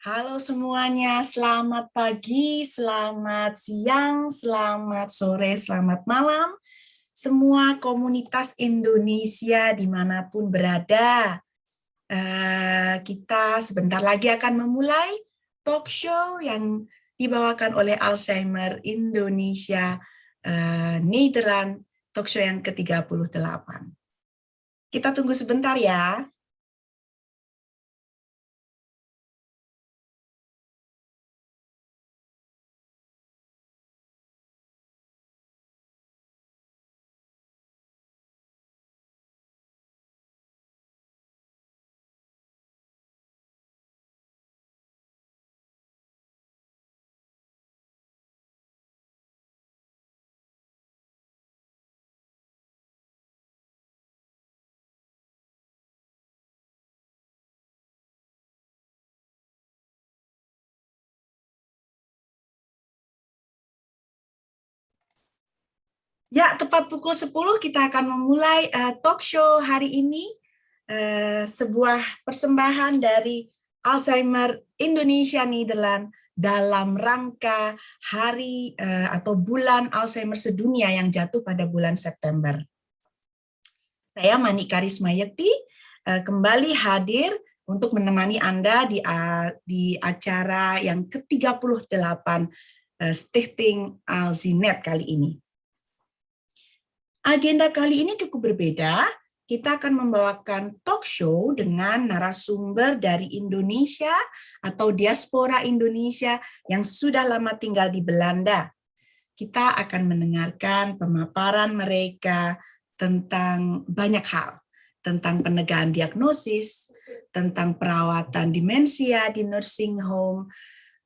Halo semuanya, selamat pagi, selamat siang, selamat sore, selamat malam. Semua komunitas Indonesia di mana pun berada. Uh, kita sebentar lagi akan memulai talk show yang dibawakan oleh Alzheimer Indonesia uh, Nederland, talk show yang ke-38. Kita tunggu sebentar ya. Ya, tepat pukul 10 kita akan memulai uh, talk show hari ini. Uh, sebuah persembahan dari Alzheimer Indonesia Nederland dalam rangka hari uh, atau bulan Alzheimer sedunia yang jatuh pada bulan September. Saya Mani Karisma Yekti uh, kembali hadir untuk menemani Anda di, uh, di acara yang ke-38 uh, Stichting Alzinet kali ini. Agenda kali ini cukup berbeda. Kita akan membawakan talk show dengan narasumber dari Indonesia atau diaspora Indonesia yang sudah lama tinggal di Belanda. Kita akan mendengarkan pemaparan mereka tentang banyak hal, tentang penegakan diagnosis, tentang perawatan demensia di nursing home,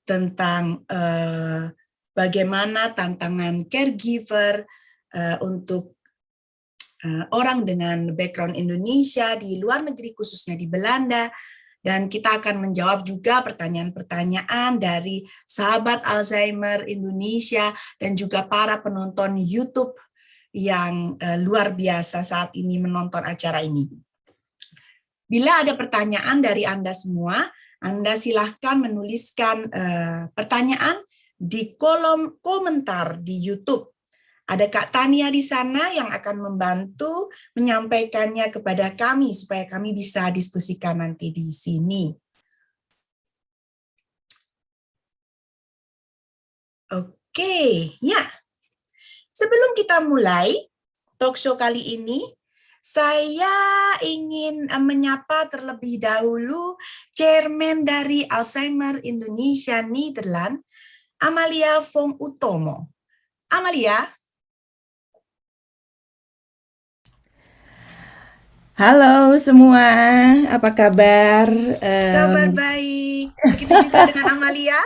tentang uh, bagaimana tantangan caregiver uh, untuk Eh, orang dengan background Indonesia di luar negeri khususnya di Belanda dan kita akan menjawab juga pertanyaan-pertanyaan dari sahabat Alzheimer Indonesia dan juga para penonton YouTube yang uh, luar biasa saat ini menonton acara ini. Bila ada pertanyaan dari Anda semua, Anda silahkan menuliskan uh, pertanyaan di kolom komentar di YouTube ada Kak Tania di sana yang akan membantu menyampaikannya kepada kami supaya kami bisa diskusikan nanti di sini. Oke, ya. Sebelum kita mulai talk show kali ini, saya ingin eh, menyapa terlebih dahulu chairman dari Alzheimer Indonesia Nederland, Amalia Fong Utomo. Amalia, Halo semua, apa kabar? Kabar baik. Begitu juga dengan Amalia.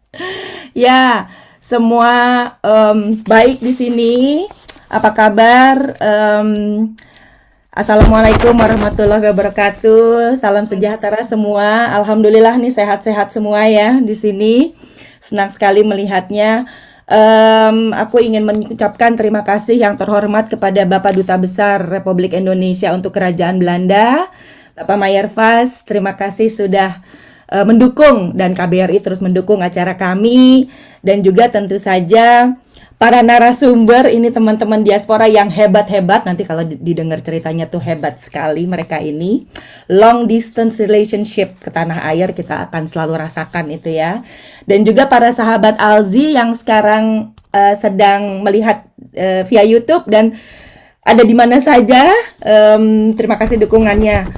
ya, semua um, baik di sini. Apa kabar? Um, Assalamualaikum warahmatullahi wabarakatuh. Salam sejahtera semua. Alhamdulillah nih sehat-sehat semua ya di sini. Senang sekali melihatnya um, aku ingin mengucapkan terima kasih yang terhormat kepada Bapak Duta Besar Republik Indonesia untuk Kerajaan Belanda, Bapak Mayer Vas. Terima kasih sudah uh, mendukung dan KBRI terus mendukung acara kami dan juga tentu saja para narasumber ini teman-teman diaspora yang hebat-hebat. Nanti kalau didengar ceritanya tuh hebat sekali mereka ini. Long distance relationship ke tanah air kita akan selalu rasakan itu ya. Dan juga para sahabat Alzi yang sekarang uh, sedang melihat uh, via YouTube dan ada di mana saja. Um, terima kasih dukungannya.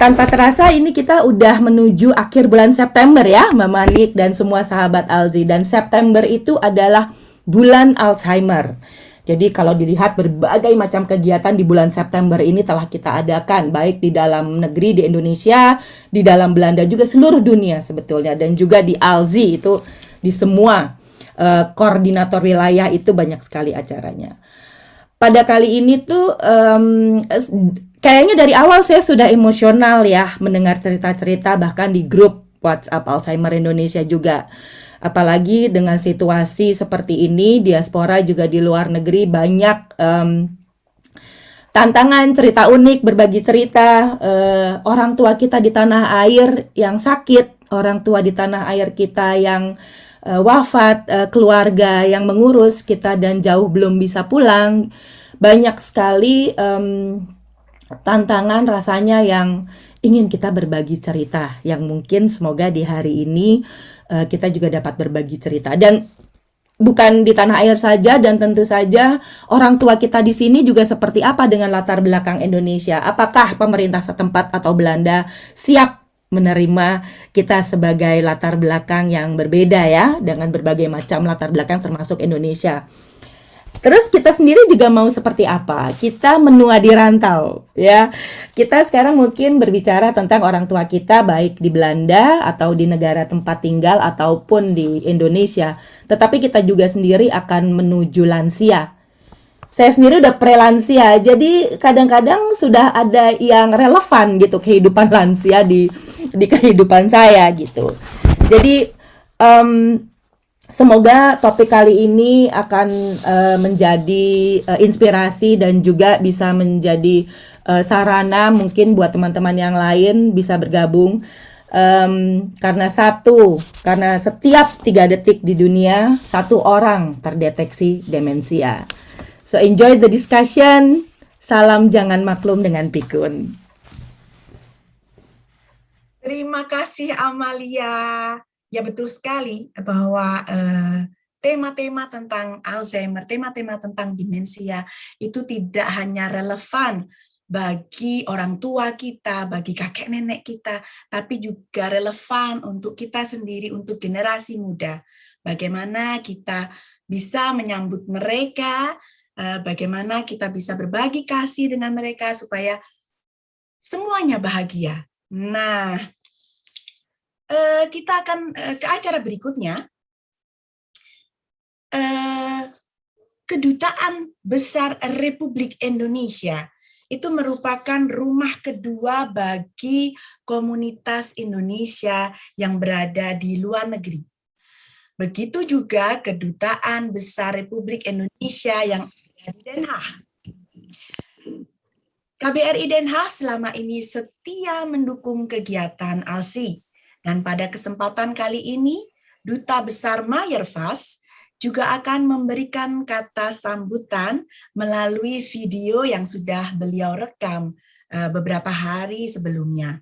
Tanpa terasa ini kita udah menuju akhir bulan September ya Mbak Manik dan semua sahabat Alzi. Dan September itu adalah bulan Alzheimer. Jadi kalau dilihat berbagai macam kegiatan di bulan September ini telah kita adakan baik di dalam negeri di Indonesia, di dalam Belanda juga seluruh dunia sebetulnya dan juga di Alzi itu di semua uh, koordinator wilayah itu banyak sekali acaranya. Pada kali ini tuh um, kayaknya dari awal saya sudah emosional ya mendengar cerita-cerita bahkan di grup WhatsApp Alzheimer Indonesia juga apalagi dengan situasi seperti ini diaspora juga di luar negeri banyak um, tantangan cerita unik berbagi cerita uh, orang tua kita di tanah air yang sakit orang tua di tanah air kita yang uh, wafat, uh, keluarga yang mengurus kita dan jauh belum bisa pulang. Banyak sekali um, tantangan rasanya yang ingin kita berbagi cerita yang mungkin semoga di hari ini uh, kita juga dapat berbagi cerita dan bukan di tanah air saja dan tentu saja orang tua kita di sini juga seperti apa dengan latar belakang Indonesia. Apakah pemerintah setempat atau Belanda siap menerima kita sebagai latar belakang yang berbeda ya dengan berbagai macam latar belakang termasuk Indonesia. Terus kita sendiri juga mau seperti apa? Kita menua di rantau, ya. Kita sekarang mungkin berbicara tentang orang tua kita baik di Belanda atau di negara tempat tinggal ataupun di Indonesia. Tetapi kita juga sendiri akan menuju lansia. Saya sendiri udah prelansia, jadi kadang-kadang sudah ada yang relevan gitu kehidupan lansia di di kehidupan saya gitu. Jadi um, Semoga topik kali ini akan uh, menjadi uh, inspirasi dan juga bisa menjadi uh, sarana mungkin buat teman-teman yang lain bisa bergabung um, karena satu karena setiap tiga detik di dunia satu orang terdeteksi demensia. So enjoy the discussion. Salam jangan maklum dengan pikun. Terima kasih Amalia. Ya betul sekali bahwa eh, tema-tema tentang Alzheimer, tema-tema tentang demensia itu tidak hanya relevan bagi orang tua kita, bagi kakek nenek kita, tapi juga relevan untuk kita sendiri, untuk generasi muda. Bagaimana kita bisa menyambut mereka, uh, bagaimana kita bisa berbagi kasih dengan mereka supaya semuanya bahagia. Nah, Eh, kita akan eh, ke acara berikutnya. Eh, Kedutaan Besar Republik Indonesia itu merupakan rumah kedua bagi komunitas Indonesia yang berada di luar negeri. Begitu juga Kedutaan Besar Republik Indonesia yang di Den Haag. KBRI Den Haag selama ini setia mendukung kegiatan ALSI dan pada kesempatan kali ini, Duta Besar Mayerfas juga akan memberikan kata sambutan melalui video yang sudah beliau rekam eh, beberapa hari sebelumnya.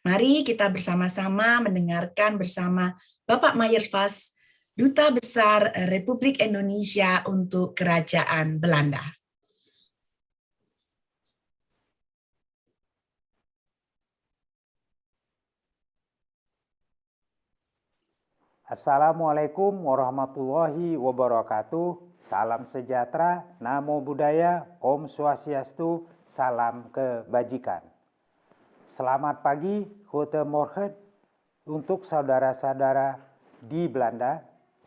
Mari kita bersama-sama mendengarkan bersama Bapak Mayerfas, Duta Besar Republik Indonesia untuk Kerajaan Belanda. Assalamualaikum warahmatullahi wabarakatuh. Salam sejahtera, namo buddhaya, om swastiastu, salam kebajikan. Selamat pagi, gute morgen untuk saudara-saudara di Belanda.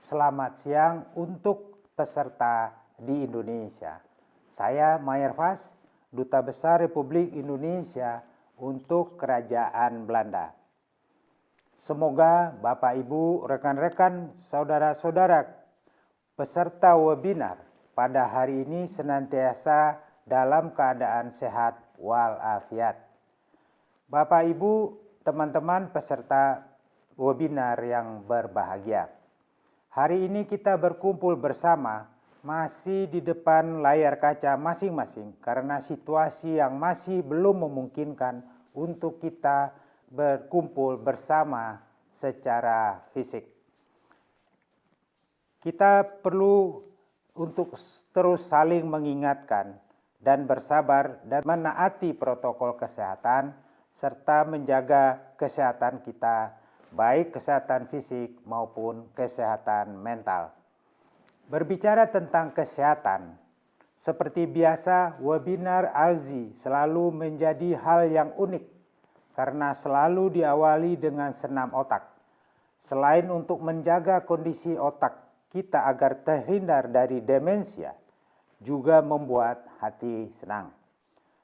Selamat siang untuk peserta di Indonesia. Saya Mayer Vas, Duta Besar Republik Indonesia untuk Kerajaan Belanda. Semoga Bapak Ibu, rekan-rekan, saudara-saudara peserta webinar pada hari ini senantiasa dalam keadaan sehat walafiat. Bapak Ibu, teman-teman peserta webinar yang berbahagia. Hari ini kita berkumpul bersama masih di depan layar kaca masing-masing karena situasi yang masih belum memungkinkan untuk kita berkumpul bersama secara fisik. Kita perlu untuk terus saling mengingatkan dan bersabar dan menaati protokol kesehatan serta menjaga kesehatan kita baik kesehatan fisik maupun kesehatan mental. Berbicara tentang kesehatan, seperti biasa webinar Alzi selalu menjadi hal yang unik karena selalu diawali dengan senam otak. Selain untuk menjaga kondisi otak kita agar terhindar dari demensia, juga membuat hati senang.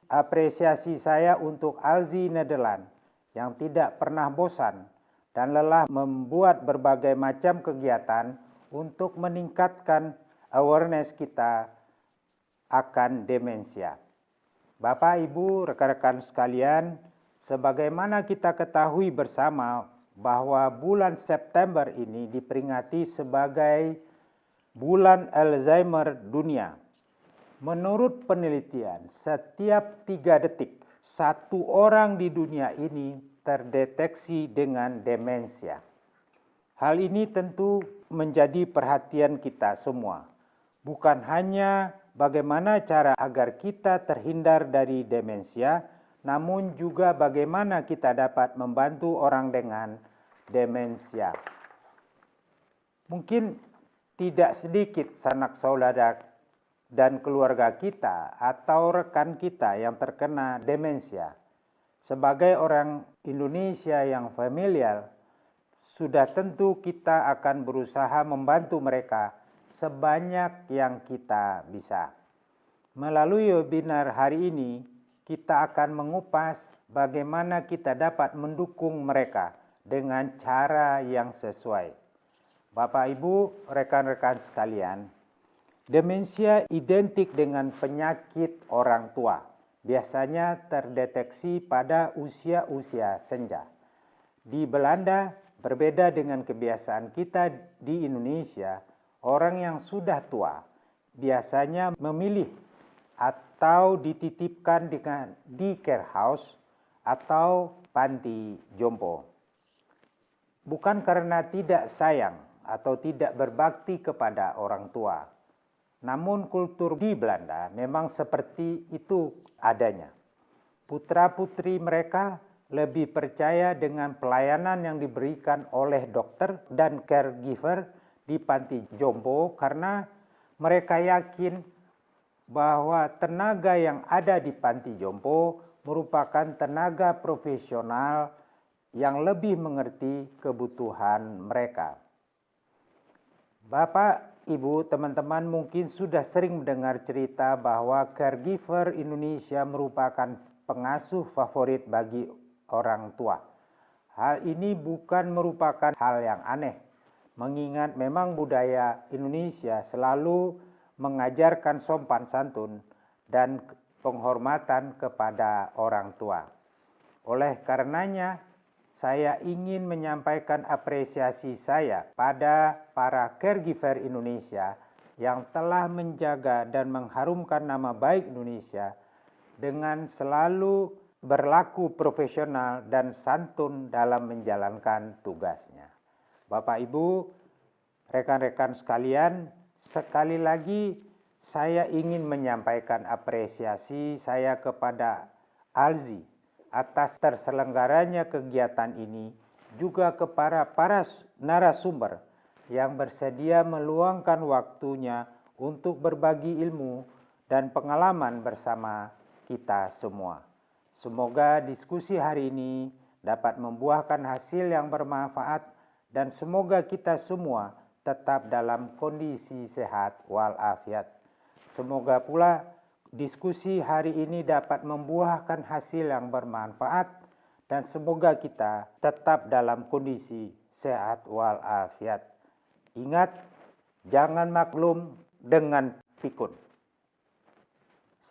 Apresiasi saya untuk Alzi Nederland yang tidak pernah bosan dan lelah membuat berbagai macam kegiatan untuk meningkatkan awareness kita akan demensia. Bapak, Ibu, rekan-rekan sekalian, Sebagaimana kita ketahui bersama bahwa bulan September ini diperingati sebagai bulan Alzheimer dunia. Menurut penelitian, setiap tiga detik satu orang di dunia ini terdeteksi dengan demensia. Hal ini tentu menjadi perhatian kita semua. Bukan hanya bagaimana cara agar kita terhindar dari demensia, namun juga bagaimana kita dapat membantu orang dengan demensia. Mungkin tidak sedikit sanak saudara dan keluarga kita atau rekan kita yang terkena demensia. Sebagai orang Indonesia yang familiar sudah tentu kita akan berusaha membantu mereka sebanyak yang kita bisa. Melalui webinar hari ini, kita akan mengupas bagaimana kita dapat mendukung mereka dengan cara yang sesuai. Bapak, Ibu, rekan-rekan sekalian, demensia identik dengan penyakit orang tua. Biasanya terdeteksi pada usia-usia senja. Di Belanda, Berbeda dengan kebiasaan kita di Indonesia, orang yang sudah tua biasanya memilih atau dititipkan dengan di care house atau panti jompo. Bukan karena tidak sayang atau tidak berbakti kepada orang tua. Namun kultur di Belanda memang seperti itu adanya. Putra-putri mereka lebih percaya dengan pelayanan yang diberikan oleh dokter dan caregiver di panti jompo karena mereka yakin bahwa tenaga yang ada di panti jompo merupakan tenaga profesional yang lebih mengerti kebutuhan mereka. Bapak, Ibu, teman-teman mungkin sudah sering mendengar cerita bahwa caregiver Indonesia merupakan pengasuh favorit bagi orang tua. Hal ini bukan merupakan hal yang aneh, mengingat memang budaya Indonesia selalu mengajarkan sopan santun dan penghormatan kepada orang tua. Oleh karenanya, saya ingin menyampaikan apresiasi saya pada para caregiver Indonesia yang telah menjaga dan mengharumkan nama baik Indonesia dengan selalu berlaku profesional dan santun dalam menjalankan tugasnya. Bapak Ibu, rekan-rekan sekalian, sekali lagi saya ingin menyampaikan apresiasi saya kepada Alzi atas terselenggaranya kegiatan ini juga kepada para narasumber yang bersedia meluangkan waktunya untuk berbagi ilmu dan pengalaman bersama kita semua. Semoga diskusi hari ini dapat membuahkan hasil yang bermanfaat dan semoga kita semua tetap dalam kondisi sehat walafiat. Semoga pula diskusi hari ini dapat membuahkan hasil yang bermanfaat dan semoga kita tetap dalam kondisi sehat walafiat. Ingat, jangan maklum dengan pikun.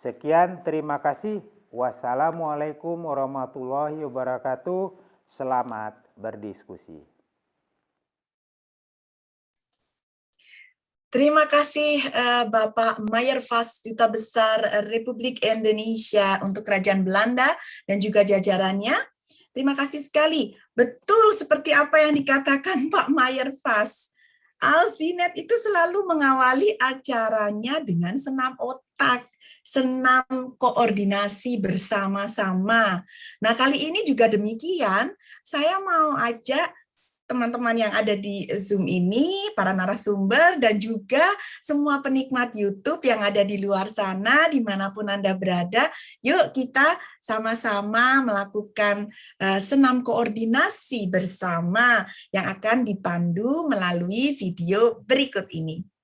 Sekian, terima kasih. Wassalamualaikum warahmatullahi wabarakatuh. Selamat berdiskusi. Terima kasih uh, Bapak Mayer Vas, Duta Besar Republik Indonesia untuk Kerajaan Belanda dan juga jajarannya. Terima kasih sekali. Betul seperti apa yang dikatakan Pak Mayer Vas. Alzinet itu selalu mengawali acaranya dengan senam otak senam koordinasi bersama-sama. Nah, kali ini juga demikian, saya mau ajak teman-teman yang ada di Zoom ini, para narasumber, dan juga semua penikmat YouTube yang ada di luar sana, di mana pun Anda berada, yuk kita sama-sama melakukan uh, senam koordinasi bersama yang akan dipandu melalui video berikut ini.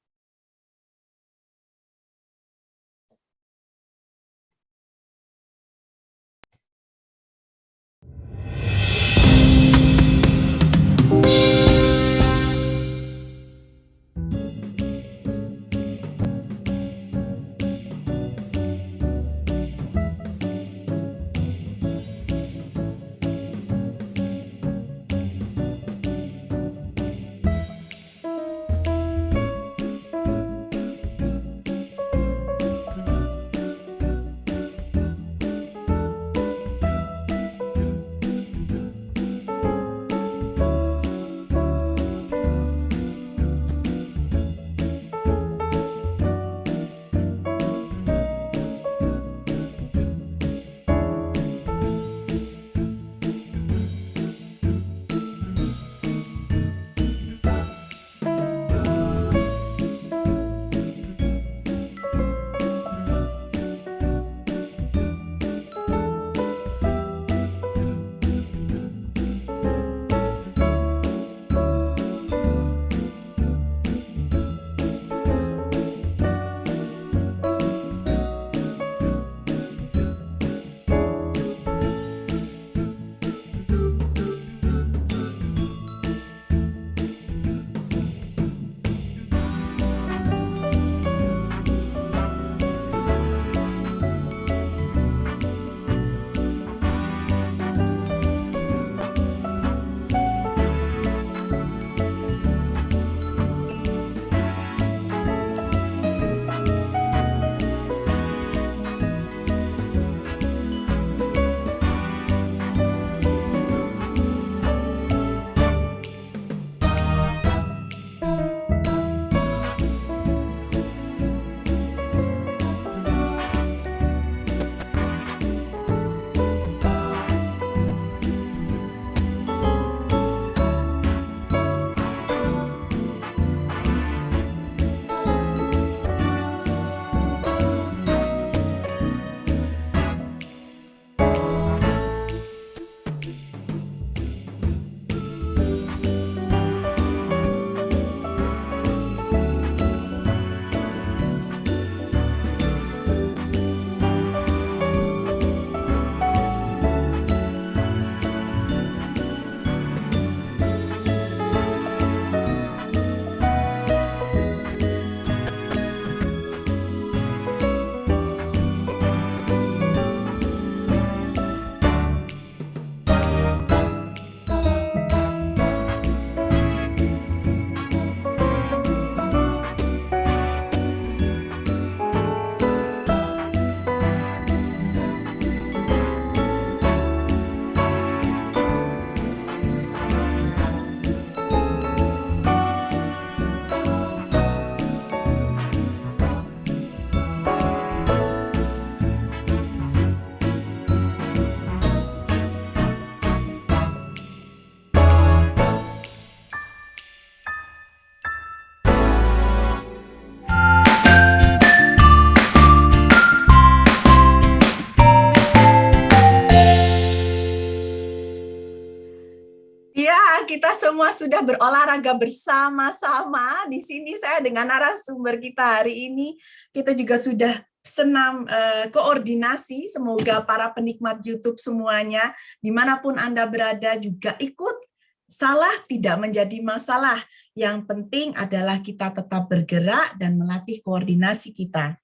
Sudah berolahraga bersama-sama. Di sini saya dengan narasumber kita hari ini, kita juga sudah senam uh, koordinasi. Semoga para penikmat YouTube semuanya, di mana pun Anda berada juga ikut. Salah tidak menjadi masalah. Yang penting adalah kita tetap bergerak dan melatih koordinasi kita.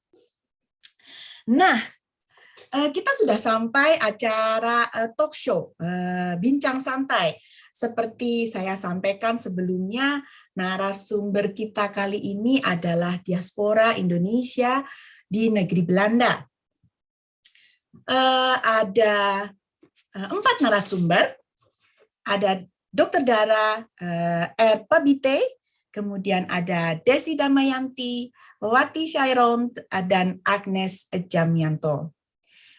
Nah, eh, kita sudah sampai acara eh, talk show, bincang santai. Seperti saya sampaikan sebelumnya, narasumber kita kali ini adalah diaspora Indonesia di negeri Belanda. Uh, ada uh, empat narasumber, ada Dr. Dara uh, R. Pabite, kemudian ada Desi Damayanti, Wati Shairon, dan Agnes Jamianto.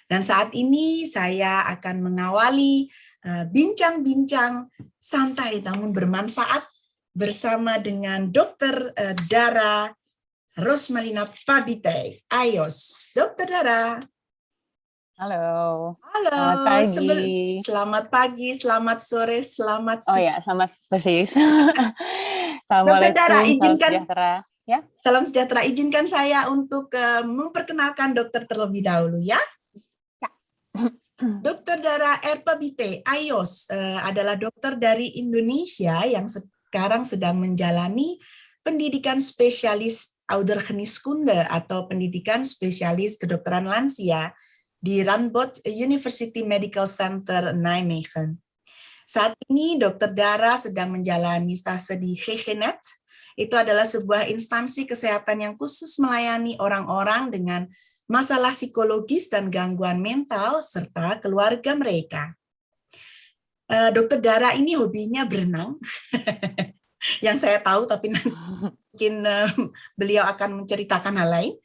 Dan saat ini saya akan mengawali bincang-bincang santai namun bermanfaat bersama dengan Dr. Dara Rosmalina Pabite, Ayos. Dokter Dara. Halo. Halo. Selamat pagi. Selamat pagi, selamat sore, selamat. Oh ya, selamat persis. Dokter Dara, izinkan, salam sejahtera. Ya? Salam sejahtera. Izinkan saya untuk uh, memperkenalkan dokter terlebih dahulu ya. Dokter Dara Erpabite Ayos uh, adalah dokter dari Indonesia yang sekarang sedang menjalani pendidikan spesialis Oudergeneeskunde atau pendidikan spesialis kedokteran lansia di Radboud University Medical Center Nijmegen. Saat ini Dr. Dara sedang menjalani stase di GGNet. Itu adalah sebuah instansi kesehatan yang khusus melayani orang-orang dengan masalah psikologis dan gangguan mental serta keluarga mereka. Eh, Dokter Dara ini hobinya berenang. yang saya tahu tapi nanti mungkin beliau akan menceritakan hal lain.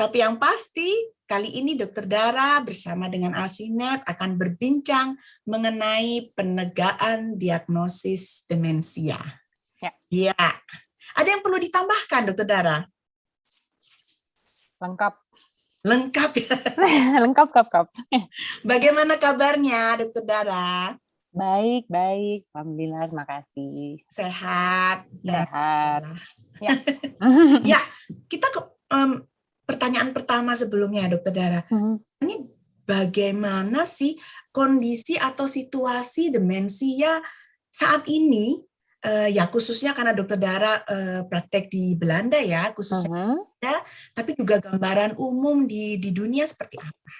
Tapi yang pasti kali ini Dokter Dara bersama dengan Asinet akan berbincang mengenai penegaan diagnosis demensia. Ya. ya. Ada yang perlu ditambahkan Dokter Dara? Lengkap. Lengkap ya. lengkap, lengkap. Bagaimana kabarnya Dokter Dara? Baik, baik. Alhamdulillah, terima kasih. Sehat. Ya. Sehat. Ya, ya kita ke um, pertanyaan pertama sebelumnya, Dokter Dara. Hmm. Ini bagaimana sih kondisi atau situasi demensia saat ini? Uh, ya khususnya karena Dokter Dara uh, praktek di Belanda ya, khususnya, uh -huh. ya, tapi juga gambaran umum di di dunia seperti apa?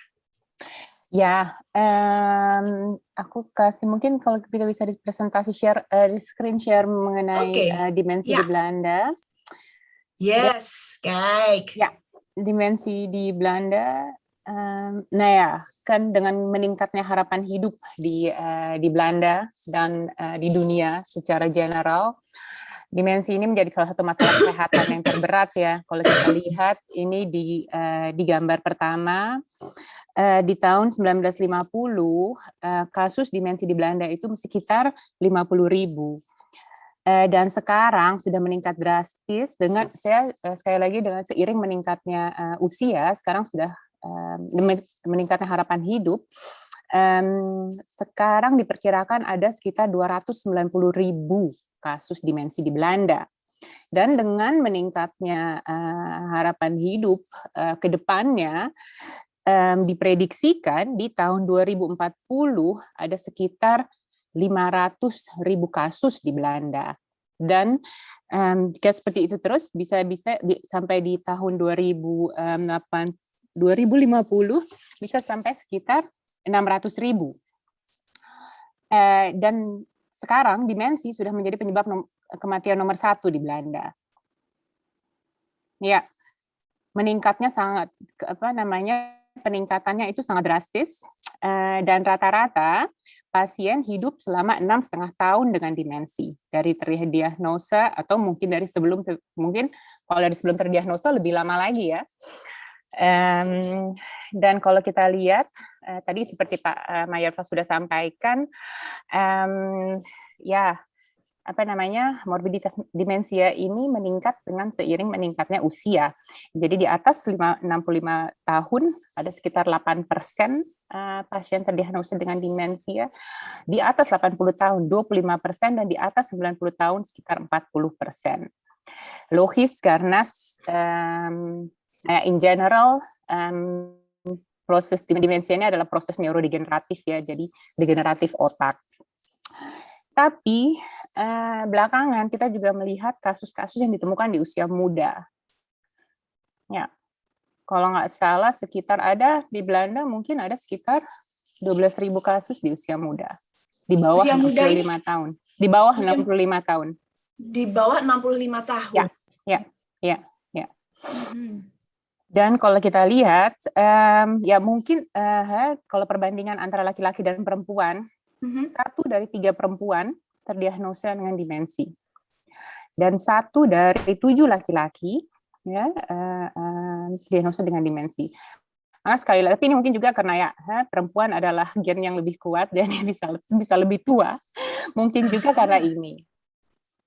Ya, um, aku kasih mungkin kalau kita bisa di presentasi share, uh, di screen share mengenai okay. uh, dimensi yeah. di Belanda. Yes, kijk. Ya, dimensi di Belanda. Nah ya, kan dengan meningkatnya harapan hidup di uh, di Belanda dan uh, di dunia secara general, dimensi ini menjadi salah satu masalah kesehatan yang terberat ya. Kalau kita lihat ini di uh, di gambar pertama di tahun 1950 uh, eh, kasus demensi di Belanda itu sekitar 50 ribu. Dan sekarang sudah meningkat drastis dengan saya sekali lagi dengan seiring meningkatnya usia sekarang sudah meningkatnya harapan hidup um, sekarang diperkirakan ada sekitar 290 ribu kasus demensi di Belanda dan dengan meningkatnya uh, harapan hidup uh, ke depannya um, diprediksikan di tahun 2040 ada sekitar 500 ribu kasus di Belanda. Dan um, jika seperti itu terus bisa bisa sampai di tahun 2008 2050 bisa sampai sekitar 600 ribu. Uh, dan sekarang dimensi sudah menjadi penyebab kematian nomor satu di Belanda. Ya, meningkatnya sangat apa namanya peningkatannya itu sangat drastis eh, dan rata-rata pasien hidup selama enam setengah tahun dengan demensi dari terdiagnosa atau mungkin dari sebelum mungkin kalau dari sebelum terdiagnosa lebih lama lagi ya. Dan kalau kita lihat eh, tadi seperti Pak uh, Mayarfa sudah sampaikan, ya apa namanya morbiditas demensia ini meningkat dengan seiring meningkatnya usia. Jadi di atas 5, 65 tahun ada sekitar 8 persen uh, pasien terdiagnosa dengan demensia. Di atas 80 tahun 25 persen dan di atas 90 tahun sekitar 40 persen. Logis karena um, in general um, proses demensia ini adalah proses neurodegeneratif ya, jadi degeneratif otak. Tapi eh, belakangan kita juga melihat kasus-kasus yang ditemukan di usia muda. Ya, kalau nggak salah sekitar ada di Belanda mungkin ada sekitar 12.000 kasus di usia muda. Di bawah usia 65 muda tahun. Di bawah usia, 65 tahun. Di bawah 65 tahun. Ya, ya, ya, ya. Hmm. Dan kalau kita lihat, um, ya mungkin uh, kalau perbandingan antara laki-laki dan perempuan, hmm Satu dari tiga perempuan terdiagnosa dengan demensi. Dan satu dari tujuh laki-laki ya uh, uh, diagnosa dengan demensi. Nah, sekali lagi ini mungkin juga karena ya perempuan adalah gen yang lebih kuat dan bisa bisa lebih tua. Mungkin juga karena ini.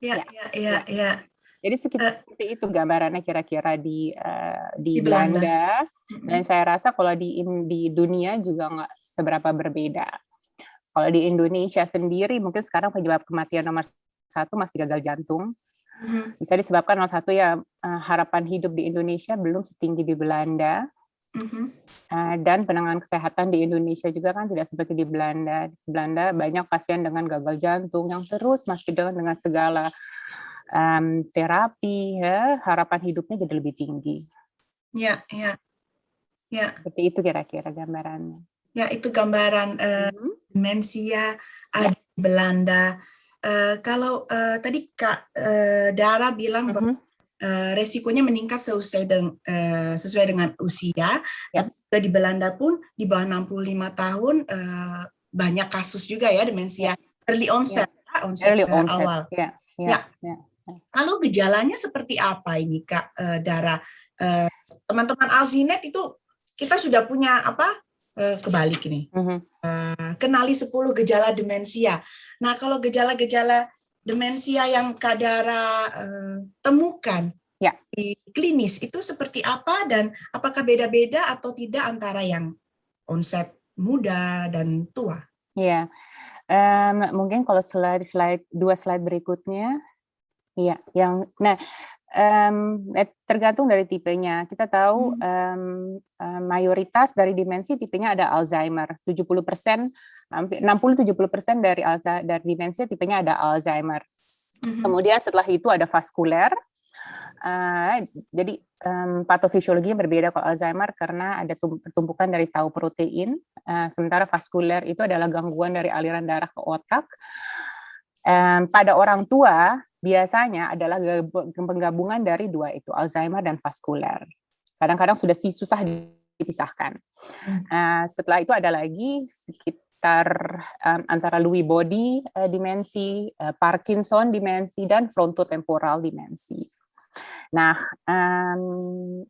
Ya, ya, ya, ya. ya. Jadi sekitar uh, seperti itu gambarannya kira-kira di uh, di, di Belanda. Belanda. Dan saya rasa kalau di di dunia juga nggak seberapa berbeda. Kalau di Indonesia sendiri, mungkin sekarang penyebab kematian nomor satu masih gagal jantung. Mm-hmm. Bisa disebabkan nomor satu ya eh, harapan hidup di Indonesia belum setinggi di Belanda. Mm-hmm. Eh, dan penanganan kesehatan di Indonesia juga kan tidak seperti di Belanda. Di Belanda banyak pasien dengan gagal jantung yang terus masih dengan dengan segala um, terapi, ya, harapan hidupnya jadi lebih tinggi. Ya, ya, ya. Seperti itu kira-kira gambarannya. Ya, itu gambaran uh, demensia ada di Belanda. Uh, kalau uh, tadi Kak uh, Dara bilang uh -huh. Uh, resikonya meningkat sesuai, dengan, uh, sesuai dengan usia, ya. tapi di Belanda pun di bawah 65 tahun uh, banyak kasus juga ya demensia ya. early onset, ya. onset, early onset. awal. Ya. Ya. Ya. ya. Lalu gejalanya seperti apa ini Kak uh, Dara? Teman-teman uh, Alzinet itu kita sudah punya apa uh, kebalik ini. Uh, kenali 10 gejala demensia. Nah, kalau gejala-gejala demensia yang Kadara uh, temukan ya. di klinis itu seperti apa dan apakah beda-beda atau tidak antara yang onset muda dan tua? Ya, um, mungkin kalau slide slide dua slide berikutnya, ya, yang nah Um, tergantung dari tipenya. Kita tahu um, um, mayoritas dari dimensi tipenya ada Alzheimer. 70 persen, 60-70 persen dari dari dimensi tipenya ada Alzheimer. Mm-hmm. Kemudian setelah itu ada vaskuler. Uh, jadi um, patofisiologinya berbeda kalau Alzheimer karena ada pertumpukan dari tau protein. Uh, sementara vaskuler itu adalah gangguan dari aliran darah ke otak. Um, pada orang tua biasanya adalah penggabungan dari dua itu, Alzheimer dan vaskuler. Kadang-kadang sudah susah dipisahkan. Uh, setelah itu ada lagi sekitar um, antara Lewy body uh, dimensi, uh, Parkinson dimensi, dan frontotemporal dimensi. Nah, um,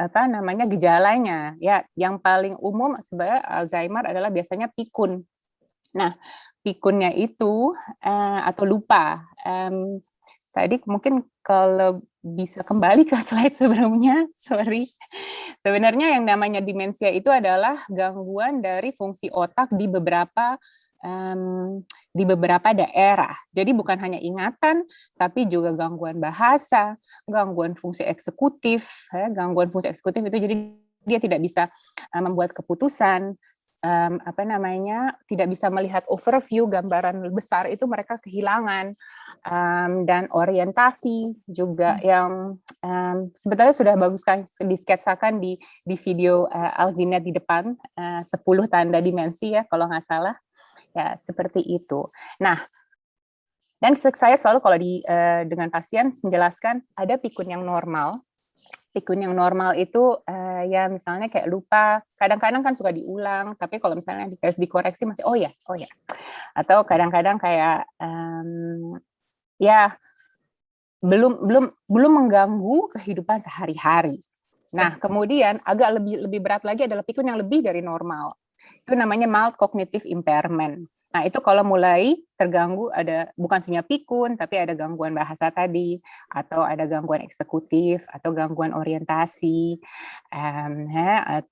apa namanya gejalanya ya yang paling umum sebenarnya Alzheimer adalah biasanya pikun. Nah, pikunnya itu uh, atau lupa. Um, tadi mungkin kalau bisa kembali ke slide sebelumnya, sorry. Sebenarnya yang namanya demensia itu adalah gangguan dari fungsi otak di beberapa um, di beberapa daerah. Jadi bukan hanya ingatan, tapi juga gangguan bahasa, gangguan fungsi eksekutif. Ya, gangguan fungsi eksekutif itu jadi dia tidak bisa membuat keputusan, um, apa namanya tidak bisa melihat overview gambaran besar itu mereka kehilangan um, dan orientasi juga hmm. yang um, sebetulnya sudah bagus kan disketsakan di di video uh, Alzina di depan uh, 10 tanda dimensi ya kalau nggak salah ya seperti itu. Nah dan saya selalu kalau di uh, dengan pasien menjelaskan ada pikun yang normal pikun yang normal itu uh, ya misalnya kayak lupa, kadang-kadang kan suka diulang, tapi kalau misalnya di dikoreksi masih oh ya, oh ya. Atau kadang-kadang kayak um, ya belum belum belum mengganggu kehidupan sehari-hari. Nah, kemudian agak lebih lebih berat lagi adalah pikun yang lebih dari normal. Itu namanya mild cognitive impairment. Nah, itu kalau mulai terganggu ada bukan hanya pikun, tapi ada gangguan bahasa tadi, atau ada gangguan eksekutif, atau gangguan orientasi, um, ya,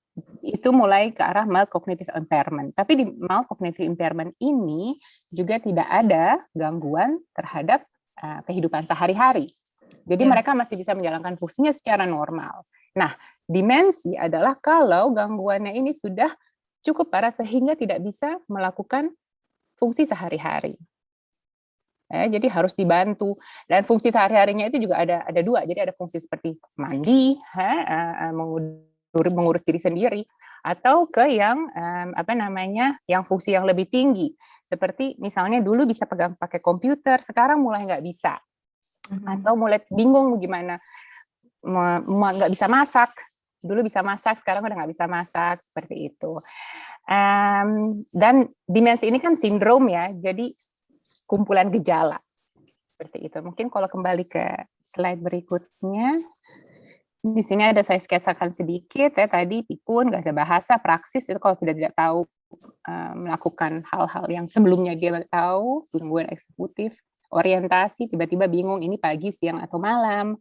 itu mulai ke arah mild cognitive impairment. Tapi di mild cognitive impairment ini juga tidak ada gangguan terhadap uh, kehidupan sehari-hari. Jadi ya. mereka masih bisa menjalankan fungsinya secara normal. Nah, dimensi adalah kalau gangguannya ini sudah cukup parah sehingga tidak bisa melakukan fungsi sehari-hari. Ya, jadi harus dibantu dan fungsi sehari-harinya itu juga ada ada dua. Jadi ada fungsi seperti mandi, ha, mengurus diri sendiri, atau ke yang apa namanya, yang fungsi yang lebih tinggi. Seperti misalnya dulu bisa pegang pakai komputer, sekarang mulai nggak bisa, mhm. atau mulai bingung gimana nggak bisa masak. Dulu bisa masak, sekarang udah nggak bisa masak seperti itu. Um, dan dimensi ini kan sindrom ya, jadi kumpulan gejala. Seperti itu. Mungkin kalau kembali ke slide berikutnya, di sini ada saya skesakan sedikit ya tadi pikun, gak ada bahasa, praksis itu kalau sudah tidak tahu melakukan hal-hal yang sebelumnya dia tahu, gangguan eksekutif, orientasi, tiba-tiba bingung ini pagi, siang, atau malam,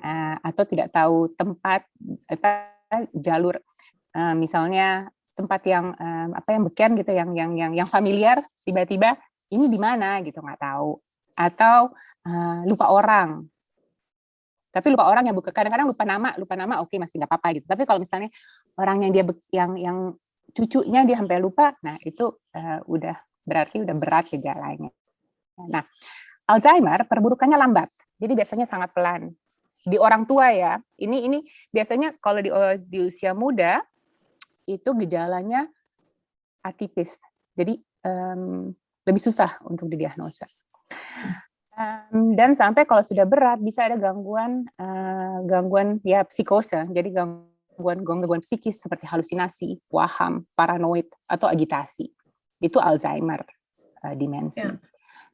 uh, atau tidak tahu tempat, apa, jalur, uh, misalnya tempat yang um, apa yang beken gitu yang yang yang yang familiar tiba-tiba ini di mana gitu nggak tahu. Atau uh, lupa orang. Tapi lupa orang yang buka kadang-kadang lupa nama lupa nama oke okay, masih nggak apa-apa gitu. Tapi kalau misalnya orang yang dia yang yang cucunya dia sampai lupa nah itu uh, udah berarti udah berat gejalanya nah Alzheimer perburukannya lambat jadi biasanya sangat pelan di orang tua ya ini ini biasanya kalau di, di usia muda itu gejalanya atipis. Jadi um, lebih susah untuk didiagnosa. Um, dan sampai kalau sudah berat bisa ada gangguan uh, gangguan ya psikose, jadi gangguan gangguan psikis seperti halusinasi, waham, paranoid atau agitasi. Itu Alzheimer uh, dimensi. Yeah.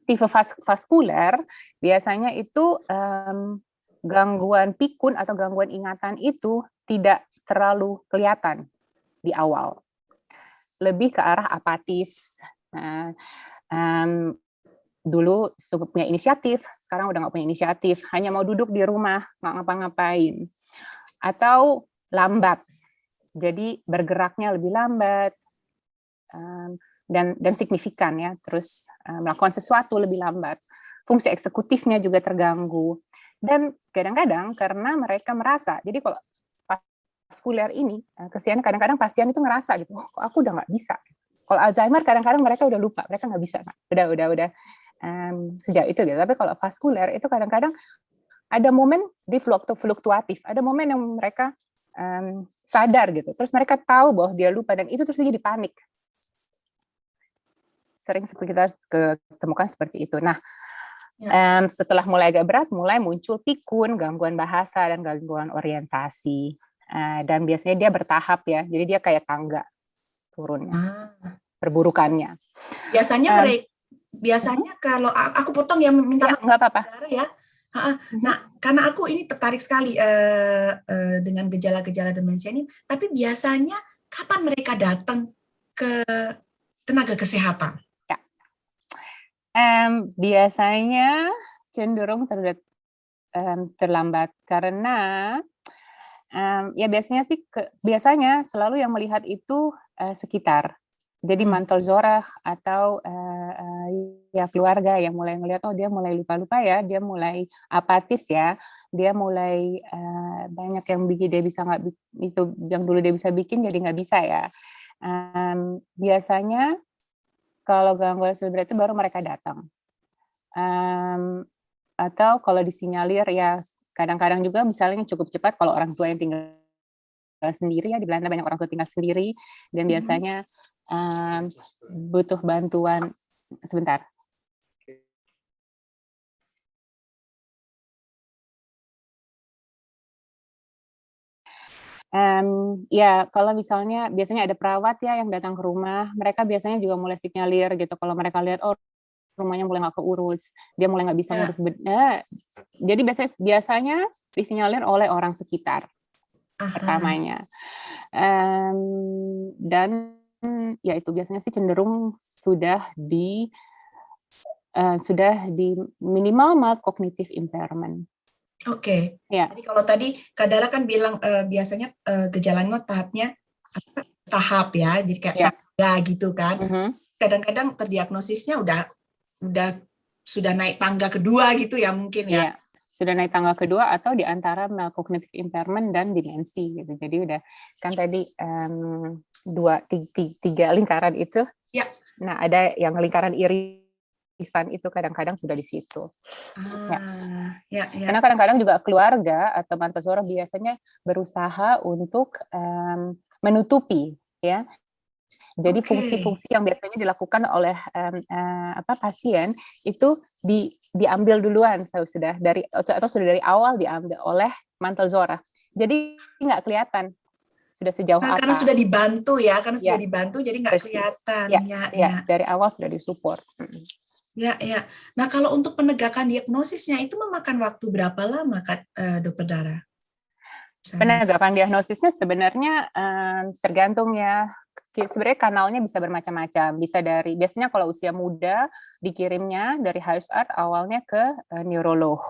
Tipe vas vaskuler biasanya itu um, gangguan pikun atau gangguan ingatan itu tidak terlalu kelihatan di awal. Lebih ke arah apatis. Nah, um, dulu punya inisiatif, sekarang udah nggak punya inisiatif, hanya mau duduk di rumah, nggak ngapa-ngapain. Atau lambat, jadi bergeraknya lebih lambat, um, dan dan signifikan ya, terus um, melakukan sesuatu lebih lambat. Fungsi eksekutifnya juga terganggu. Dan kadang-kadang karena mereka merasa, jadi kalau vaskuler ini, eh, kesian kadang-kadang pasien itu ngerasa gitu, oh, aku udah nggak bisa. Kalau Alzheimer kadang-kadang mereka udah lupa, mereka nggak bisa, udah udah udah um, sejak itu gitu. Tapi kalau vaskuler itu kadang-kadang ada momen di fluktuatif, ada momen yang mereka um, sadar gitu, terus mereka tahu bahwa dia lupa dan itu terus jadi panik. Sering kita ketemukan seperti itu. Nah, Um, setelah mulai agak berat, mulai muncul pikun, gangguan bahasa, dan gangguan orientasi. Eh, dan biasanya dia bertahap ya, jadi dia kayak tangga turunnya, ah. perburukannya. Biasanya um, mereka, biasanya kalau aku potong ya minta ya, nggak apa-apa ya. Mhm. Nah, karena aku ini tertarik sekali uh, uh, dengan gejala-gejala demensia ini, tapi biasanya kapan mereka datang ke tenaga kesehatan? Um, biasanya cenderung ter, um, terlambat karena Um, ya biasanya sih ke, biasanya selalu yang melihat itu uh, sekitar. Jadi hmm. mantel zorah atau uh, uh, ya keluarga yang mulai melihat oh dia mulai lupa-lupa ya, dia mulai apatis ya, dia mulai uh, banyak yang bikin dia bisa nggak itu yang dulu dia bisa bikin jadi nggak bisa ya. Um, biasanya kalau gangguan seperti itu baru mereka datang. Um, atau kalau disinyalir ya Kadang-kadang juga misalnya cukup cepat kalau orang tua yang tinggal sendiri ya di Belanda banyak orang tua tinggal sendiri dan mm-hmm. biasanya um, butuh bantuan sebentar. Um, ya kalau misalnya biasanya ada perawat ya yang datang ke rumah, mereka biasanya juga mulai sinyalir gitu. Kalau mereka lihat oh rumahnya mulai nggak keurus, dia mulai nggak bisa yeah. ngurus. Eh, jadi biasanya biasanya disinyalir oleh orang sekitar Aha. pertamanya. Um, dan ya itu biasanya sih cenderung sudah di uh, sudah di minimal mild cognitive impairment. Oke. Okay. Ya. Jadi kalau tadi Kadara kan bilang uh, biasanya uh, gejalanya tahapnya tahap ya, jadi kayak ya. tangga gitu kan. Mm-hmm. Kadang-kadang uh -huh. terdiagnosisnya udah udah sudah naik tangga kedua gitu ya mungkin ya. ya sudah naik tangga kedua atau di antara cognitive impairment dan dimensi gitu. Jadi udah kan tadi um, dua tiga, tiga lingkaran itu. Ya. Nah, ada yang lingkaran irisan itu kadang-kadang sudah di situ. Ya. Ah, ya. ya, ya. Karena kadang-kadang juga keluarga atau mantasora biasanya berusaha untuk um, menutupi ya jadi fungsi-fungsi okay. yang biasanya dilakukan oleh um, uh, apa pasien itu di, diambil duluan sudah dari atau sudah dari awal diambil oleh mantel zora. Jadi nggak kelihatan sudah sejauh nah, apa. Karena sudah dibantu ya, karena ya. sudah dibantu jadi nggak kelihatan. Ya, ya, ya, ya, dari awal sudah disupport. Ya, ya. Nah, kalau untuk penegakan diagnosisnya itu memakan waktu berapa lama, Kak, uh, Dokter Dara? Penegakan diagnosisnya sebenarnya um, tergantung ya sebenarnya kanalnya bisa bermacam-macam. Bisa dari biasanya kalau usia muda dikirimnya dari art awalnya ke uh, neurolog.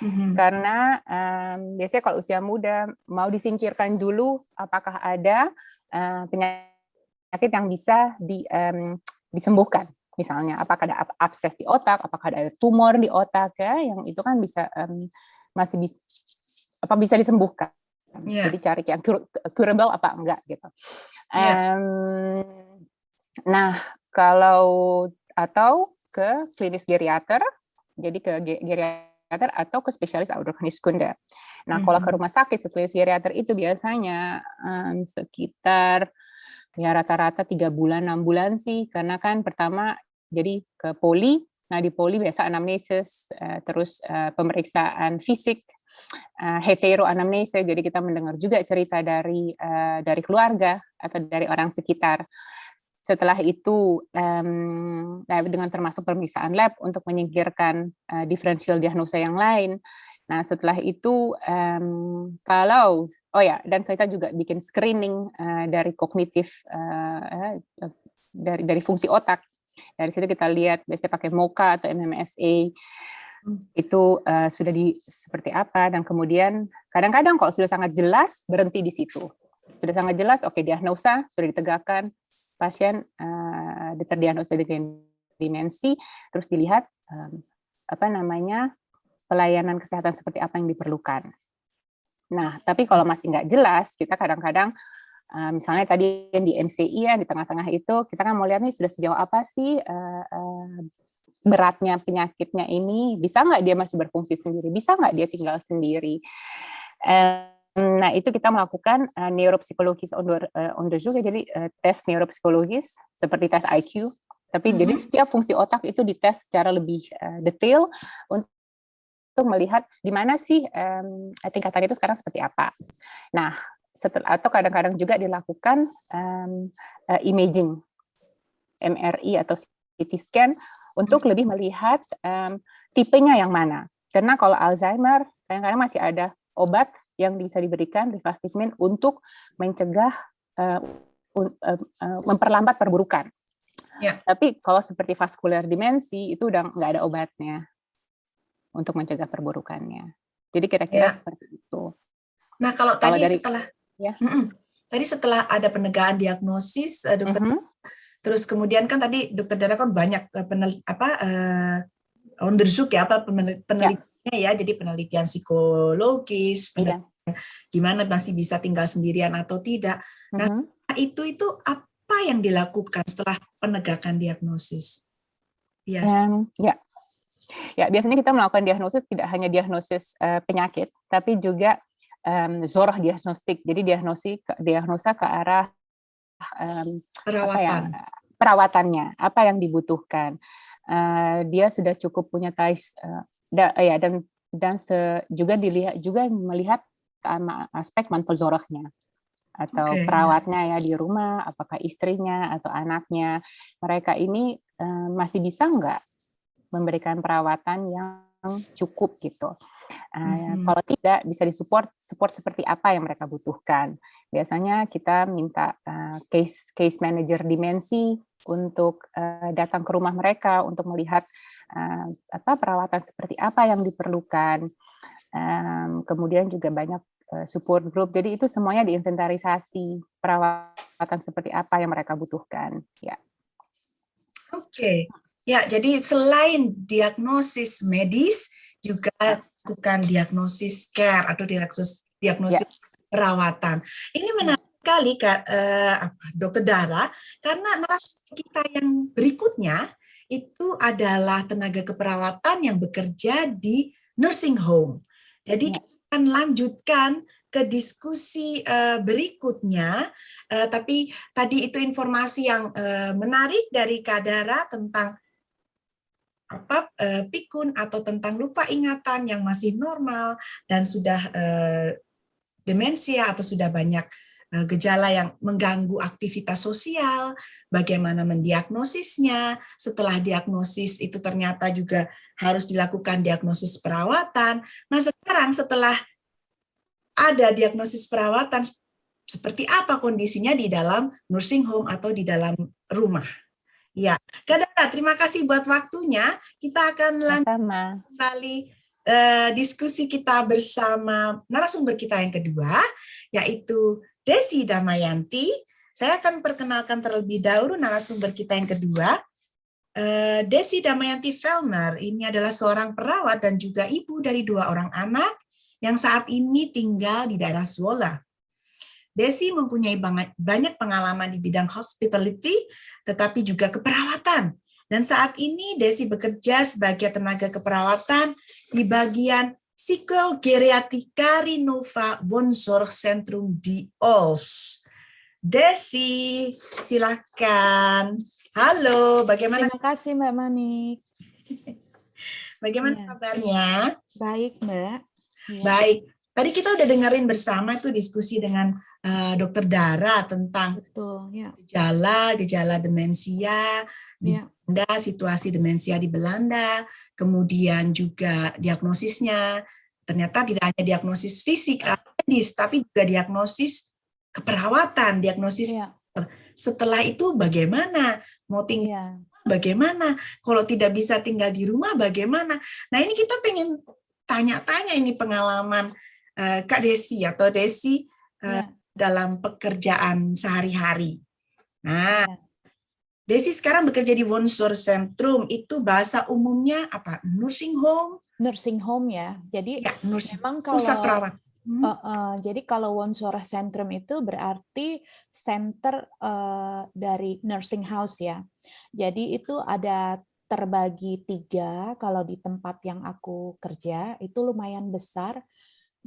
Mm -hmm. Karena um, biasanya kalau usia muda mau disingkirkan dulu apakah ada uh, penyakit yang bisa di, um, disembuhkan. Misalnya apakah ada abses di otak, apakah ada tumor di otak ya, yang itu kan bisa um, masih bisa apa bisa disembuhkan. Yeah. Jadi cari yang curable apa enggak gitu. Yeah. Um, nah, kalau atau ke klinis geriater, jadi ke geriater atau ke spesialis Audioniskunde. Nah, mm -hmm. kalau ke rumah sakit ke klinis geriater itu biasanya um, sekitar ya rata-rata tiga bulan enam bulan sih, karena kan pertama jadi ke poli, nah di poli biasa anamnesis, uh, terus uh, pemeriksaan fisik, uh, heteroanamnesa, jadi kita mendengar juga cerita dari dari keluarga atau dari orang sekitar. Setelah itu dengan termasuk pemeriksaan lab untuk menyingkirkan uh, diferensial diagnosa yang lain. Nah setelah itu kalau oh ya dan kita juga bikin screening dari kognitif dari dari fungsi otak. Dari situ kita lihat biasanya pakai MOCA atau MMSA itu uh, sudah di seperti apa dan kemudian kadang-kadang kalau sudah sangat jelas berhenti di situ. Sudah sangat jelas oke okay, diagnosa sudah ditegakkan pasien uh, terdiagnosa dengan dimensi terus dilihat um, apa namanya pelayanan kesehatan seperti apa yang diperlukan. Nah tapi kalau masih nggak jelas kita kadang-kadang Uh, misalnya tadi yang di NCI ya di tengah-tengah itu kita kan mau lihat nih sudah sejauh apa sih uh, uh, beratnya penyakitnya ini. Bisa nggak dia masih berfungsi sendiri? Bisa nggak dia tinggal sendiri? Nah itu kita melakukan uh, neuropsikologis under uh, under juga. Jadi uh, tes neuropsikologis seperti tes IQ tapi mm -hmm. jadi setiap fungsi otak itu dites secara lebih uh, detail untuk melihat di mana sih um, tingkatan itu sekarang seperti apa. Nah, setelah atau kadang-kadang juga dilakukan um, uh, imaging MRI atau CT scan untuk lebih melihat um, tipenya yang mana. Karena kalau Alzheimer, kadang-kadang masih ada obat yang bisa diberikan rivastigmin untuk mencegah uh, uh, uh, memperlambat perburukan. Ya. Tapi kalau seperti vaskular dimensi itu udah nggak ada obatnya untuk mencegah perburukannya. Jadi kira-kira ya. seperti itu. Nah kalau, kalau tadi dari, setelah ya. tadi setelah ada penegakan diagnosis, dokter uh -huh. Terus kemudian kan tadi dokter Dara kan banyak eh, penel, apa uh, onderzoek ya apa penelitiannya ya. ya, jadi penelitian psikologis, penelitian ya. gimana masih bisa tinggal sendirian atau tidak. Nah, uh -huh. itu itu apa yang dilakukan setelah penegakan diagnosis? Yes. Um, ya. Ya, biasanya kita melakukan diagnosis tidak hanya diagnosis uh, penyakit, tapi juga um, zoroh diagnostik. Jadi diagnosi diagnosa ke arah um, perawatan. Apa ya, perawatannya, apa yang dibutuhkan. Uh, dia sudah cukup punya tais uh, da, ya dan dan se, juga dilihat juga melihat aspek mantul zorohnya atau okay. perawatnya ya di rumah, apakah istrinya atau anaknya, mereka ini uh, masih bisa nggak memberikan perawatan yang cukup gitu. Uh, Mhm. Kalau tidak bisa disupport support seperti apa yang mereka butuhkan. Biasanya kita minta uh, case case manager dimensi untuk uh, datang ke rumah mereka untuk melihat uh, apa perawatan seperti apa yang diperlukan. Um, kemudian juga banyak uh, support group. Jadi itu semuanya diinventarisasi perawatan seperti apa yang mereka butuhkan. Ya. Oke, ya jadi selain diagnosis medis juga lakukan diagnosis care atau diagnosis diagnosis perawatan. Ini menarik sekali Kak eh, apa, Dokter Dara karena narasumber kita yang berikutnya itu adalah tenaga keperawatan yang bekerja di nursing home. Jadi Ya. kita akan lanjutkan ke diskusi eh, berikutnya, Eh, tapi tadi itu informasi yang eh, menarik dari Kadara tentang apa eh, pikun atau tentang lupa ingatan yang masih normal dan sudah eh, demensia atau sudah banyak eh, gejala yang mengganggu aktivitas sosial, bagaimana mendiagnosisnya, setelah diagnosis itu ternyata juga harus dilakukan diagnosis perawatan. Nah sekarang setelah ada diagnosis perawatan, seperti apa kondisinya di dalam nursing home atau di dalam rumah. Ya, Kadara, terima kasih buat waktunya. Kita akan lanjut kembali eh, diskusi kita bersama narasumber kita yang kedua, yaitu Desi Damayanti. Saya akan perkenalkan terlebih dahulu narasumber kita yang kedua. Eh, Desi Damayanti Fellner ini adalah seorang perawat dan juga ibu dari dua orang anak yang saat ini tinggal di daerah Swola. Desi mempunyai banyak pengalaman di bidang hospitality, tetapi juga keperawatan. Dan saat ini Desi bekerja sebagai tenaga keperawatan di bagian Psikogeriatika Rinova Bonsor Centrum di Ols. Desi, silakan. Halo, bagaimana? Terima kasih Mbak Manik. Bagaimana Ya. kabarnya? Baik Mbak. Ya. Baik. Tadi kita udah dengerin bersama tuh diskusi dengan uh, Dokter Dara tentang Betul, ya. gejala, gejala demensia di Ya. Belanda, situasi demensia di Belanda, kemudian juga diagnosisnya. Ternyata tidak hanya diagnosis fisik, atau medis, tapi juga diagnosis keperawatan, diagnosis Ya. setelah itu bagaimana mau tinggal Ya. bagaimana kalau tidak bisa tinggal di rumah bagaimana nah ini kita pengen tanya-tanya ini pengalaman eh, Kak Desi atau Desi eh, Ya. Dalam pekerjaan sehari-hari nah Ya. Desi sekarang bekerja di Wonsor Centrum itu bahasa umumnya apa nursing home Nursing home ya. Jadi ya nursing memang kalau pusat perawat Hmm, Eh, eh, jadi kalau Wonsora Centrum itu berarti center eh, dari nursing house ya. Jadi itu ada terbagi tiga kalau di tempat yang aku kerja itu lumayan besar.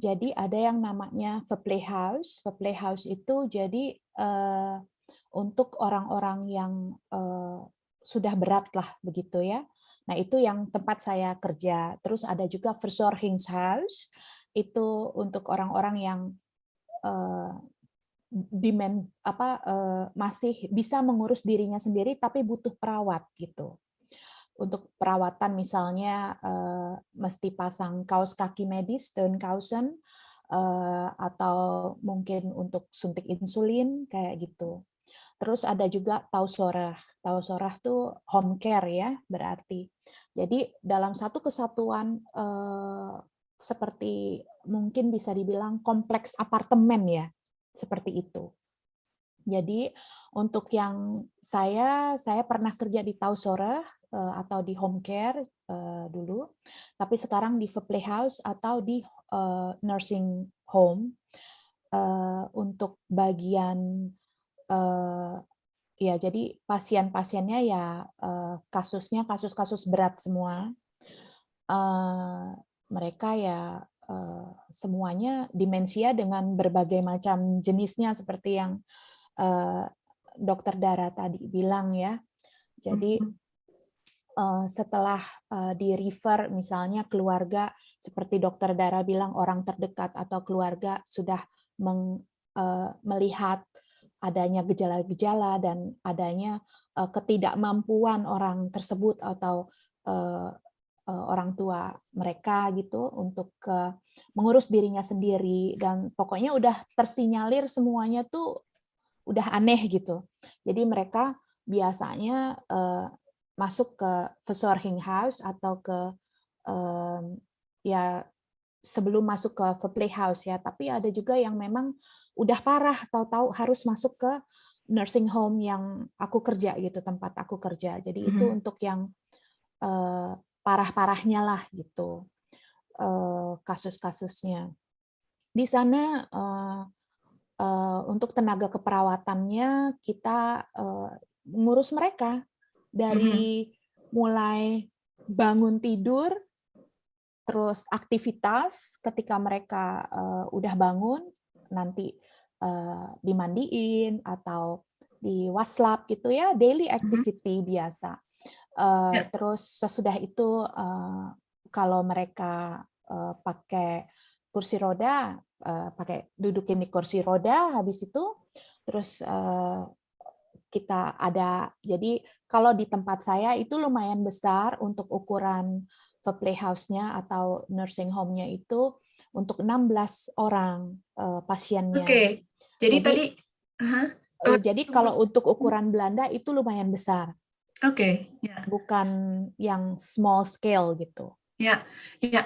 Jadi ada yang namanya Play House. Play House itu jadi eh, untuk orang-orang yang eh, sudah berat lah begitu ya. Nah itu yang tempat saya kerja. Terus ada juga Verzorgingshuis itu untuk orang-orang yang uh, demand apa uh, masih bisa mengurus dirinya sendiri tapi butuh perawat gitu. Untuk perawatan misalnya uh, mesti pasang kaos kaki medis Steunkausen uh, atau mungkin untuk suntik insulin kayak gitu. Terus ada juga tausorah. Tausorah tuh home care ya berarti. Jadi dalam satu kesatuan uh, seperti mungkin bisa dibilang kompleks apartemen ya, seperti itu. Jadi untuk yang saya, saya pernah kerja di Tausora atau di home care dulu, tapi sekarang di play house atau di nursing home. Untuk bagian ya jadi pasien-pasiennya ya kasusnya kasus-kasus berat semua. Mereka ya uh, semuanya demensia dengan berbagai macam jenisnya seperti yang uh, dokter Dara tadi bilang ya. Jadi uh, setelah uh, di refer misalnya keluarga seperti dokter Dara bilang orang terdekat atau keluarga sudah meng, uh, melihat adanya gejala-gejala dan adanya uh, ketidakmampuan orang tersebut atau uh, uh, orang tua mereka gitu untuk uh, mengurus dirinya sendiri dan pokoknya udah tersinyalir semuanya tuh udah aneh gitu. Jadi mereka biasanya uh, masuk ke Verzorging House atau ke um, ya sebelum masuk ke Playhouse ya, tapi ada juga yang memang udah parah tahu-tahu harus masuk ke nursing home yang aku kerja gitu tempat aku kerja. Jadi mm -hmm. itu untuk yang uh, parah-parahnya lah gitu uh, kasus-kasusnya. Di sana uh, uh, untuk tenaga keperawatannya kita uh, ngurus mereka dari mm -hmm. mulai bangun tidur terus aktivitas ketika mereka uh, udah bangun nanti uh, dimandiin atau di waslap gitu ya daily mm-hmm. activity mm -hmm. biasa uh, yeah. terus sesudah itu uh, kalau mereka uh, pakai kursi roda uh, pakai dudukin di kursi roda habis itu terus uh, kita ada jadi kalau di tempat saya itu lumayan besar untuk ukuran playhouse-nya atau nursing home-nya itu untuk 16 orang uh, pasiennya. Oke. Okay. Jadi, jadi tadi uh -huh. uh, jadi kalau untuk ukuran Belanda itu lumayan besar. Oke, okay. yeah. bukan yang small scale gitu. Ya, ya,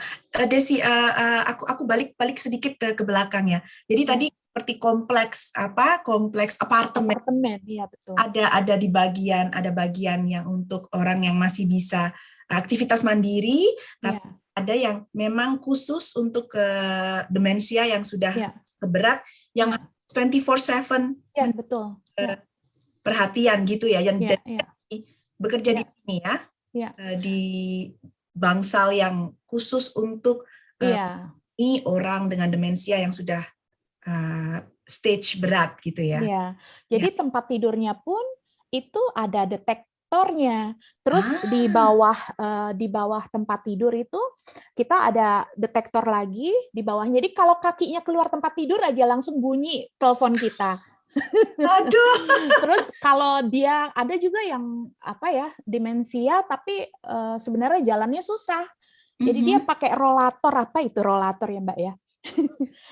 Desi, uh, uh, aku aku balik balik sedikit ke, ke belakang ya. Jadi ya. tadi seperti kompleks apa kompleks apartemen, apartemen ya betul. ada ada di bagian ada bagian yang untuk orang yang masih bisa aktivitas mandiri, tapi yeah. ada yang memang khusus untuk ke demensia yang sudah yeah. keberat, yang yeah. 24/7 yeah, betul. Yeah. perhatian gitu ya, yang yeah, yeah. bekerja yeah. di sini ya, yeah. di bangsal yang khusus untuk yeah. ini orang dengan demensia yang sudah uh, stage berat gitu ya. Yeah. Jadi yeah. tempat tidurnya pun itu ada detek detektornya. Terus ah. di bawah uh, di bawah tempat tidur itu kita ada detektor lagi di bawahnya. Jadi kalau kakinya keluar tempat tidur aja langsung bunyi telepon kita. Aduh. Terus kalau dia ada juga yang apa ya demensia tapi uh, sebenarnya jalannya susah. Jadi mm -hmm. dia pakai rollator apa itu rollator ya Mbak ya?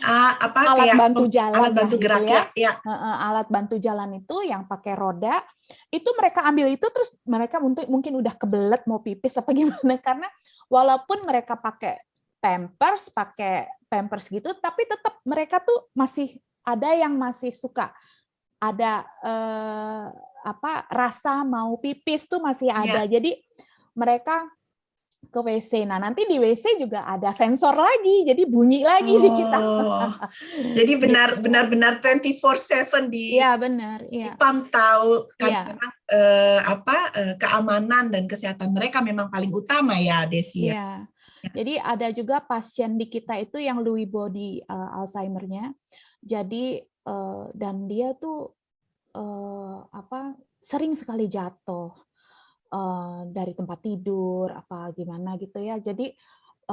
uh, apa alat kayak bantu jalan alat bantu gerak gitu ya, ya. Uh, alat bantu jalan itu yang pakai roda itu mereka ambil itu terus mereka untuk mungkin udah kebelet mau pipis apa gimana karena walaupun mereka pakai pampers pakai pampers gitu tapi tetap mereka tuh masih ada yang masih suka ada uh, apa rasa mau pipis tuh masih ada ya. jadi mereka ke WC. Nah, nanti di WC juga ada sensor lagi, jadi bunyi lagi oh, di kita. jadi benar gitu. benar-benar 24/7 di Iya, benar, iya. dipantau karena ya. memang eh, apa eh, keamanan dan kesehatan mereka memang paling utama ya, Desi. Ya. ya. Jadi ada juga pasien di kita itu yang Lewy body uh, Alzheimer-nya. Jadi uh, dan dia tuh uh, apa sering sekali jatuh Eh, dari tempat tidur apa gimana gitu ya jadi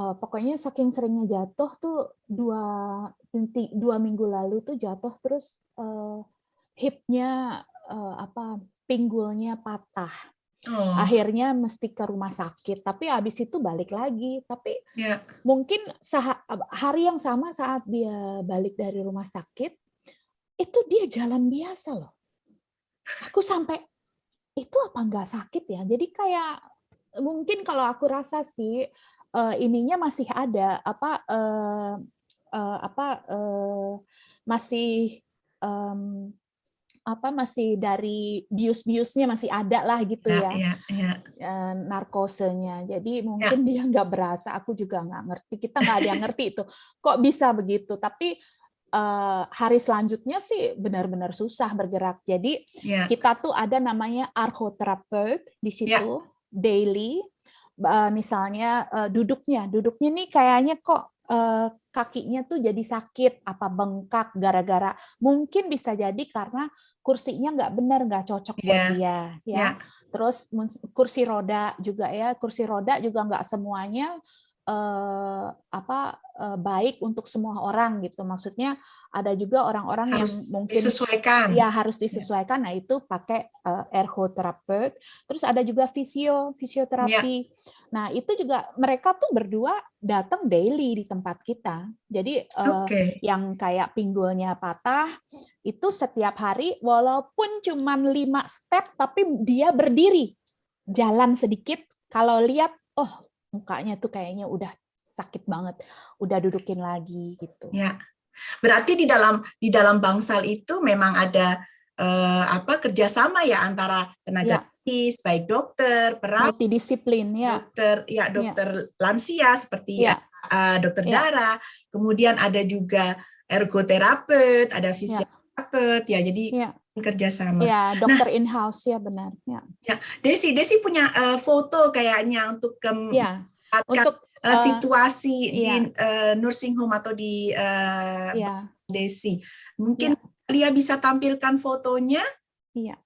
uh, pokoknya saking seringnya jatuh tuh dua dua minggu lalu tuh jatuh terus uh, hipnya uh, apa pinggulnya patah Oh. Akhirnya mesti ke rumah sakit, tapi habis itu balik lagi. Tapi yeah. mungkin hari yang sama saat dia balik dari rumah sakit, itu dia jalan biasa loh. Aku sampai itu apa nggak sakit ya? Jadi kayak mungkin kalau aku rasa sih uh, ininya masih ada apa uh, uh, apa uh, masih um, apa masih dari bius-biusnya masih ada lah gitu ya, ya, ya, ya. narkosenya jadi mungkin ya. dia nggak berasa aku juga nggak ngerti kita nggak ada yang ngerti itu kok bisa begitu tapi uh, hari selanjutnya sih benar-benar susah bergerak. Jadi yeah. kita tuh ada namanya archoterapeut di situ yeah. daily. Uh, misalnya uh, duduknya, duduknya nih kayaknya kok uh, kakinya tuh jadi sakit, apa bengkak gara-gara mungkin bisa jadi karena kursinya nggak benar, nggak cocok yeah. buat dia, ya. Yeah. Terus kursi roda juga ya, kursi roda juga nggak semuanya uh, apa uh, baik untuk semua orang gitu. Maksudnya ada juga orang-orang yang mungkin disesuaikan. Ya harus ya. disesuaikan. Nah, itu pakai uh, ergoterapeut. Terus ada juga fisio, fisioterapi. Ya. Nah, itu juga mereka tuh berdua datang daily di tempat kita. Jadi okay. yang kayak pinggulnya patah itu setiap hari walaupun cuma lima step tapi dia berdiri jalan sedikit kalau lihat oh mukanya tuh kayaknya udah sakit banget, udah dudukin lagi gitu. Ya. Berarti di dalam di dalam bangsal itu memang ada eh, apa kerjasama ya antara tenaga ya medis, baik dokter, perawat, multidisiplin ya. Dokter ya dokter ya. lansia seperti ya. uh, dokter ya. darah, kemudian ada juga ergoterapeut, ada ya. fisioterapeut ya. ya jadi ya. kerjasama. Ya, dokter nah, in house ya benar. Ya. ya. Desi, Desi punya uh, foto kayaknya untuk um, ya. untuk uh, situasi uh, di uh, nursing home atau di uh, ya. Desi. Mungkin ya. Lia bisa tampilkan fotonya? Iya.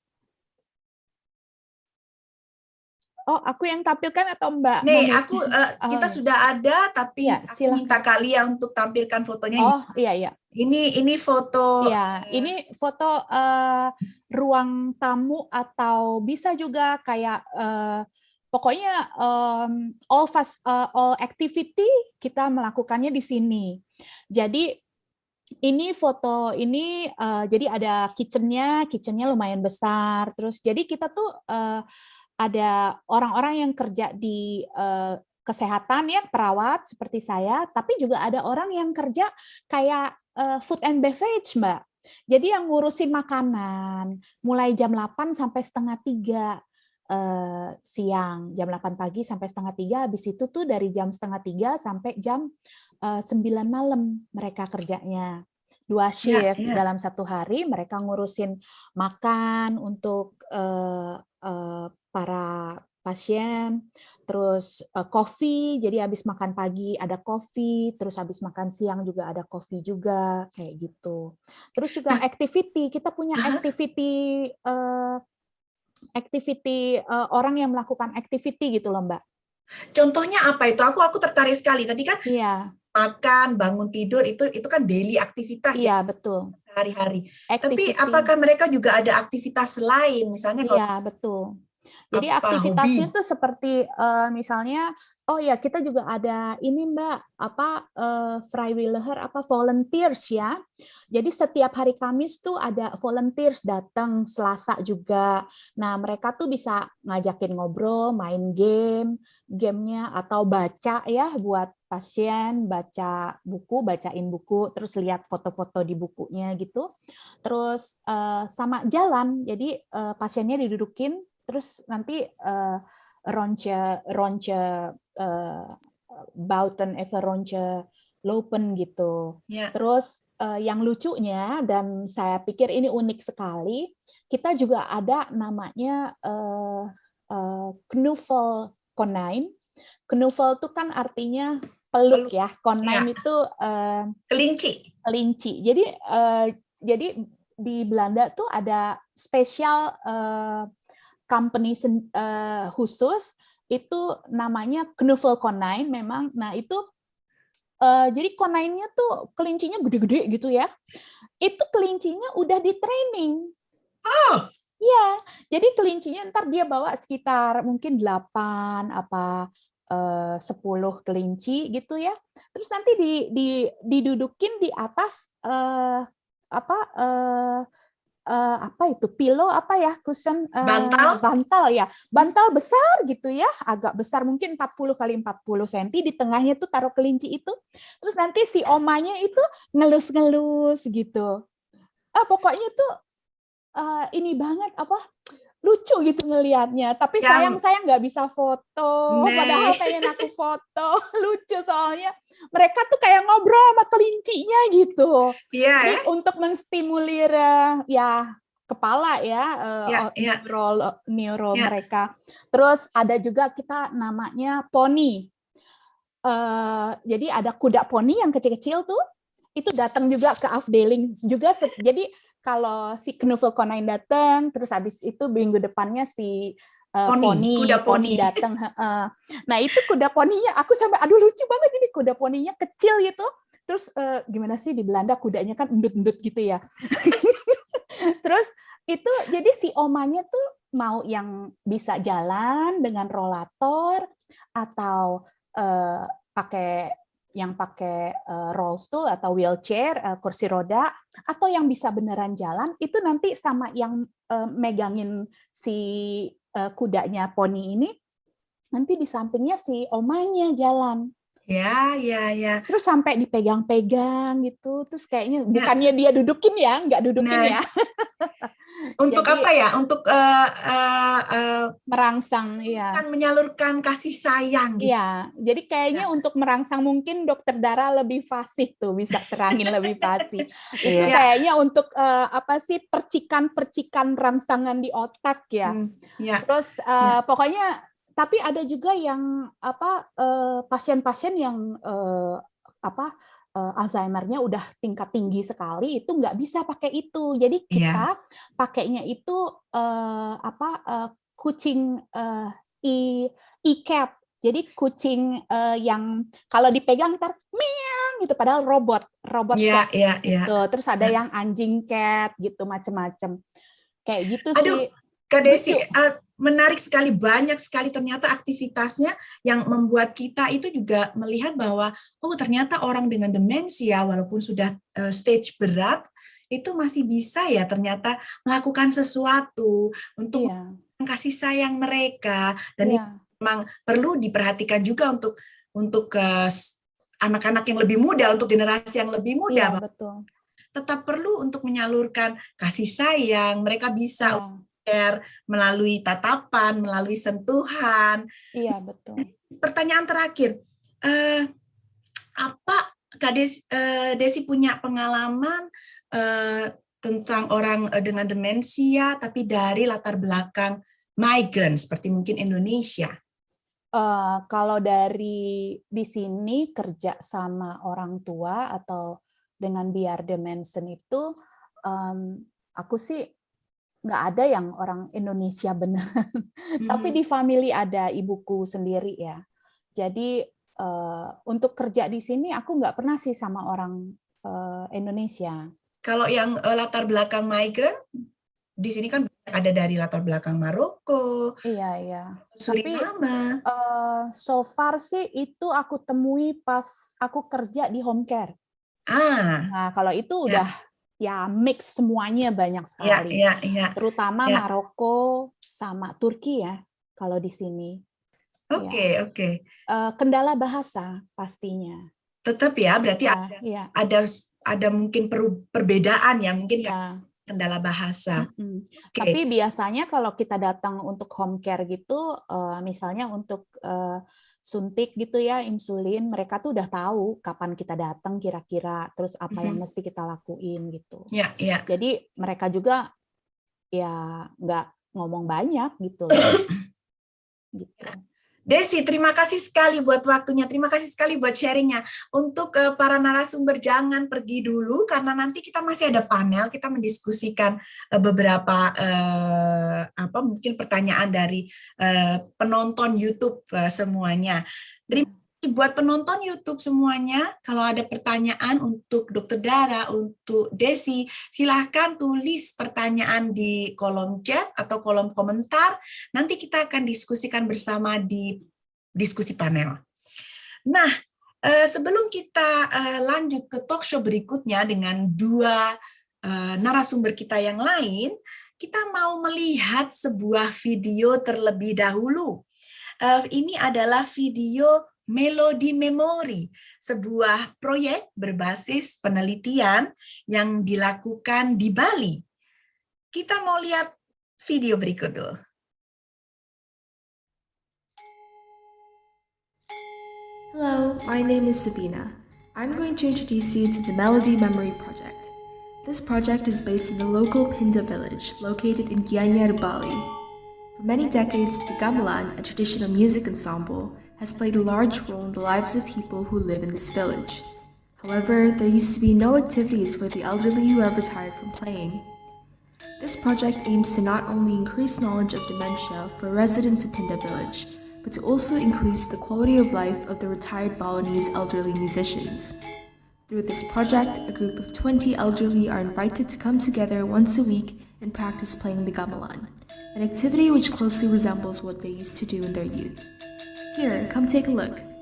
Oh, aku yang tampilkan atau Mbak? Nih, aku uh, kita uh, sudah ada, tapi ya, aku minta kalian untuk tampilkan fotonya. Oh, iya iya. Ini ini foto. Iya, ini foto uh, ruang tamu atau bisa juga kayak uh, pokoknya um, all fast uh, all activity kita melakukannya di sini. Jadi ini foto ini uh, jadi ada kitchennya, kitchennya lumayan besar. Terus jadi kita tuh uh, ada orang-orang yang kerja di uh, kesehatan ya perawat seperti saya, tapi juga ada orang yang kerja kayak uh, food and beverage, Mbak. Jadi yang ngurusin makanan mulai jam 8 sampai setengah tiga uh, siang, jam 8 pagi sampai setengah tiga, habis itu tuh dari jam setengah tiga sampai jam uh, 9 malam mereka kerjanya dua ya, shift ya, ya. dalam satu hari mereka ngurusin makan untuk uh, uh, para pasien, terus uh, kopi, jadi habis makan pagi ada kopi, terus habis makan siang juga ada kopi juga, kayak gitu. Terus juga nah. activity, kita punya activity uh, activity uh, orang yang melakukan activity gitu loh Mbak. Contohnya apa itu? Aku aku tertarik sekali. Tadi kan iya. Makan, bangun tidur itu itu kan daily aktivitas Iya, ya, betul. Sehari-hari. Tapi apakah mereka juga ada aktivitas lain misalnya Iya, betul. Jadi apa aktivitasnya hobi? tuh seperti uh, misalnya oh ya kita juga ada ini Mbak apa uh, Freiwilliger apa volunteers ya. Jadi setiap hari Kamis tuh ada volunteers datang Selasa juga. Nah, mereka tuh bisa ngajakin ngobrol, main game, gamenya atau baca ya buat pasien baca buku, bacain buku, terus lihat foto-foto di bukunya gitu. Terus uh, sama jalan, jadi uh, pasiennya didudukin terus nanti uh, ronce ronce uh, Bauten even ronce Lopen gitu. Yeah. Terus uh, yang lucunya dan saya pikir ini unik sekali, kita juga ada namanya uh, uh, knuffel konine. Knuffel itu kan artinya peluk ya. Konine yeah. itu uh, kelinci. Kelinci. Jadi uh, jadi di Belanda tuh ada spesial uh, company uh, khusus itu namanya Knuffel Konine memang. Nah, itu uh, jadi konine-nya tuh kelincinya gede-gede gitu ya. Itu kelincinya udah di training. Oh. Iya, jadi kelincinya ntar dia bawa sekitar mungkin 8 apa eh, 10 kelinci gitu ya. Terus nanti di, di didudukin di atas eh, apa eh, uh, apa itu pilo apa ya kusen uh, bantal. bantal ya. Bantal besar gitu ya agak besar mungkin 40 kali 40 cm di tengahnya tuh taruh kelinci itu. Terus nanti si omanya itu ngelus-ngelus gitu. Ah pokoknya tuh uh, ini banget apa lucu gitu ngelihatnya tapi sayang saya nggak bisa foto nee. padahal pengen aku foto lucu soalnya mereka tuh kayak ngobrol sama kelincinya gitu iya yeah. untuk menstimulir ya kepala ya, yeah, yeah. neuro neuro yeah. mereka terus ada juga kita namanya poni uh, jadi ada kuda poni yang kecil-kecil tuh itu datang juga ke afdeling juga jadi kalau si Knuffel Konine datang, terus habis itu minggu depannya si uh, poni, poni, kuda poni, poni datang. Uh, nah itu kuda poninya, aku sampai aduh lucu banget ini kuda poninya kecil gitu. Terus uh, gimana sih di Belanda kudanya kan endut-endut gitu ya. terus itu jadi si omanya tuh mau yang bisa jalan dengan rolator, atau uh, pakai yang pakai uh, roll stool atau wheelchair, uh, kursi roda, atau yang bisa beneran jalan, itu nanti sama yang uh, megangin si kudanya poni ini, nanti di sampingnya si omanya jalan. Ya, ya, ya. Terus sampai dipegang-pegang gitu, terus kayaknya nah, bukannya dia dudukin ya, nggak dudukin nah, ya. untuk Jadi, apa ya? Untuk uh, uh, uh, merangsang, ya. Kan menyalurkan kasih sayang. Gitu. Iya. Jadi kayaknya ya. untuk merangsang mungkin dokter darah lebih fasih tuh, bisa terangin lebih fasih. Itu ya. kayaknya untuk uh, apa sih percikan-percikan rangsangan di otak ya. Hmm, ya. Terus uh, ya. pokoknya tapi ada juga yang apa eh, pasien-pasien yang uh, apa uh, Alzheimer-nya udah tingkat tinggi sekali itu nggak bisa pakai itu. Jadi iya. kita yeah. pakainya itu uh, apa uh, kucing uh, e e-cat. Jadi kucing uh, yang kalau dipegang ntar miang gitu padahal robot, robot yeah, cat yeah, gitu. Yeah. Terus ada yang anjing cat gitu macem-macem. Kayak gitu Aduh, sih. Kak Desi, uh, menarik sekali banyak sekali ternyata aktivitasnya yang membuat kita itu juga melihat bahwa oh ternyata orang dengan demensia walaupun sudah uh, stage berat itu masih bisa ya ternyata melakukan sesuatu untuk yeah. kasih sayang mereka dan yeah. itu memang perlu diperhatikan juga untuk untuk uh, anak-anak yang lebih muda untuk generasi yang lebih muda yeah, betul. tetap perlu untuk menyalurkan kasih sayang mereka bisa yeah melalui tatapan, melalui sentuhan. Iya, betul. Pertanyaan terakhir, eh, apa Kak Desi, eh, Desi punya pengalaman eh, tentang orang eh, dengan demensia, tapi dari latar belakang migran, seperti mungkin Indonesia? Uh, kalau dari di sini kerja sama orang tua atau dengan biar demensen itu, um, aku sih nggak ada yang orang Indonesia benar. Hmm. Tapi di family ada ibuku sendiri ya. Jadi uh, untuk kerja di sini aku nggak pernah sih sama orang uh, Indonesia. Kalau yang uh, latar belakang migran di sini kan ada dari latar belakang Maroko. Iya iya. Suriname. Tapi uh, so far sih itu aku temui pas aku kerja di home care. Ah. Nah kalau itu ya. udah ya mix semuanya banyak iya, sekali. Ya, ya, ya. Terutama ya. Maroko sama Turki ya kalau di sini. Oke, okay, ya. oke. Okay. Uh, kendala bahasa pastinya. Tetap ya, berarti ya, ada ya. ada ada mungkin per, perbedaan ya mungkin ya. kendala bahasa. Mm -hmm. okay. Tapi biasanya kalau kita datang untuk home care gitu, uh, misalnya untuk uh, suntik gitu ya insulin mereka tuh udah tahu kapan kita datang kira-kira terus apa yang mm-hmm. mesti kita lakuin gitu. Ya ya. Jadi mereka juga ya nggak ngomong banyak gitu. Gitu Desi, terima kasih sekali buat waktunya, terima kasih sekali buat sharingnya. Untuk uh, para narasumber jangan pergi dulu karena nanti kita masih ada panel, kita mendiskusikan uh, beberapa uh, apa mungkin pertanyaan dari uh, penonton YouTube uh, semuanya. Terima buat penonton YouTube semuanya, kalau ada pertanyaan untuk Dokter Dara, untuk Desi, silahkan tulis pertanyaan di kolom chat atau kolom komentar. Nanti kita akan diskusikan bersama di diskusi panel. Nah, eh, sebelum kita eh, lanjut ke talk show berikutnya dengan dua eh, narasumber kita yang lain, kita mau melihat sebuah video terlebih dahulu. Ini adalah video Melodi Memory, sebuah proyek berbasis penelitian yang dilakukan di Bali. Kita mau lihat video berikut dulu. Hello, my name is Sabina. I'm going to introduce you to the Melody Memory Project. This project is based in the local Pinda village located in Gianyar, Bali. For many decades, the gamelan, a traditional music ensemble, has played a large role in the lives of people who live in this village. However, there used to be no activities for the elderly who have retired from playing. This project aims to not only increase knowledge of dementia for residents of Pinda village, but to also increase the quality of life of the retired Balinese elderly musicians. Through this project, a group of 20 elderly are invited to come together once a week and practice playing the gamelan, an activity which closely resembles what they used to do in their youth. Here, come take a look.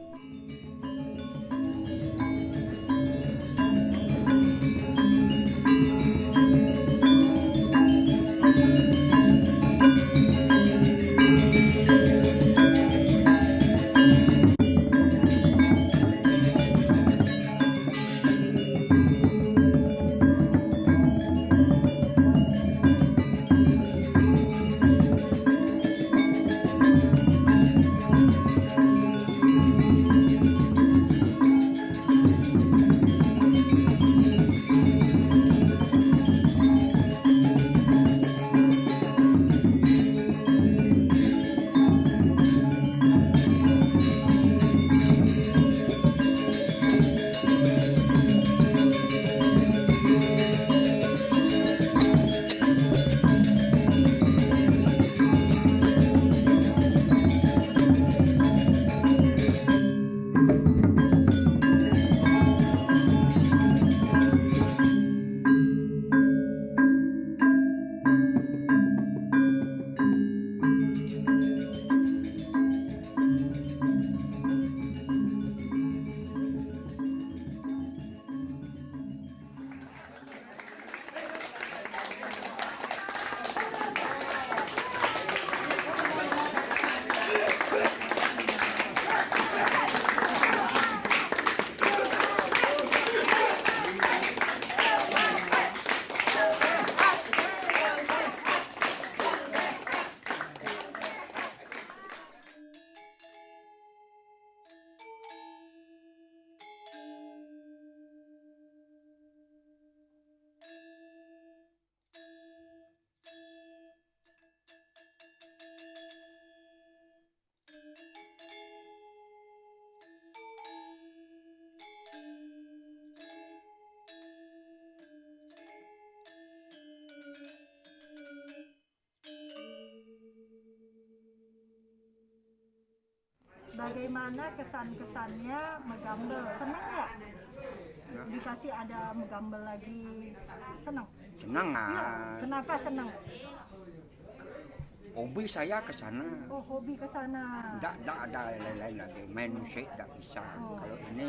Bagaimana kesan-kesannya megambel seneng nggak dikasih ada megambel lagi seneng Senang Iya. ah. kenapa seneng Hobi saya ke sana. oh hobi ke sana Tidak, tidak ada lain-lain lagi. Main musik tidak bisa. Oh. Kalau ini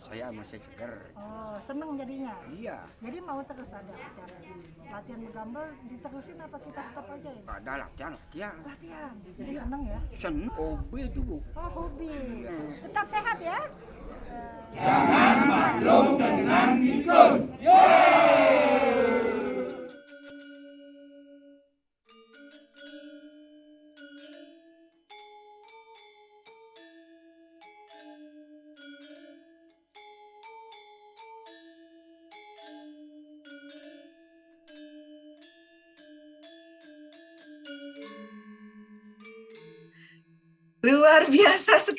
saya masih seger. oh seneng jadinya? Iya, jadi mau terus ada acara latihan megambel diterusin apa kita stop aja ya? Ada latihan, latihan. latihan? Jadi seneng ya? Senang hobi itu bu. oh hobi. Tetap sehat ya? Luar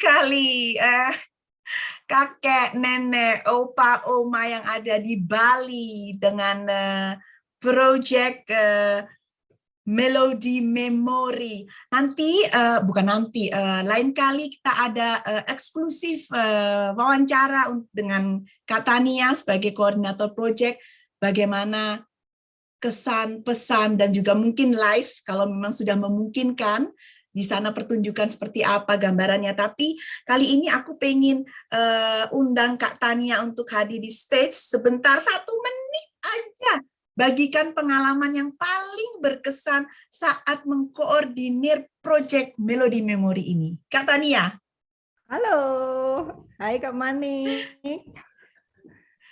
sekali. Eh, kakek, nenek, opa, oma yang ada di Bali dengan eh, project eh, Melody Memory. Nanti, eh, bukan nanti, eh, lain kali kita ada eh, eksklusif eh, wawancara dengan Katania sebagai koordinator project, bagaimana kesan, pesan, dan juga mungkin live kalau memang sudah memungkinkan di sana pertunjukan seperti apa gambarannya. Tapi kali ini aku pengen eh, undang Kak Tania untuk hadir di stage sebentar satu menit aja. Bagikan pengalaman yang paling berkesan saat mengkoordinir proyek Melody Memory ini. Kak Tania. Halo, hai Kak Mani.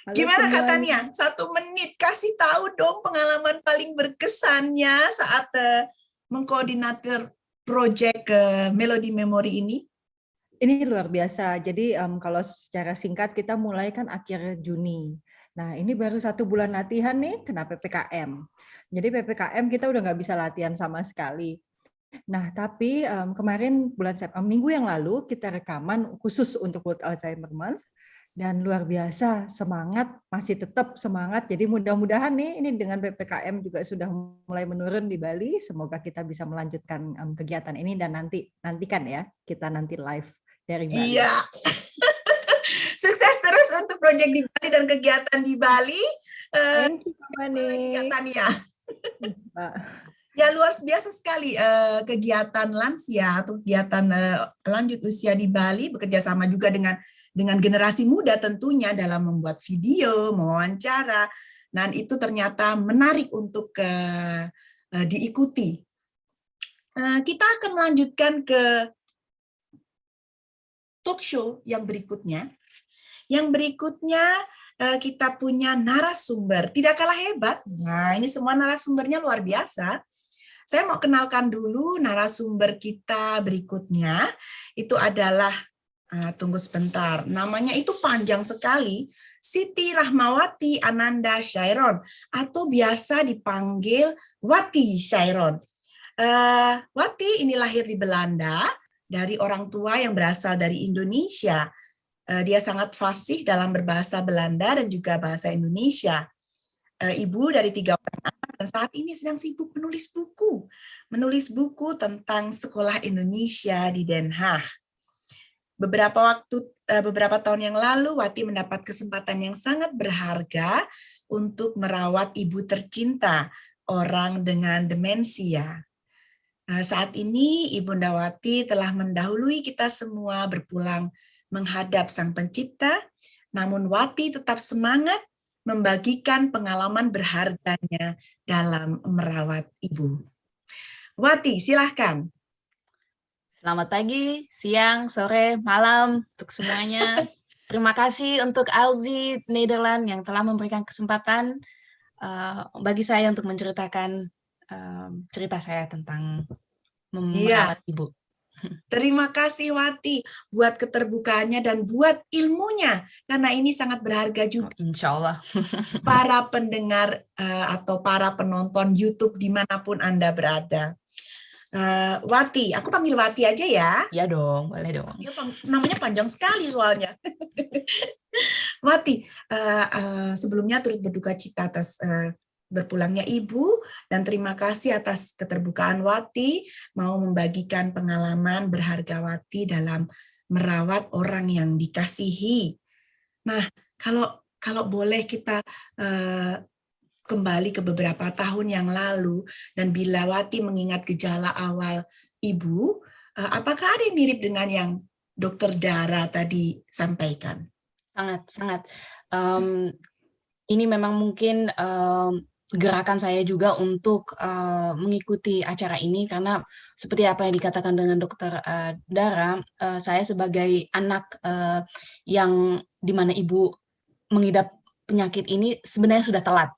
Halo Gimana Kak semuanya. Tania? Satu menit, kasih tahu dong pengalaman paling berkesannya saat eh, mengkoordinator eh, Melody Memory ini. Ini luar biasa. Jadi em, kalau secara singkat kita mulai kan akhir Juni. Nah ini baru satu bulan latihan nih kena PPKM. Jadi PPKM kita udah nggak bisa latihan sama sekali. Nah tapi em, kemarin bulan Sep- em, minggu yang lalu kita rekaman khusus untuk World Alzheimer Month dan luar biasa semangat masih tetap semangat. Jadi mudah-mudahan nih ini dengan PPKM juga sudah mulai menurun di Bali. Semoga kita bisa melanjutkan em, kegiatan ini dan nanti nantikan ya kita nanti live dari Bali. Iya. Sukses terus untuk proyek di Bali dan kegiatan di Bali. Eh, Thank you Tania. Mbak. Ya luar biasa sekali uh, kegiatan lansia atau kegiatan uh, lanjut usia di Bali bekerja sama juga dengan dengan generasi muda tentunya dalam membuat video, mewawancara, dan itu ternyata menarik untuk uh, uh, diikuti. Uh, kita akan melanjutkan ke talk show yang berikutnya. Yang berikutnya kita punya narasumber, tidak kalah hebat. Nah, ini semua narasumbernya luar biasa. Saya mau kenalkan dulu narasumber kita berikutnya. Itu adalah, uh, tunggu sebentar, namanya itu panjang sekali, Siti Rahmawati Ananda Syairon, atau biasa dipanggil Wati Syairon. Uh, Wati ini lahir di Belanda, dari orang tua yang berasal dari Indonesia. Uh, dia sangat fasih dalam berbahasa Belanda dan juga bahasa Indonesia. Ibu dari tiga orang anak dan saat ini sedang sibuk menulis buku. Menulis buku tentang sekolah Indonesia di Den Haag. Beberapa waktu eh, beberapa tahun yang lalu Wati mendapat kesempatan yang sangat berharga untuk merawat ibu tercinta orang dengan demensia. Eh, saat ini Ibu Wati telah mendahului kita semua berpulang menghadap Sang Pencipta, namun Wati tetap semangat membagikan pengalaman berharganya dalam merawat ibu. Wati, silahkan. Selamat pagi, siang, sore, malam untuk semuanya. Terima kasih untuk Alzi Nederland yang telah memberikan kesempatan uh, bagi saya untuk menceritakan uh, cerita saya tentang merawat iya. ibu. Terima kasih Wati buat keterbukaannya dan buat ilmunya karena ini sangat berharga juga. Insya Allah. para pendengar uh, atau para penonton YouTube di mana pun anda berada. Uh, Wati, aku panggil Wati aja ya. Ya dong, boleh dong. Ya, namanya panjang sekali soalnya. Wati, uh, uh, sebelumnya turut berduka cita atas uh, berpulangnya Ibu dan terima kasih atas keterbukaan Wati mau membagikan pengalaman berharga Wati dalam merawat orang yang dikasihi. Nah, kalau kalau boleh kita uh, kembali ke beberapa tahun yang lalu dan bila Wati mengingat gejala awal Ibu, uh, apakah ada yang mirip dengan yang Dokter Dara tadi sampaikan? Sangat, sangat. Um, ini memang mungkin um, gerakan saya juga untuk uh, mengikuti acara ini karena seperti apa yang dikatakan dengan dokter uh, Dara, uh, saya sebagai anak uh, yang di mana ibu mengidap penyakit ini sebenarnya sudah telat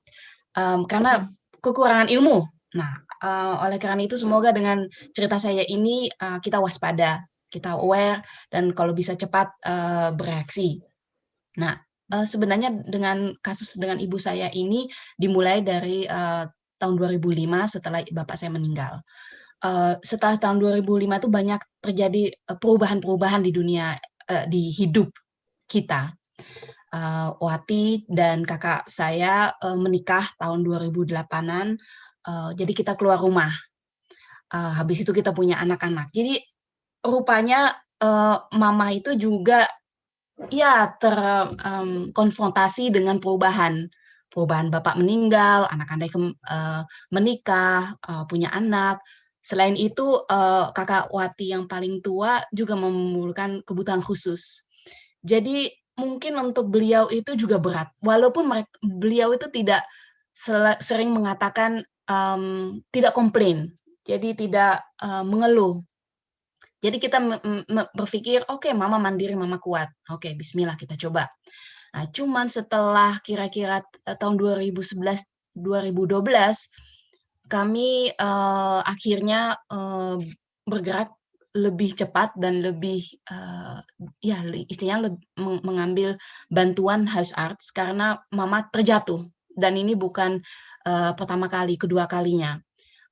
um, karena kekurangan ilmu. Nah, uh, oleh karena itu semoga dengan cerita saya ini uh, kita waspada, kita aware dan kalau bisa cepat uh, bereaksi. Nah, uh, sebenarnya dengan kasus dengan ibu saya ini dimulai dari uh, tahun 2005 setelah bapak saya meninggal. Uh, setelah tahun 2005 itu banyak terjadi perubahan-perubahan di dunia uh, di hidup kita. Uh, Wati dan kakak saya uh, menikah tahun 2008-an, uh, jadi kita keluar rumah. Uh, habis itu kita punya anak-anak. Jadi rupanya uh, mama itu juga ya terkonfrontasi um, dengan perubahan perubahan bapak meninggal, anak anda uh, menikah, uh, punya anak. Selain itu, uh, kakak Wati yang paling tua juga memerlukan kebutuhan khusus. Jadi mungkin untuk beliau itu juga berat, walaupun mereka, beliau itu tidak sering mengatakan um, tidak komplain, jadi tidak uh, mengeluh jadi kita berpikir, oke okay, mama mandiri, mama kuat. Oke, okay, bismillah kita coba. Nah, cuman setelah kira-kira eh, tahun 2011 2012 kami uh, akhirnya uh, bergerak lebih cepat dan lebih uh, ya istilahnya mengambil bantuan house arts karena mama terjatuh dan ini bukan uh, pertama kali kedua kalinya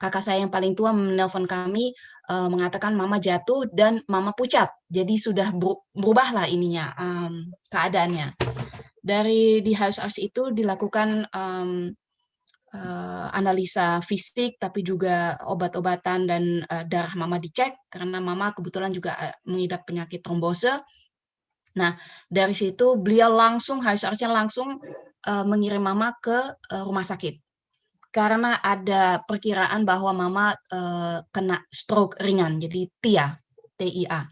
kakak saya yang paling tua menelpon kami uh, mengatakan mama jatuh dan mama pucat. Jadi sudah berubahlah ininya um, keadaannya. Dari di house arts itu dilakukan um, uh, analisa fisik, tapi juga obat-obatan dan uh, darah mama dicek karena mama kebetulan juga uh, mengidap penyakit trombose. Nah dari situ beliau langsung artsnya langsung uh, mengirim mama ke uh, rumah sakit karena ada perkiraan bahwa mama uh, kena stroke ringan, jadi TIA, TIA.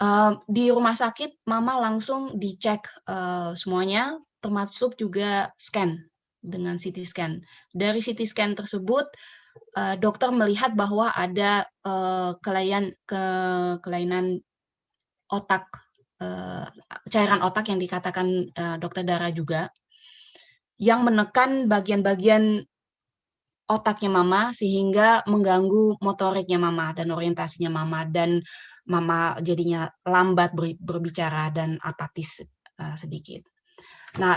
Uh, di rumah sakit, mama langsung dicek uh, semuanya, termasuk juga scan dengan CT scan. Dari CT scan tersebut, uh, dokter melihat bahwa ada uh, kelainan ke kelainan otak, uh, cairan otak yang dikatakan dokter Dara juga, yang menekan bagian-bagian otaknya mama sehingga mengganggu motoriknya mama dan orientasinya mama dan mama jadinya lambat berbicara dan apatis sedikit. Nah,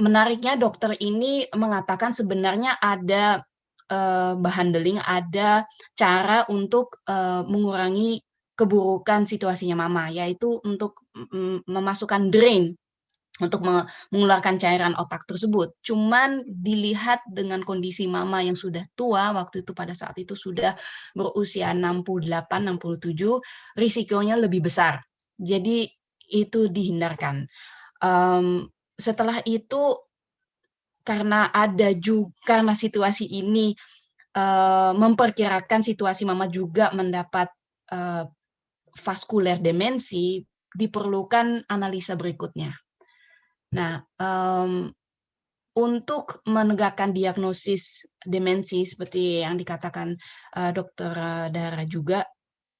menariknya dokter ini mengatakan sebenarnya ada uh, handling, ada cara untuk uh, mengurangi keburukan situasinya mama, yaitu untuk memasukkan drain untuk mengeluarkan cairan otak tersebut. Cuman dilihat dengan kondisi mama yang sudah tua, waktu itu pada saat itu sudah berusia 68-67, risikonya lebih besar. Jadi itu dihindarkan. Um, setelah itu karena ada juga karena situasi ini uh, memperkirakan situasi mama juga mendapat uh, vaskuler demensi, diperlukan analisa berikutnya. Nah, um, untuk menegakkan diagnosis demensi seperti yang dikatakan uh, dokter Dara juga,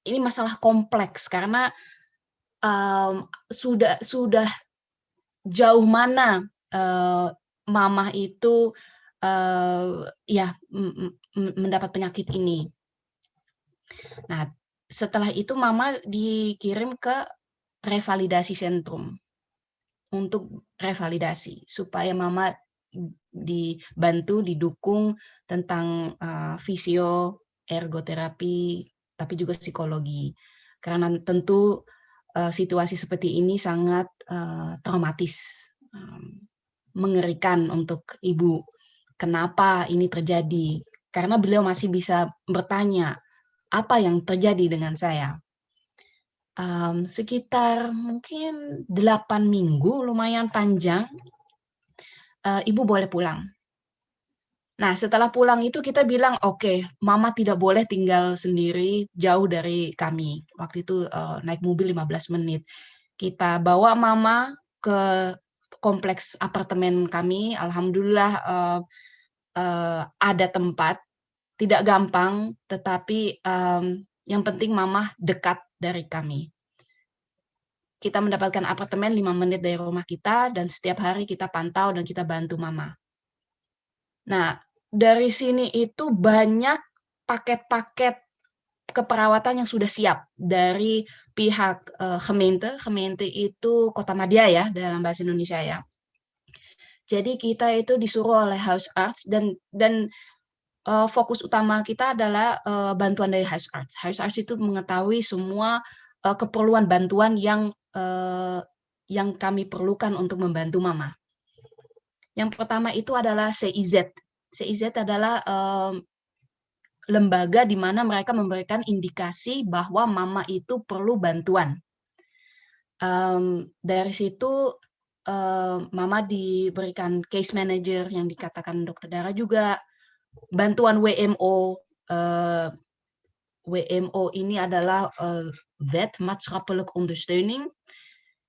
ini masalah kompleks karena um, sudah sudah jauh mana uh, mamah itu uh, ya mendapat penyakit ini. Nah, setelah itu mama dikirim ke revalidasi sentrum untuk revalidasi supaya mama dibantu didukung tentang uh, fisio ergoterapi tapi juga psikologi karena tentu situasi seperti ini sangat uh, traumatis um, mengerikan untuk ibu. Kenapa ini terjadi? Karena beliau masih bisa bertanya apa yang terjadi dengan saya? Um, sekitar mungkin delapan minggu, lumayan panjang, uh, ibu boleh pulang. Nah, setelah pulang itu kita bilang, oke, okay, mama tidak boleh tinggal sendiri jauh dari kami. Waktu itu uh, naik mobil 15 menit. Kita bawa mama ke kompleks apartemen kami. Alhamdulillah uh, uh, ada tempat. Tidak gampang, tetapi um, yang penting mama dekat dari kami. Kita mendapatkan apartemen 5 menit dari rumah kita dan setiap hari kita pantau dan kita bantu mama. Nah, dari sini itu banyak paket-paket keperawatan yang sudah siap dari pihak uh, gemeente. Gemeente itu kota Madia ya dalam bahasa Indonesia ya. Jadi kita itu disuruh oleh house arts dan dan uh, fokus utama kita adalah uh, bantuan dari House Arts. House Arts itu mengetahui semua uh, keperluan bantuan yang uh, yang kami perlukan untuk membantu Mama. Yang pertama itu adalah CIZ. CIZ adalah um, lembaga di mana mereka memberikan indikasi bahwa Mama itu perlu bantuan. Um, dari situ um, Mama diberikan case manager yang dikatakan dokter Dara juga, bantuan WMO uh, eh, WMO ini adalah uh, wet maatschappelijk ondersteuning.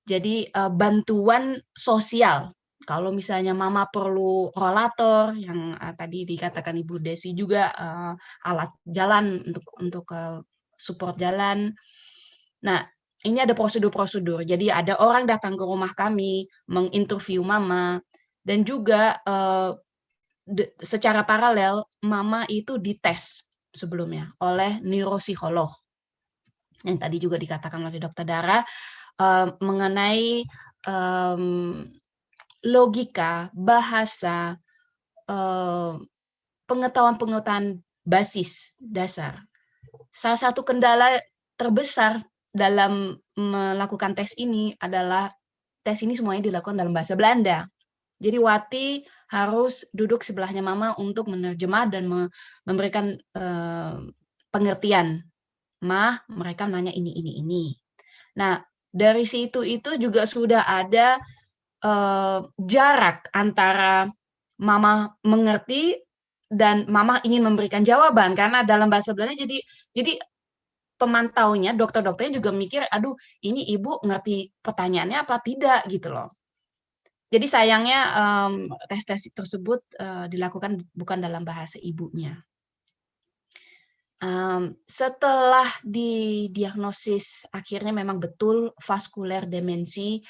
Jadi uh, bantuan sosial. Kalau misalnya mama perlu rollator yang uh, tadi dikatakan Ibu Desi juga uh, alat jalan untuk untuk uh, support jalan. Nah, ini ada prosedur-prosedur. Jadi ada orang datang ke rumah kami menginterview mama dan juga uh, secara paralel mama itu dites sebelumnya oleh neuropsikolog yang tadi juga dikatakan oleh dokter Dara uh, mengenai um, logika bahasa pengetahuan-pengetahuan uh, basis dasar salah satu kendala terbesar dalam melakukan tes ini adalah tes ini semuanya dilakukan dalam bahasa Belanda jadi Wati harus duduk sebelahnya Mama untuk menerjemah dan memberikan uh, pengertian. Mah, mereka nanya ini, ini, ini. Nah, dari situ itu juga sudah ada uh, jarak antara Mama mengerti dan mama ingin memberikan jawaban. Karena dalam bahasa Belanda jadi jadi pemantaunya dokter-dokternya juga mikir aduh ini ibu ngerti pertanyaannya apa tidak gitu loh. Jadi sayangnya um, tes-tes tersebut uh, dilakukan bukan dalam bahasa ibunya. Um, setelah didiagnosis akhirnya memang betul vaskuler demensi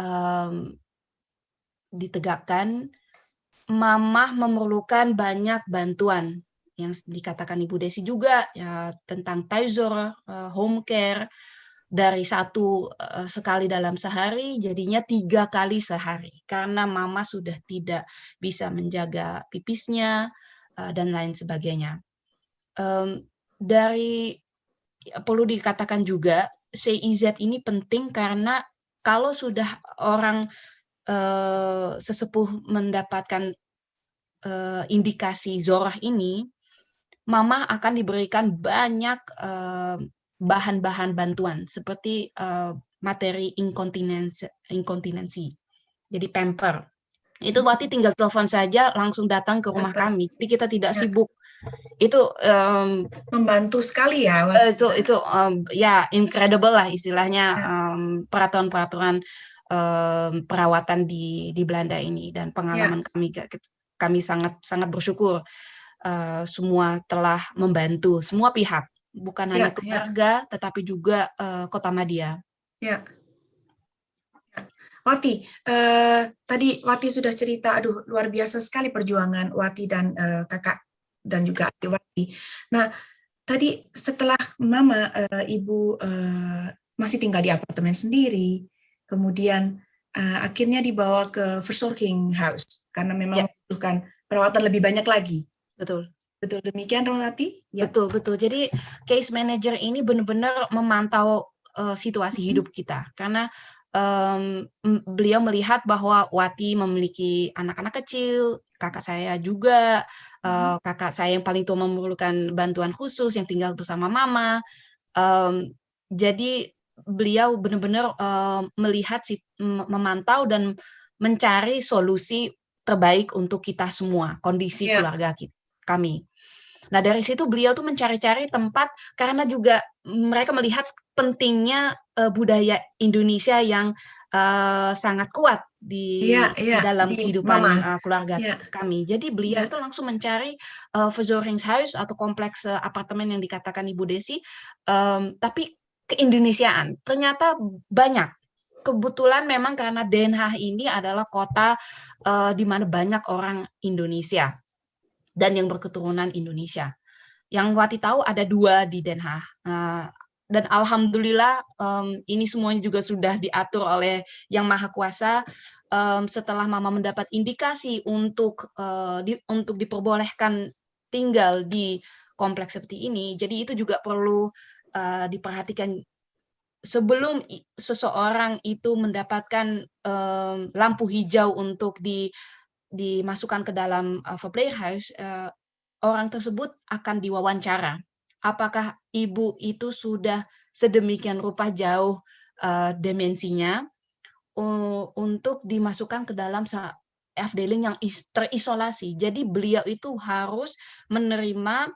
um, ditegakkan Mama memerlukan banyak bantuan yang dikatakan Ibu Desi juga ya tentang Taizor, uh, home care dari satu uh, sekali dalam sehari jadinya tiga kali sehari karena Mama sudah tidak bisa menjaga pipisnya uh, dan lain sebagainya. Dari ya, perlu dikatakan juga CIZ ini penting karena kalau sudah orang uh, sesepuh mendapatkan uh, indikasi zorah ini, mama akan diberikan banyak bahan-bahan uh, bantuan seperti uh, materi inkontinensi, inkontinensi, jadi pamper. Itu berarti tinggal telepon saja langsung datang ke rumah kami. Jadi kita tidak ya. sibuk. Itu um, membantu sekali ya. Itu itu um, ya incredible lah istilahnya um, peraturan-peraturan um, perawatan di di Belanda ini dan pengalaman ya. kami kami sangat sangat bersyukur uh, semua telah membantu semua pihak bukan ya, hanya ya. keluarga ya. tetapi juga uh, Kota Madia. Ya. Wati, uh, tadi Wati sudah cerita, aduh luar biasa sekali perjuangan Wati dan uh, kakak dan juga adik Wati. Nah, tadi setelah Mama, uh, Ibu uh, masih tinggal di apartemen sendiri, kemudian uh, akhirnya dibawa ke Versorging House karena memang ya. membutuhkan perawatan lebih banyak lagi. Betul. Betul demikian Rolati? Ya. Betul, betul. Jadi case manager ini benar-benar memantau uh, situasi hmm. hidup kita karena um, beliau melihat bahwa Wati memiliki anak-anak kecil, kakak saya juga, uh, kakak saya yang paling tua memerlukan bantuan khusus yang tinggal bersama mama. Um, jadi beliau benar-benar uh, melihat si memantau dan mencari solusi terbaik untuk kita semua kondisi yeah. keluarga kita, kami. Nah dari situ beliau tuh mencari-cari tempat karena juga mereka melihat pentingnya uh, budaya Indonesia yang uh, sangat kuat di, yeah, yeah, dalam di kehidupan uh, keluarga yeah. kami. Jadi beliau yeah. itu langsung mencari uh, Verzorgingshuis atau kompleks uh, apartemen yang dikatakan Ibu Desi, um, tapi keindonesiaan. Ternyata banyak. Kebetulan memang karena Den Haag ini adalah kota uh, di mana banyak orang Indonesia dan yang berketurunan Indonesia. Yang Wati tahu ada dua di Den Haag. Uh, dan alhamdulillah um, ini semuanya juga sudah diatur oleh Yang Maha Kuasa. Um, setelah Mama mendapat indikasi untuk uh, di, untuk diperbolehkan tinggal di kompleks seperti ini, jadi itu juga perlu uh, diperhatikan sebelum seseorang itu mendapatkan um, lampu hijau untuk di dimasukkan ke dalam uh, house, uh, orang tersebut akan diwawancara. Apakah ibu itu sudah sedemikian rupa jauh uh, demensinya uh, untuk dimasukkan ke dalam afdeling yang terisolasi. Jadi beliau itu harus menerima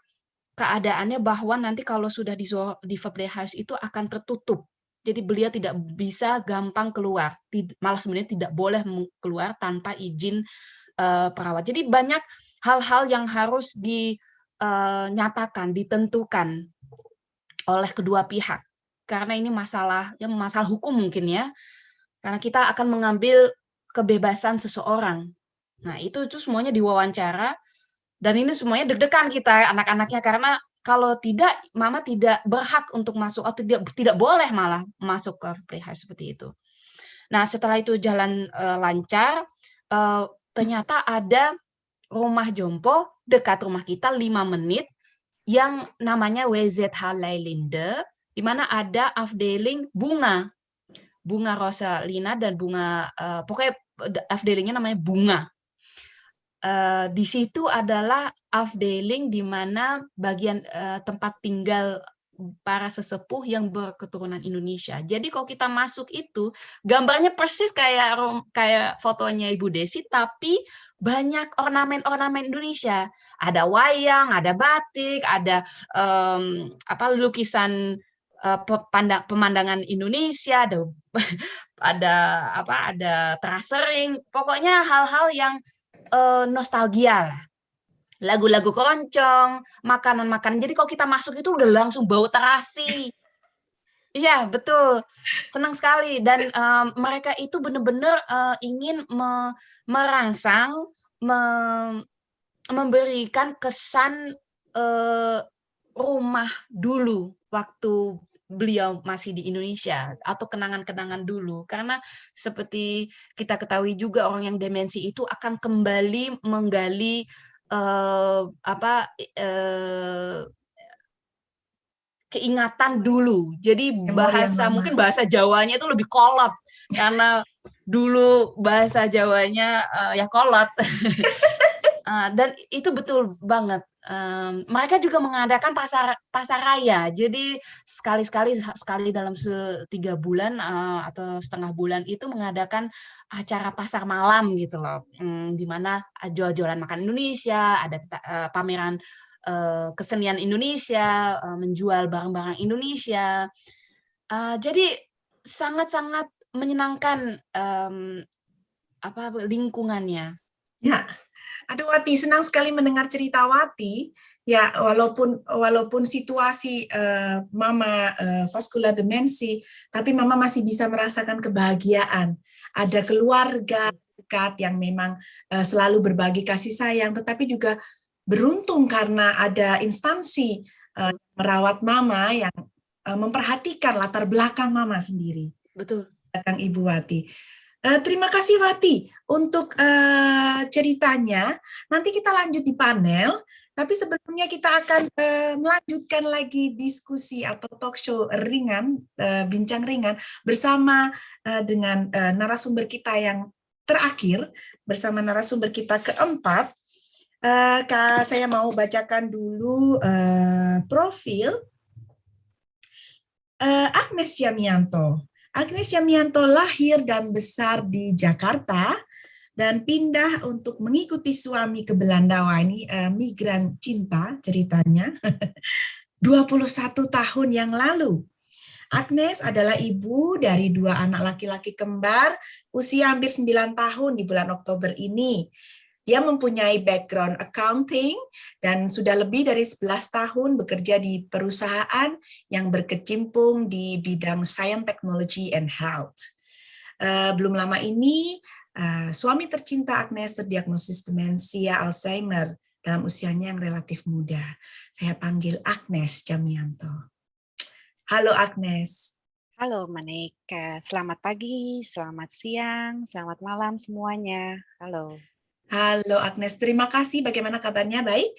keadaannya bahwa nanti kalau sudah di di house itu akan tertutup. Jadi beliau tidak bisa gampang keluar, malah sebenarnya tidak boleh keluar tanpa izin uh, perawat. Jadi banyak hal-hal yang harus dinyatakan, eh, ditentukan oleh kedua pihak. Karena ini masalah, ya masalah hukum mungkin ya. Karena kita akan mengambil kebebasan seseorang. Nah itu itu semuanya diwawancara dan ini semuanya deg-degan kita anak-anaknya karena kalau tidak mama tidak berhak untuk masuk atau tidak tidak boleh malah masuk ke playhouse seperti itu. Nah, setelah itu jalan uh, lancar uh, ternyata ada rumah jompo dekat rumah kita 5 menit yang namanya WZH Leilinde di mana ada afdeling bunga. Bunga Rosalina dan bunga uh, pokoknya afdelingnya namanya bunga uh, di situ adalah afdeling di mana bagian uh, tempat tinggal para sesepuh yang berketurunan Indonesia. Jadi kalau kita masuk itu gambarnya persis kayak kayak fotonya Ibu Desi tapi banyak ornamen-ornamen Indonesia. Ada wayang, ada batik, ada um, apa lukisan uh, pemandangan Indonesia, ada ada apa ada terasering. Pokoknya hal-hal yang uh, nostalgia lah lagu-lagu keroncong, makanan-makanan. Jadi kalau kita masuk itu udah langsung bau terasi. Iya, betul. Senang sekali. Dan um, mereka itu benar-benar uh, ingin me merangsang, me memberikan kesan uh, rumah dulu waktu beliau masih di Indonesia atau kenangan-kenangan dulu karena seperti kita ketahui juga orang yang demensi itu akan kembali menggali uh, apa uh, keingatan dulu. Jadi bahasa mungkin bahasa Jawanya itu lebih kolot karena dulu bahasa Jawanya uh, ya kolot. uh, dan itu betul banget. Um, mereka juga mengadakan pasar pasar raya. Jadi sekali-sekali sekali dalam tiga bulan uh, atau setengah bulan itu mengadakan acara pasar malam gitu loh, um, di mana jual-jualan makan Indonesia, ada uh, pameran uh, kesenian Indonesia, uh, menjual barang-barang Indonesia. Uh, jadi sangat-sangat menyenangkan um, apa lingkungannya. Ya, Aduh Wati, senang sekali mendengar cerita Wati. Ya, walaupun walaupun situasi uh, Mama uh, vascular demensi, tapi Mama masih bisa merasakan kebahagiaan. Ada keluarga dekat yang memang uh, selalu berbagi kasih sayang, tetapi juga beruntung karena ada instansi uh, merawat Mama yang uh, memperhatikan latar belakang Mama sendiri. Betul. Belakang Ibu Wati. Uh, terima kasih Wati untuk uh, ceritanya. Nanti kita lanjut di panel, tapi sebelumnya kita akan uh, melanjutkan lagi diskusi atau talk show ringan, uh, bincang ringan bersama uh, dengan uh, narasumber kita yang terakhir, bersama narasumber kita keempat. Uh, saya mau bacakan dulu uh, profil uh, Agnes Yamianto. Agnes Yamianto lahir dan besar di Jakarta dan pindah untuk mengikuti suami ke Belanda. Wah, ini uh, migran cinta ceritanya. 21 tahun yang lalu. Agnes adalah ibu dari dua anak laki-laki kembar usia hampir 9 tahun di bulan Oktober ini. Dia mempunyai background accounting dan sudah lebih dari 11 tahun bekerja di perusahaan yang berkecimpung di bidang science, technology, and health. Uh, belum lama ini, uh, suami tercinta Agnes terdiagnosis demensia Alzheimer dalam usianya yang relatif muda. Saya panggil Agnes Jamianto. Halo Agnes. Halo Manik, selamat pagi, selamat siang, selamat malam semuanya. Halo. Halo Agnes, terima kasih. Bagaimana kabarnya? Baik?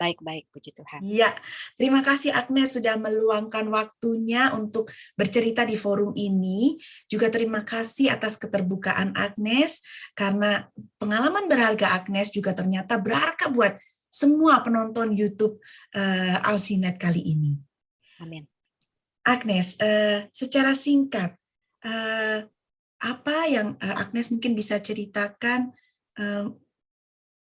Baik-baik, puji Tuhan. Iya, terima kasih Agnes sudah meluangkan waktunya untuk bercerita di forum ini. Juga terima kasih atas keterbukaan Agnes, karena pengalaman berharga Agnes juga ternyata berharga buat semua penonton YouTube uh, Alsinet kali ini. Amin. Agnes, uh, secara singkat, uh, apa yang uh, Agnes mungkin bisa ceritakan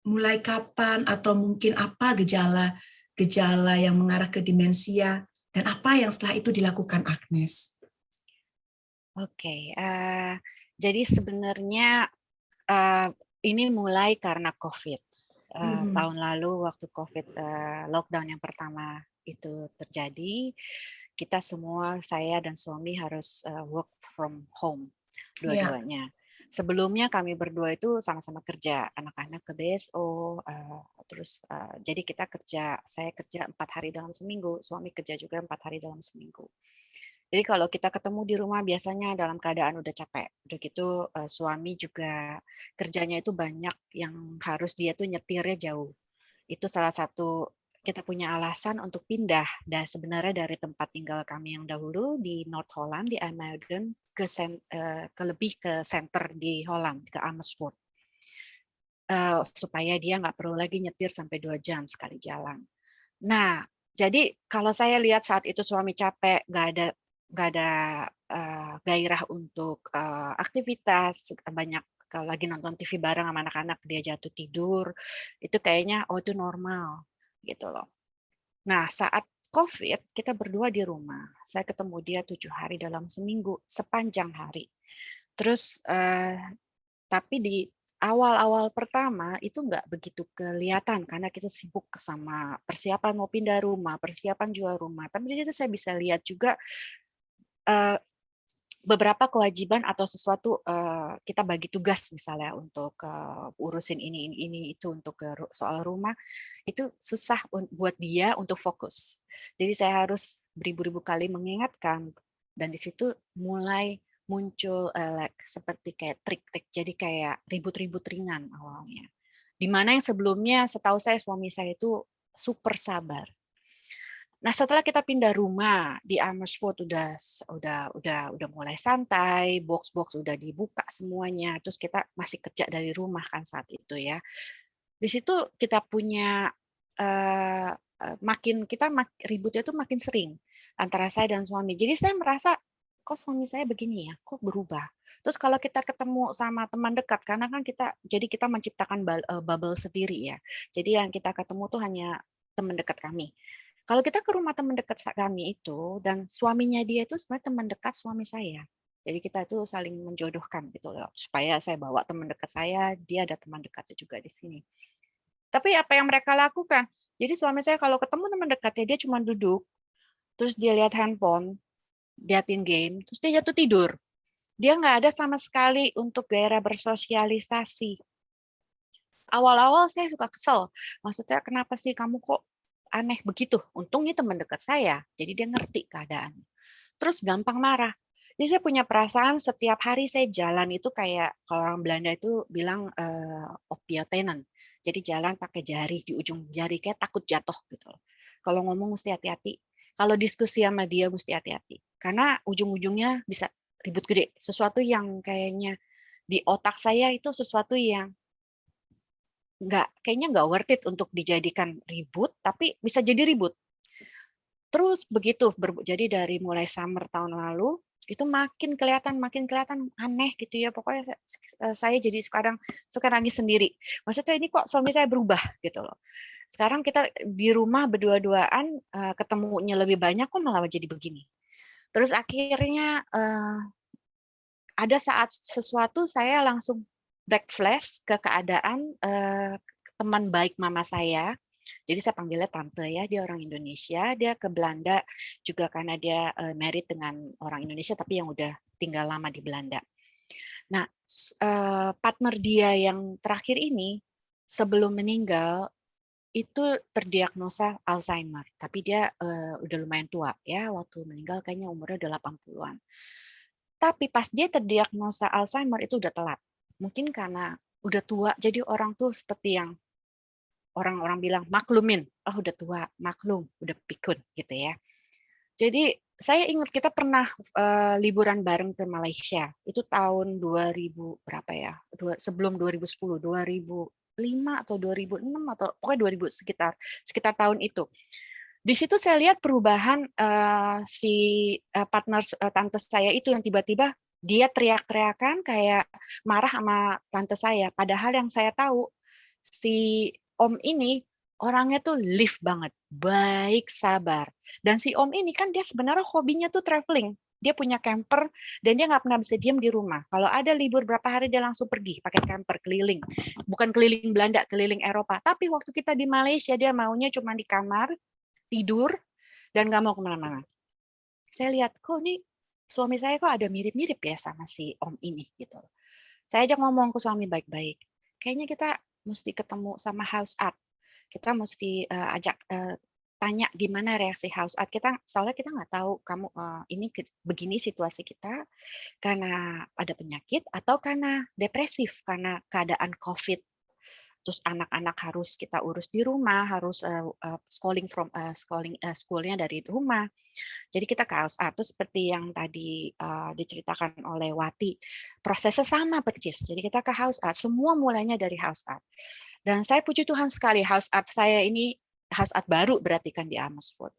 mulai kapan atau mungkin apa gejala-gejala yang mengarah ke demensia dan apa yang setelah itu dilakukan Agnes? Oke, okay, uh, jadi sebenarnya uh, ini mulai karena COVID. Uh, hmm. Tahun lalu waktu COVID uh, lockdown yang pertama itu terjadi, kita semua, saya dan suami harus uh, work from home iya. dua-duanya. Yeah sebelumnya kami berdua itu sama-sama kerja anak-anak ke BSO uh, eh, terus uh, jadi kita kerja saya kerja empat hari dalam seminggu suami kerja juga empat hari dalam seminggu. Jadi kalau kita ketemu di rumah biasanya dalam keadaan udah capek udah gitu uh, suami juga kerjanya itu banyak yang harus dia tuh nyetirnya jauh. Itu salah satu kita punya alasan untuk pindah. Dan sebenarnya dari tempat tinggal kami yang dahulu di North Holland di IJmuiden ke, uh, ke lebih ke center di Holland ke Amersfoort. Uh, supaya dia nggak perlu lagi nyetir sampai dua jam sekali jalan. Nah jadi kalau saya lihat saat itu suami capek, nggak ada nggak ada uh, gairah untuk uh, aktivitas, banyak kalau lagi nonton TV bareng sama anak-anak dia jatuh tidur, itu kayaknya oh itu normal gitu loh. Nah saat COVID kita berdua di rumah, saya ketemu dia tujuh hari dalam seminggu sepanjang hari. Terus uh, tapi di awal-awal pertama itu nggak begitu kelihatan karena kita sibuk sama persiapan mau pindah rumah, persiapan jual rumah. Tapi di situ saya bisa lihat juga uh, beberapa kewajiban atau sesuatu uh, kita bagi tugas misalnya untuk uh, urusin ini ini ini itu untuk uh, soal rumah itu susah buat dia untuk fokus. Jadi saya harus beribu-ribu kali mengingatkan dan di situ mulai muncul uh, like, seperti kayak trik-trik jadi kayak ribut-ribut ringan awalnya. Di mana yang sebelumnya setahu saya suami saya itu super sabar Nah, setelah kita pindah rumah di Amersfoort udah udah udah udah mulai santai, box-box udah dibuka semuanya, terus kita masih kerja dari rumah kan saat itu ya. Di situ kita punya uh, makin kita mak, ributnya tuh makin sering antara saya dan suami. Jadi saya merasa kok suami saya begini ya, kok berubah. Terus kalau kita ketemu sama teman dekat, karena kan kita jadi kita menciptakan eh, bubble sendiri ya. Jadi yang kita ketemu tuh hanya teman dekat kami. Kalau kita ke rumah teman dekat kami itu dan suaminya dia itu sebenarnya teman dekat suami saya. Jadi kita itu saling menjodohkan gitu loh. Supaya saya bawa teman dekat saya, dia ada teman dekatnya juga di sini. Tapi apa yang mereka lakukan? Jadi suami saya kalau ketemu teman dekatnya dia cuma duduk, terus dia lihat handphone, liatin game, terus dia jatuh tidur. Dia nggak ada sama sekali untuk gairah bersosialisasi. Awal-awal saya suka kesel. Maksudnya kenapa sih kamu kok aneh begitu. Untungnya teman dekat saya, jadi dia ngerti keadaan. Terus gampang marah. Jadi saya punya perasaan setiap hari saya jalan itu kayak kalau orang Belanda itu bilang uh, opiotenen. Jadi jalan pakai jari di ujung jari kayak takut jatuh gitu. Kalau ngomong mesti hati-hati. Kalau diskusi sama dia mesti hati-hati. Karena ujung-ujungnya bisa ribut gede. Sesuatu yang kayaknya di otak saya itu sesuatu yang nggak kayaknya nggak worth it untuk dijadikan ribut, tapi bisa jadi ribut. Terus begitu, jadi dari mulai summer tahun lalu itu makin kelihatan makin kelihatan aneh gitu ya pokoknya eh, saya jadi sekarang suka nangis sendiri. Maksudnya ini kok suami saya berubah gitu loh. Sekarang kita di rumah berdua-duaan eh, ketemunya lebih banyak kok malah jadi begini. Terus akhirnya eh, ada saat sesuatu saya langsung backflash ke keadaan uh, teman baik mama saya. Jadi saya panggilnya tante ya, dia orang Indonesia, dia ke Belanda juga karena dia uh, married dengan orang Indonesia tapi yang udah tinggal lama di Belanda. Nah, uh, partner dia yang terakhir ini sebelum meninggal itu terdiagnosa Alzheimer, tapi dia uh, udah lumayan tua ya, waktu meninggal kayaknya umurnya udah 80-an. Tapi pas dia terdiagnosa Alzheimer itu udah telat mungkin karena udah tua jadi orang tuh seperti yang orang-orang bilang maklumin. Oh udah tua maklum udah pikun gitu ya. Jadi saya ingat kita pernah uh, liburan bareng ke Malaysia. Itu tahun 2000 berapa ya? Dua, sebelum 2010 2005 atau 2006 atau pokoknya 2000 sekitar sekitar tahun itu. Di situ saya lihat perubahan uh, si uh, partner uh, tante saya itu yang tiba-tiba dia teriak-teriakan kayak marah sama tante saya. Padahal yang saya tahu si om ini orangnya tuh live banget, baik, sabar. Dan si om ini kan dia sebenarnya hobinya tuh traveling. Dia punya camper dan dia nggak pernah bisa diam di rumah. Kalau ada libur berapa hari dia langsung pergi pakai camper keliling. Bukan keliling Belanda, keliling Eropa. Tapi waktu kita di Malaysia dia maunya cuma di kamar, tidur, dan nggak mau ke mana-mana. Saya lihat, kok ini suami saya kok ada mirip-mirip ya sama si om ini gitu. Saya ajak ngomong ke suami baik-baik. Kayaknya kita mesti ketemu sama house art. Kita mesti uh, ajak uh, tanya gimana reaksi house art kita soalnya kita nggak tahu kamu uh, ini ke, begini situasi kita karena ada penyakit atau karena depresif karena keadaan covid terus anak-anak harus kita urus di rumah, harus uh, schooling from uh, schooling uh, schoolnya dari rumah. Jadi kita house art itu seperti yang tadi diceritakan oleh Wati, prosesnya sama persis. Jadi kita ke house art, semua mulainya dari house art. Dan saya puji Tuhan sekali house art saya ini Hasad baru berarti kan di Amersfoort.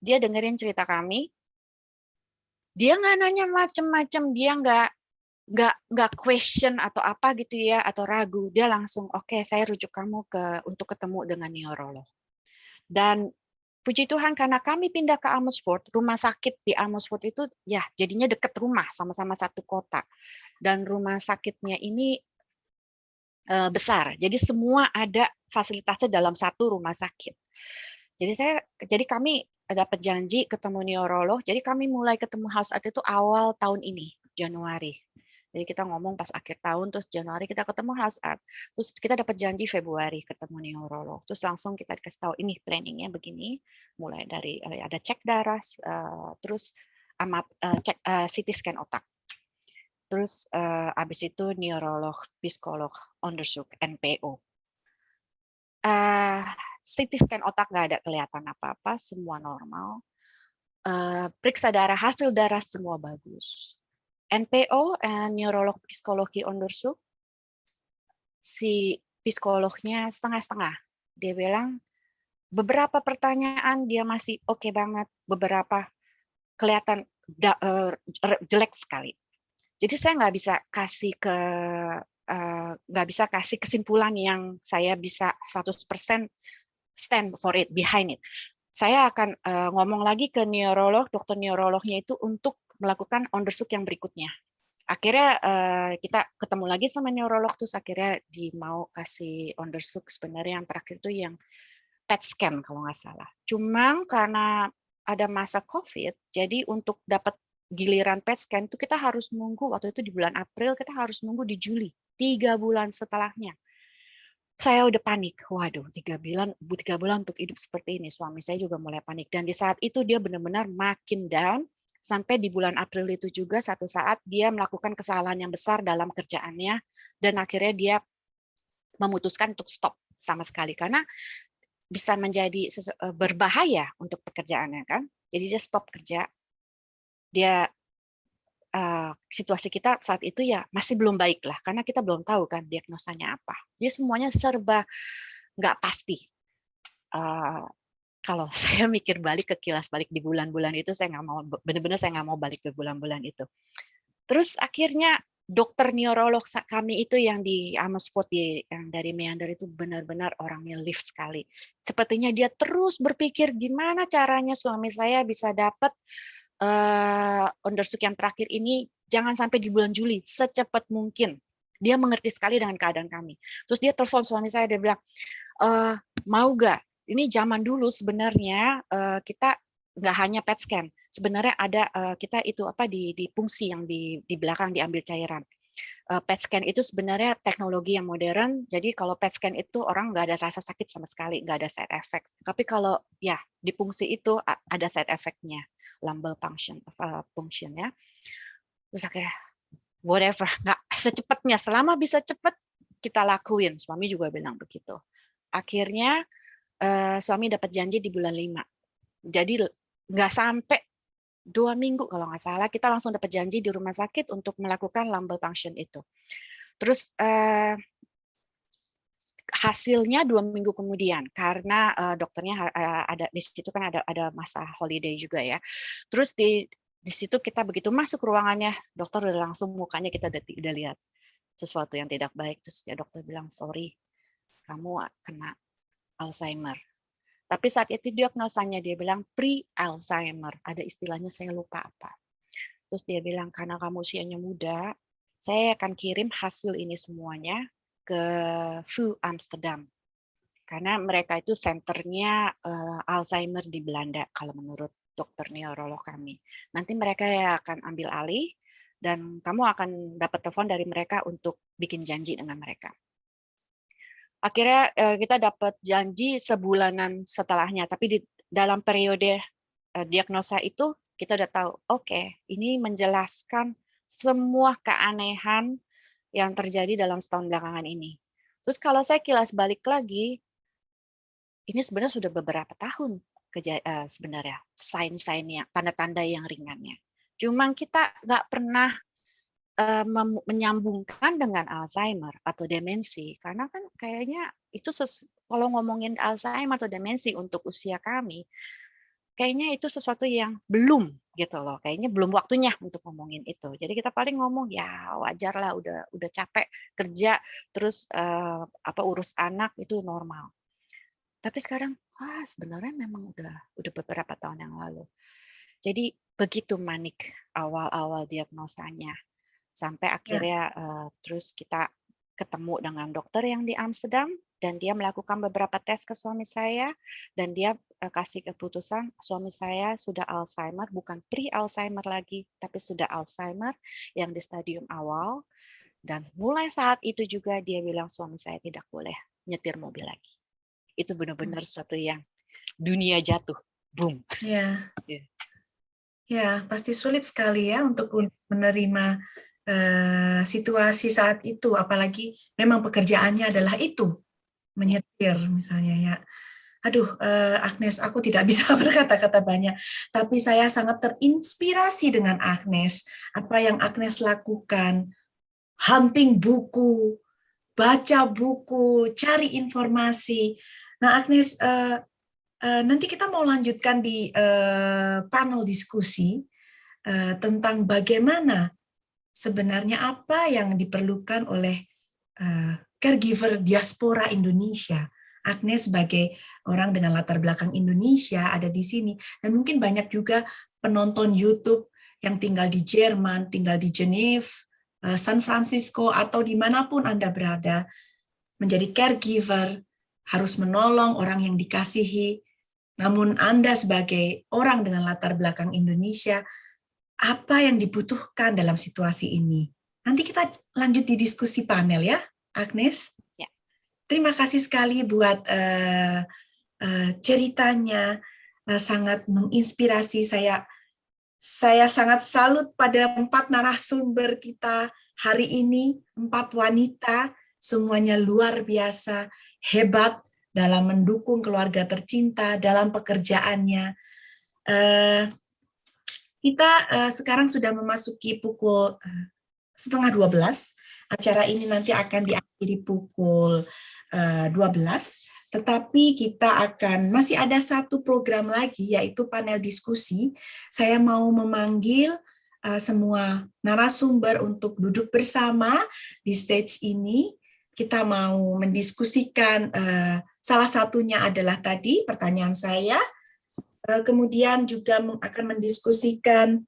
Dia dengerin cerita kami, dia nggak nanya macem-macem, dia nggak nggak nggak question atau apa gitu ya atau ragu dia langsung oke okay, saya rujuk kamu ke untuk ketemu dengan neurolog. Dan puji Tuhan karena kami pindah ke Amersfoort rumah sakit di Amersfoort itu ya jadinya deket rumah sama-sama satu kota. Dan rumah sakitnya ini uh, besar. Jadi semua ada fasilitasnya dalam satu rumah sakit. Jadi saya jadi kami dapat janji ketemu neurolog. Jadi kami mulai ketemu house itu awal tahun ini Januari jadi kita ngomong pas akhir tahun, terus Januari kita ketemu house art. Terus kita dapat janji Februari ketemu neurolog. Terus langsung kita dikasih tahu ini trainingnya begini. Mulai dari eh, ada cek darah, eh, terus amap, eh, cek CT scan otak. Terus habis itu neurolog, psikolog, onderzoek, NPO. CT scan otak nggak ada kelihatan apa-apa, semua normal. periksa darah, hasil darah semua bagus NPO, uh, Neurolog Psikologi Onderzoek, si psikolognya setengah-setengah. Dia bilang, beberapa pertanyaan dia masih oke okay banget, beberapa kelihatan da, uh, jelek sekali. Jadi saya nggak bisa kasih ke uh, nggak bisa kasih kesimpulan yang saya bisa 100% stand for it, behind it. Saya akan uh, ngomong lagi ke neurolog, dokter neurolognya itu untuk melakukan onderzoek yang berikutnya. Akhirnya uh, kita ketemu lagi sama neurolog terus akhirnya di mau kasih onderzoek sebenarnya yang terakhir itu yang PET scan kalau nggak salah. Cuma karena ada masa COVID, jadi untuk dapat giliran PET scan itu kita harus nunggu waktu itu di bulan April kita harus nunggu di Juli tiga bulan setelahnya. Saya udah panik, waduh tiga bulan tiga bulan untuk hidup seperti ini suami saya juga mulai panik dan di saat itu dia benar-benar makin down sampai di bulan April itu juga satu saat dia melakukan kesalahan yang besar dalam kerjaannya dan akhirnya dia memutuskan untuk stop sama sekali karena bisa menjadi eh, berbahaya untuk pekerjaannya kan. Jadi dia stop kerja. Dia uh, situasi kita saat itu ya masih belum baik lah karena kita belum tahu kan diagnosanya apa. Jadi semuanya serba nggak pasti. Uh, kalau saya mikir balik ke kilas balik di bulan-bulan itu saya nggak mau benar-benar saya nggak mau balik ke bulan-bulan itu. Terus akhirnya dokter neurolog kami itu yang di Amersfoort yang dari Meander itu benar-benar orangnya lift sekali. Sepertinya dia terus berpikir gimana caranya suami saya bisa dapat uh, undersuk yang terakhir ini jangan sampai di bulan Juli secepat mungkin. Dia mengerti sekali dengan keadaan kami. Terus dia telepon suami saya dia bilang e, mau gak ini zaman dulu sebenarnya uh, kita nggak hanya PET scan, sebenarnya ada uh, kita itu apa di di fungsi yang di di belakang diambil cairan. Uh, PET scan itu sebenarnya teknologi yang modern, jadi kalau PET scan itu orang nggak ada rasa sakit sama sekali, nggak ada side effect. Tapi kalau ya di fungsi itu ada side effect-nya, lumbar function, uh, function ya. Terus akhirnya whatever, nggak secepatnya, selama bisa cepat kita lakuin. Suami juga bilang begitu. Akhirnya uh, suami dapat janji di bulan 5. Jadi nggak sampai dua minggu kalau nggak salah kita langsung dapat janji di rumah sakit untuk melakukan lumbar function itu. Terus uh, hasilnya dua minggu kemudian karena uh, dokternya ada di situ kan ada ada masa holiday juga ya. Terus di di situ kita begitu masuk ruangannya dokter udah langsung mukanya kita udah, udah lihat sesuatu yang tidak baik terus ya dokter bilang sorry kamu kena Alzheimer. Tapi saat itu diagnosanya dia bilang pre-Alzheimer. Ada istilahnya saya lupa apa. Terus dia bilang karena kamu usianya muda, saya akan kirim hasil ini semuanya ke VU Amsterdam. Karena mereka itu senternya uh, Alzheimer di Belanda kalau menurut dokter neurolog kami. Nanti mereka akan ambil alih dan kamu akan dapat telepon dari mereka untuk bikin janji dengan mereka akhirnya uh, kita dapat janji sebulanan setelahnya. Tapi di dalam periode uh, diagnosa itu kita udah tahu oke okay, ini menjelaskan semua keanehan yang terjadi dalam setahun belakangan ini. Terus kalau saya kilas balik lagi ini sebenarnya sudah beberapa tahun uh, sebenarnya sign-sign yang tanda-tanda yang ringannya. Cuma kita nggak pernah uh, menyambungkan dengan Alzheimer atau demensi karena kan kayaknya itu sesuatu kalau ngomongin Alzheimer atau demensi untuk usia kami, kayaknya itu sesuatu yang belum gitu loh. Kayaknya belum waktunya untuk ngomongin itu. Jadi kita paling ngomong ya wajar lah udah udah capek kerja terus uh, apa urus anak itu normal. Tapi sekarang ah sebenarnya memang udah udah beberapa tahun yang lalu. Jadi begitu manik awal-awal diagnosanya sampai Ya. akhirnya uh, terus kita ketemu dengan dokter yang di Amsterdam dan dia melakukan beberapa tes ke suami saya dan dia uh, kasih keputusan suami saya sudah Alzheimer bukan pre-Alzheimer lagi tapi sudah Alzheimer yang di stadium awal dan mulai saat itu juga dia bilang suami saya tidak boleh nyetir mobil lagi itu benar-benar satu yang dunia jatuh boom Ya. Ya. Ya, pasti sulit sekali ya untuk menerima uh, situasi saat itu, apalagi memang pekerjaannya adalah itu, menyetir misalnya ya. Aduh, uh, Agnes, aku tidak bisa berkata-kata banyak, tapi saya sangat terinspirasi dengan Agnes. Apa yang Agnes lakukan, hunting buku, baca buku, cari informasi. Nah, Agnes, Uh, nanti kita mau lanjutkan di panel diskusi tentang bagaimana sebenarnya apa yang diperlukan oleh uh, caregiver diaspora Indonesia. Agnes sebagai orang dengan latar belakang Indonesia ada di sini dan mungkin banyak juga penonton YouTube yang tinggal di Jerman, tinggal di Geneva, uh, San Francisco atau di mana pun Anda berada menjadi caregiver harus menolong orang yang dikasihi namun Anda sebagai orang dengan latar belakang Indonesia, apa yang dibutuhkan dalam situasi ini? Nanti kita lanjut di diskusi panel ya, Agnes. Ya. Terima kasih sekali buat uh, uh, ceritanya, uh, sangat menginspirasi saya. Saya sangat salut pada empat narasumber kita hari ini, empat wanita, semuanya luar biasa, hebat, dalam mendukung keluarga tercinta, dalam pekerjaannya. Uh, kita uh, sekarang sudah memasuki pukul uh, setengah 12. Acara ini nanti akan diakhiri pukul uh, 12. Tetapi kita akan, masih ada satu program lagi, yaitu panel diskusi. Saya mau memanggil uh, semua narasumber untuk duduk bersama di stage ini. Kita mau mendiskusikan uh, Salah satunya adalah tadi pertanyaan saya, kemudian juga akan mendiskusikan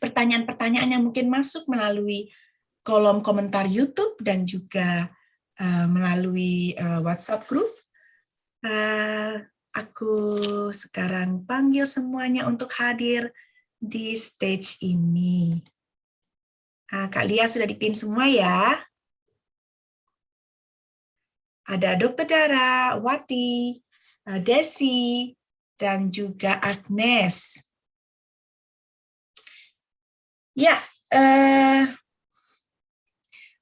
pertanyaan-pertanyaan yang mungkin masuk melalui kolom komentar YouTube dan juga melalui WhatsApp group. Aku sekarang panggil semuanya untuk hadir di stage ini. Kak Lia sudah dipin semua ya. Ada Dr. Dara, Wati, Desi, dan juga Agnes. Ya, eh,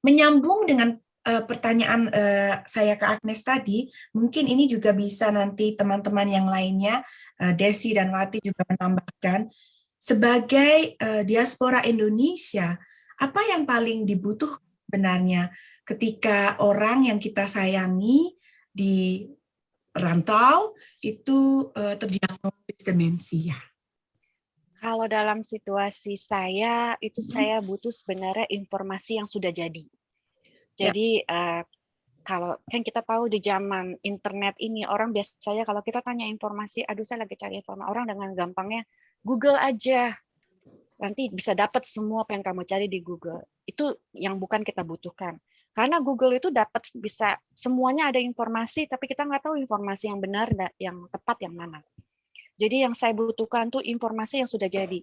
menyambung dengan eh, pertanyaan eh, saya ke Agnes tadi, mungkin ini juga bisa nanti teman-teman yang lainnya, eh, Desi dan Wati juga menambahkan, sebagai eh, diaspora Indonesia, apa yang paling dibutuhkan sebenarnya ketika orang yang kita sayangi di rantau itu uh, terdiagnosis demensia? Kalau dalam situasi saya, itu saya butuh sebenarnya informasi yang sudah jadi. Jadi ya. uh, kalau kan kita tahu di zaman internet ini orang biasanya kalau kita tanya informasi, aduh saya lagi cari informasi orang dengan gampangnya Google aja, nanti bisa dapat semua apa yang kamu cari di Google. Itu yang bukan kita butuhkan. Karena Google itu dapat bisa semuanya ada informasi, tapi kita nggak tahu informasi yang benar, yang tepat yang mana. Jadi yang saya butuhkan tuh informasi yang sudah jadi.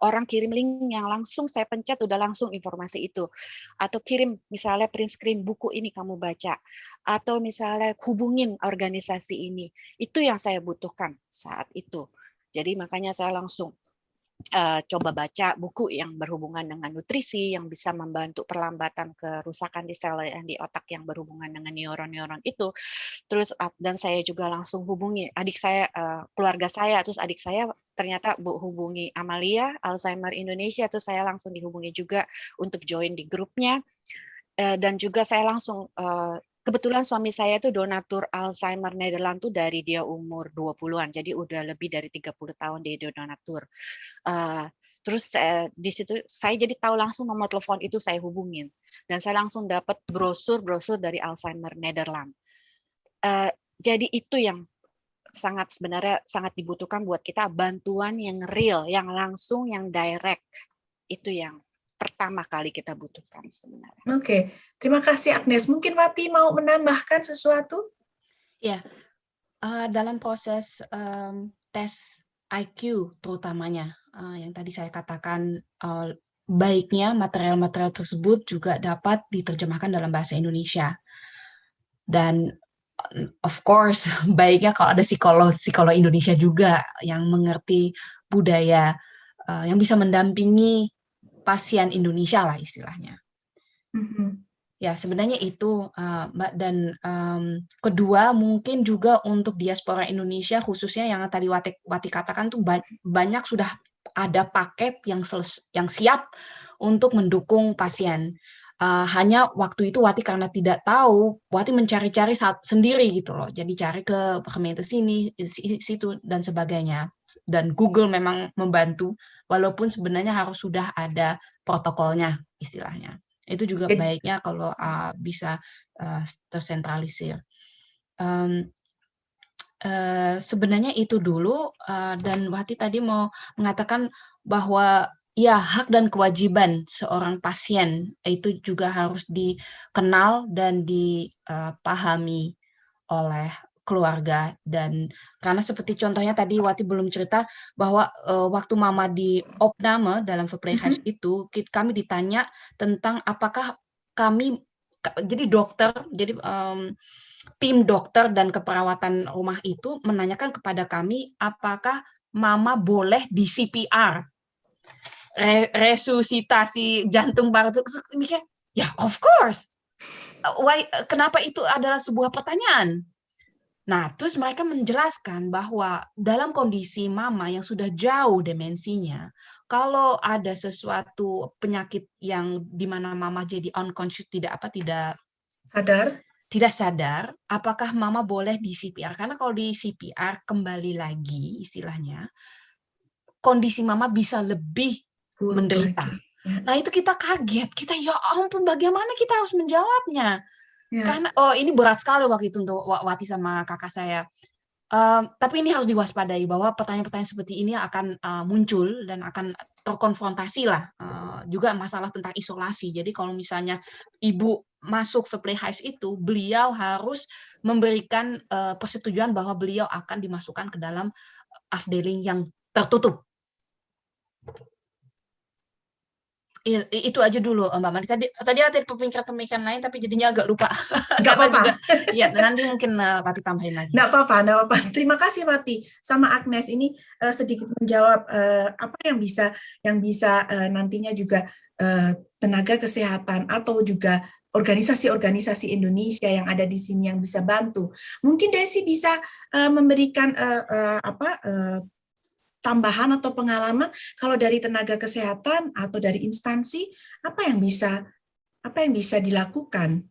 Orang kirim link yang langsung saya pencet udah langsung informasi itu. Atau kirim misalnya print screen buku ini kamu baca. Atau misalnya hubungin organisasi ini. Itu yang saya butuhkan saat itu. Jadi makanya saya langsung uh, coba baca buku yang berhubungan dengan nutrisi yang bisa membantu perlambatan kerusakan di sel yang di otak yang berhubungan dengan neuron-neuron itu. Terus dan saya juga langsung hubungi adik saya, uh, keluarga saya, terus adik saya ternyata bu hubungi Amalia Alzheimer Indonesia, terus saya langsung dihubungi juga untuk join di grupnya. Uh, dan juga saya langsung kebetulan suami saya itu donatur Alzheimer Nederland tuh dari dia umur 20-an, jadi udah lebih dari 30 tahun dia donatur. Uh, terus uh, di situ saya jadi tahu langsung nomor telepon itu saya hubungin dan saya langsung dapat brosur-brosur dari Alzheimer Nederland. Uh, jadi itu yang sangat sebenarnya sangat dibutuhkan buat kita bantuan yang real, yang langsung, yang direct. Itu yang pertama kali kita butuhkan sebenarnya. Oke, terima kasih Agnes. Mungkin Wati mau menambahkan sesuatu? Ya, uh, dalam proses um, tes IQ terutamanya uh, yang tadi saya katakan uh, baiknya material-material tersebut juga dapat diterjemahkan dalam bahasa Indonesia. Dan of course baiknya kalau ada psikolog psikolog Indonesia juga yang mengerti budaya uh, yang bisa mendampingi pasien Indonesia lah istilahnya. Mm-hmm. Ya sebenarnya itu uh, Mbak dan um, kedua mungkin juga untuk diaspora Indonesia khususnya yang tadi Wati, Wati katakan tuh banyak sudah ada paket yang yang siap untuk mendukung pasien uh, hanya waktu itu Wati karena tidak tahu, Wati mencari-cari sendiri gitu loh. Jadi cari ke Kemenkes sini, situ dan sebagainya. Dan Google memang membantu, walaupun sebenarnya harus sudah ada protokolnya istilahnya. Itu juga baiknya kalau uh, bisa uh, tersentralisir. Um, uh, sebenarnya itu dulu uh, dan Wati tadi mau mengatakan bahwa ya hak dan kewajiban seorang pasien itu juga harus dikenal dan dipahami oleh keluarga. Dan karena seperti contohnya tadi Wati belum cerita bahwa uh, waktu Mama di opname dalam verpleeghuis mm -hmm. itu kami ditanya tentang apakah kami jadi dokter jadi um, tim dokter dan keperawatan rumah itu menanyakan kepada kami apakah Mama boleh di CPR re resusitasi jantung paru mikir ya of course. Why kenapa itu adalah sebuah pertanyaan nah terus mereka menjelaskan bahwa dalam kondisi mama yang sudah jauh demensinya kalau ada sesuatu penyakit yang di mana mama jadi unconscious tidak apa tidak sadar tidak sadar apakah mama boleh di CPR karena kalau di CPR kembali lagi istilahnya kondisi mama bisa lebih menderita. Ya. Nah itu kita kaget, kita ya ampun bagaimana kita harus menjawabnya? Ya. Karena oh ini berat sekali waktu itu untuk Wati sama kakak saya. Um, tapi ini harus diwaspadai bahwa pertanyaan-pertanyaan seperti ini akan uh, muncul dan akan terkonfrontasi lah uh, juga masalah tentang isolasi. Jadi kalau misalnya ibu masuk ke playhouse itu, beliau harus memberikan uh, persetujuan bahwa beliau akan dimasukkan ke dalam afdeling yang tertutup. Iya, itu aja dulu Mbak Mari. Tadi tadi ada pemikiran-pemikiran lain tapi jadinya agak lupa. Enggak apa-apa. Iya, nanti mungkin uh, Pati tambahin lagi. Enggak apa-apa, enggak apa-apa. Terima kasih Pati. Sama Agnes ini uh, sedikit menjawab uh, apa yang bisa yang bisa uh, nantinya juga uh, tenaga kesehatan atau juga organisasi-organisasi Indonesia yang ada di sini yang bisa bantu. Mungkin Desi bisa uh, memberikan uh, uh, apa uh, tambahan atau pengalaman kalau dari tenaga kesehatan atau dari instansi apa yang bisa apa yang bisa dilakukan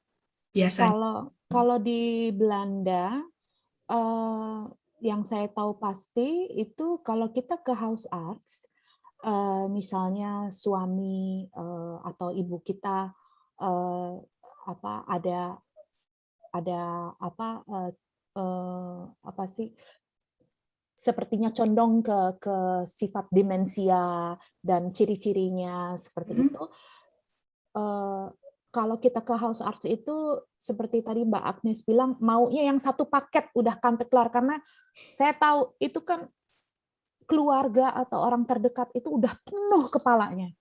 biasanya? Kalau kalau di Belanda eh, yang saya tahu pasti itu kalau kita ke house arts eh, misalnya suami eh, atau ibu kita eh, apa ada ada apa eh, eh, apa sih sepertinya condong ke ke sifat demensia dan ciri-cirinya seperti hmm. itu. Uh, kalau kita ke house arts itu seperti tadi Mbak Agnes bilang maunya yang satu paket udah kanteklar karena saya tahu itu kan keluarga atau orang terdekat itu udah penuh kepalanya,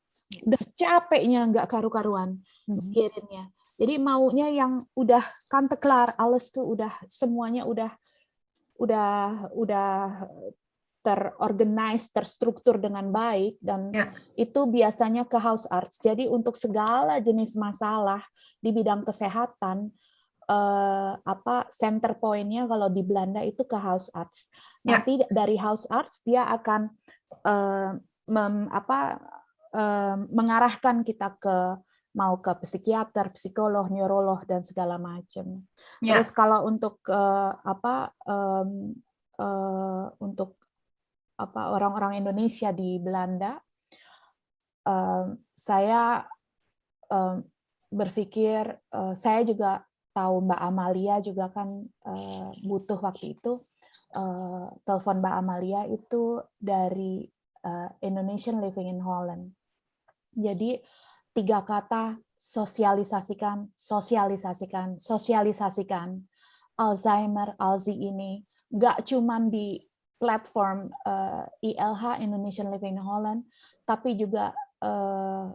udah capeknya nggak karu-karuan mikirinnya. Jadi maunya yang udah kanteklar, alles tuh udah semuanya udah udah udah terorganize, terstruktur dengan baik dan ya. itu biasanya ke house arts. Jadi untuk segala jenis masalah di bidang kesehatan eh, apa center pointnya kalau di Belanda itu ke house arts. Ya. Nanti dari house arts dia akan eh, mem, apa eh, mengarahkan kita ke mau ke psikiater, psikolog, neurolog dan segala macam. Ya. Terus kalau untuk uh, apa um, uh, untuk apa orang-orang Indonesia di Belanda, um, saya um, berpikir uh, saya juga tahu Mbak Amalia juga kan uh, butuh waktu itu uh, telepon Mbak Amalia itu dari uh, Indonesian Living in Holland. Jadi tiga kata sosialisasikan, sosialisasikan, sosialisasikan. Alzheimer, Alzi ini nggak cuman di platform uh, ILH Indonesian Living in Holland, tapi juga uh,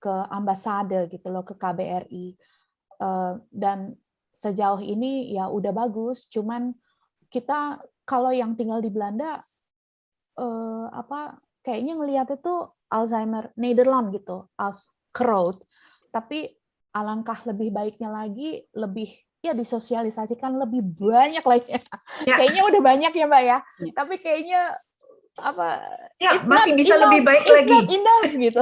ke ambasade gitu loh, ke KBRI. Uh, dan sejauh ini ya udah bagus, cuman kita kalau yang tinggal di Belanda uh, apa kayaknya ngelihat itu Alzheimer Nederland gitu, crowd. Tapi alangkah lebih baiknya lagi lebih ya disosialisasikan lebih banyak lagi. Ya. kayaknya udah banyak ya Mbak ya. ya. Tapi kayaknya apa ya masih bisa enough, lebih baik lagi enough gitu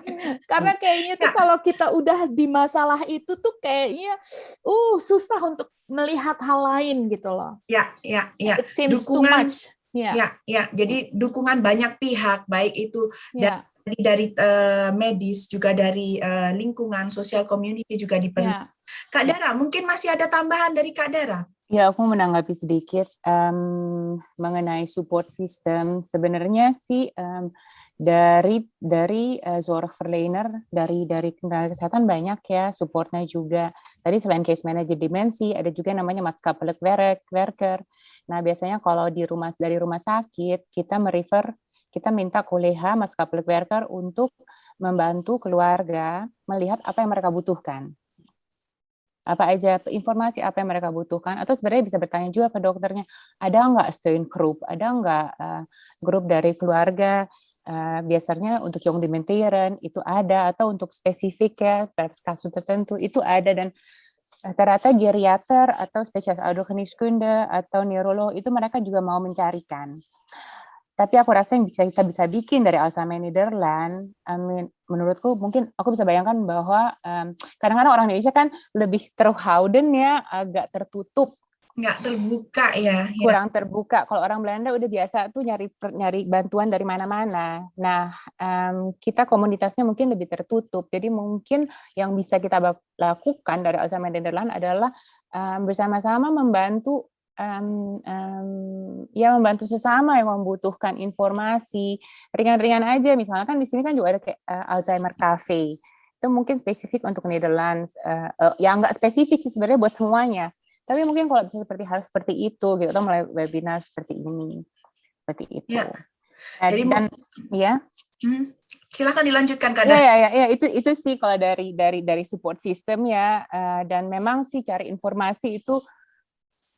karena kayaknya tuh ya. kalau kita udah di masalah itu tuh kayaknya uh susah untuk melihat hal lain gitu loh ya ya ya It seems dukungan too much. Ya. ya ya jadi dukungan banyak pihak baik itu ya dari, dari uh, medis juga dari uh, lingkungan sosial community juga diperlukan. Ya. Kak Dara, mungkin masih ada tambahan dari Kak Dara? Ya, aku menanggapi sedikit um, mengenai support system. Sebenarnya sih um, dari dari uh, Zorgverlener dari dari tenaga kesehatan banyak ya supportnya juga. Tadi selain case manager dimensi, ada juga namanya maatschappelijk werker. Nah, biasanya kalau di rumah dari rumah sakit kita merefer kita minta koleha maskapai worker untuk membantu keluarga melihat apa yang mereka butuhkan. Apa aja informasi apa yang mereka butuhkan, atau sebenarnya bisa bertanya juga ke dokternya, ada nggak steun group, ada nggak uh, grup dari keluarga, uh, biasanya untuk yang dementieren itu ada, atau untuk spesifik ya, kasus tertentu itu ada, dan rata-rata geriater atau spesialis audiogeniskunde atau neurolog itu mereka juga mau mencarikan. Tapi aku rasa yang bisa kita bisa bikin dari Alzheimer Netherlands, I mean, menurutku mungkin aku bisa bayangkan bahwa kadang-kadang um, orang Indonesia kan lebih terhouden ya, agak tertutup. Nggak terbuka ya, ya. Kurang terbuka. Kalau orang Belanda udah biasa tuh nyari nyari bantuan dari mana-mana. Nah um, kita komunitasnya mungkin lebih tertutup. Jadi mungkin yang bisa kita lakukan dari Alzheimer Netherlands adalah um, bersama-sama membantu um, um, ya membantu sesama yang membutuhkan informasi. Ringan-ringan aja misalnya kan di sini kan juga ada kayak uh, Alzheimer Cafe. Itu mungkin spesifik untuk Netherlands uh, uh, ya nggak spesifik sih sebenarnya buat semuanya. Tapi mungkin kalau bisa seperti hal seperti itu gitu atau mulai webinar seperti ini. Seperti itu. Ya. Jadi dan ya? Hmm, silakan dilanjutkan kadang ya, ya ya ya itu itu sih kalau dari dari dari support system ya. Uh, dan memang sih cari informasi itu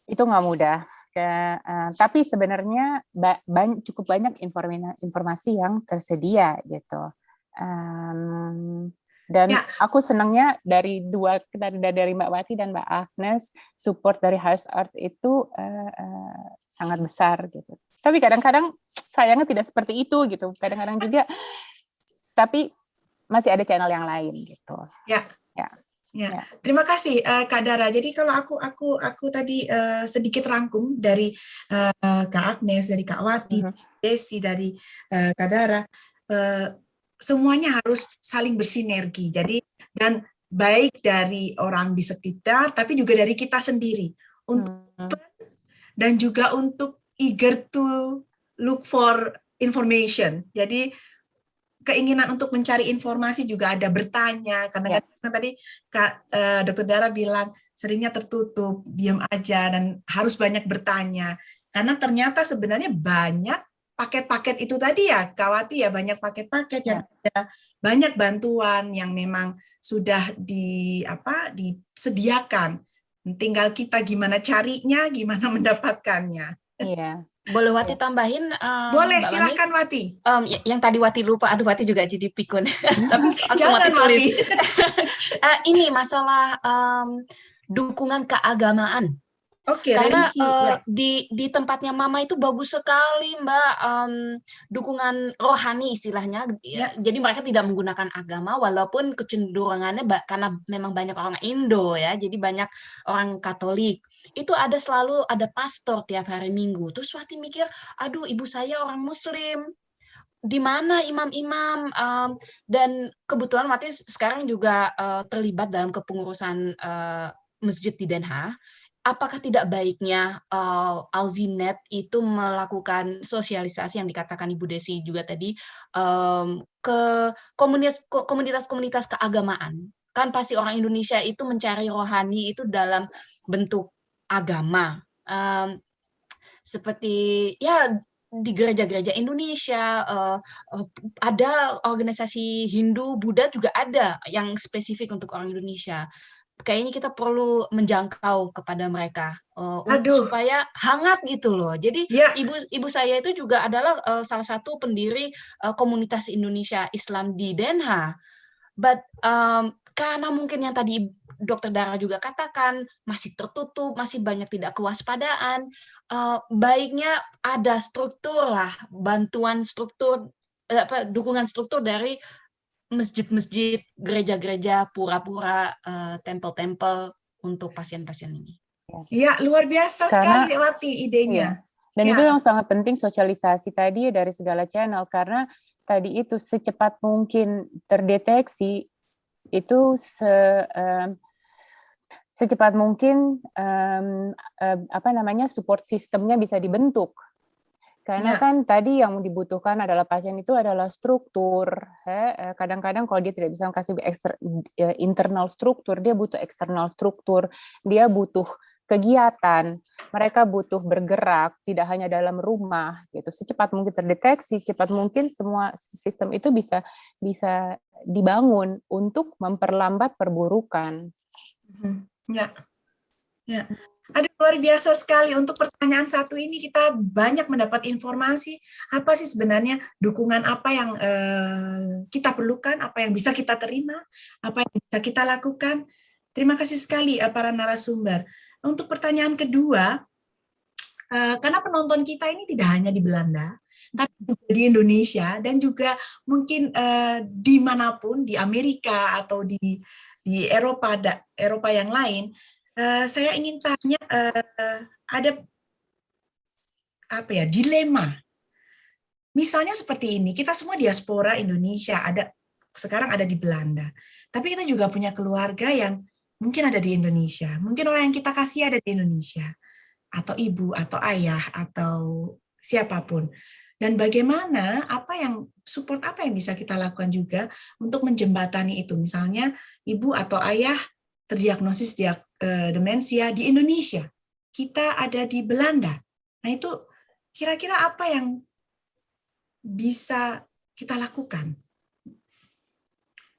itu nggak mudah. Ya, uh, tapi sebenarnya ba banyak, cukup banyak informasi yang tersedia gitu. Um, dan ya. aku senangnya dari dua dari dari Mbak Wati dan Mbak Agnes support dari House Arts itu uh, uh, sangat besar gitu. Tapi kadang-kadang sayangnya tidak seperti itu gitu. Kadang-kadang juga tapi masih ada channel yang lain gitu. Ya. Ya. Ya, ya, terima kasih uh, Kak Dara. Jadi kalau aku aku aku tadi uh, sedikit rangkum dari uh, Kak Agnes, dari Kak Wati, uh mhm. -huh. Desi, dari uh, Kak Dara, uh, semuanya harus saling bersinergi. Jadi dan baik dari orang di sekitar, tapi juga dari kita sendiri untuk uh mhm. -huh. dan juga untuk eager to look for information. Jadi keinginan untuk mencari informasi juga ada bertanya karena ya. kan tadi Kak uh, Dokter Dara bilang seringnya tertutup, diam aja dan harus banyak bertanya. Karena ternyata sebenarnya banyak paket-paket itu tadi ya, Kawati ya banyak paket-paket ya. yang ada banyak bantuan yang memang sudah di apa disediakan. Tinggal kita gimana carinya, gimana mendapatkannya. Iya. Boleh Wati tambahin? Um, Boleh, Mbak silakan Mami? Wati. Um, yang tadi Wati lupa, aduh Wati juga jadi pikun. Tapi langsung Wati tulis. uh, ini masalah um, dukungan keagamaan Oke, Karena religi, eh, ya. di di tempatnya Mama itu bagus sekali, Mbak, em, dukungan rohani istilahnya. Ya, Jadi mereka tidak menggunakan agama, walaupun kecenderungannya karena memang banyak orang Indo ya, jadi banyak orang Katolik. Itu ada selalu ada pastor tiap hari Minggu. Terus Wati mikir, aduh ibu saya orang Muslim, di mana imam-imam em, dan kebetulan Wati sekarang juga eh, terlibat dalam kepengurusan eh, masjid di Den Haag apakah tidak baiknya uh, Alzinet itu melakukan sosialisasi yang dikatakan Ibu Desi juga tadi um, ke komunitas komunitas-komunitas keagamaan? Kan pasti orang Indonesia itu mencari rohani itu dalam bentuk agama. Um, seperti ya di gereja-gereja Indonesia uh, ada organisasi Hindu Buddha juga ada yang spesifik untuk orang Indonesia kayaknya kita perlu menjangkau kepada mereka uh, Aduh. supaya hangat gitu loh. Jadi Ya. ibu ibu saya itu juga adalah uh, salah satu pendiri uh, komunitas Indonesia Islam di Den Haag. But um, karena mungkin yang tadi Dokter Dara juga katakan masih tertutup, masih banyak tidak kewaspadaan. uh, baiknya ada struktur lah, bantuan struktur, apa, dukungan struktur dari masjid-masjid, gereja-gereja, pura-pura, eh, tempel-tempel untuk pasien-pasien ini. Iya, luar biasa Karena- sekali Wati idenya. Iya. Dan itu Ya. yang sangat penting sosialisasi tadi dari segala channel karena tadi itu secepat mungkin terdeteksi itu se, em, secepat mungkin em, em, apa namanya support sistemnya bisa dibentuk. Karena Ya. kan tadi yang dibutuhkan adalah pasien itu adalah struktur. Eh, Kadang-kadang kalau dia tidak bisa kasih eh, internal struktur, dia butuh eksternal struktur. Dia butuh kegiatan, mereka butuh bergerak, tidak hanya dalam rumah gitu. Secepat mungkin terdeteksi, cepat mungkin semua sistem itu bisa bisa dibangun untuk memperlambat perburukan. Mhm. Ya, ya. Ada luar biasa sekali untuk pertanyaan satu ini kita banyak mendapat informasi apa sih sebenarnya dukungan apa yang eh, kita perlukan, apa yang bisa kita terima, apa yang bisa kita lakukan. Terima kasih sekali eh, para narasumber. Untuk pertanyaan kedua, eh, karena penonton kita ini tidak hanya di Belanda, tapi juga di Indonesia dan juga mungkin eh, di mana pun di Amerika atau di di Eropa da- Eropa yang lain, eh, saya ingin tanya eh, ada apa ya dilema. Misalnya seperti ini, kita semua diaspora Indonesia ada sekarang ada di Belanda, tapi kita juga punya keluarga yang mungkin ada di Indonesia, mungkin orang yang kita kasih ada di Indonesia, atau ibu atau ayah atau siapa pun. Dan bagaimana apa yang support apa yang bisa kita lakukan juga untuk menjembatani itu, misalnya ibu atau ayah terdiagnosis dia, eh, demensia di Indonesia, kita ada di Belanda. Nah itu kira-kira apa yang bisa kita lakukan?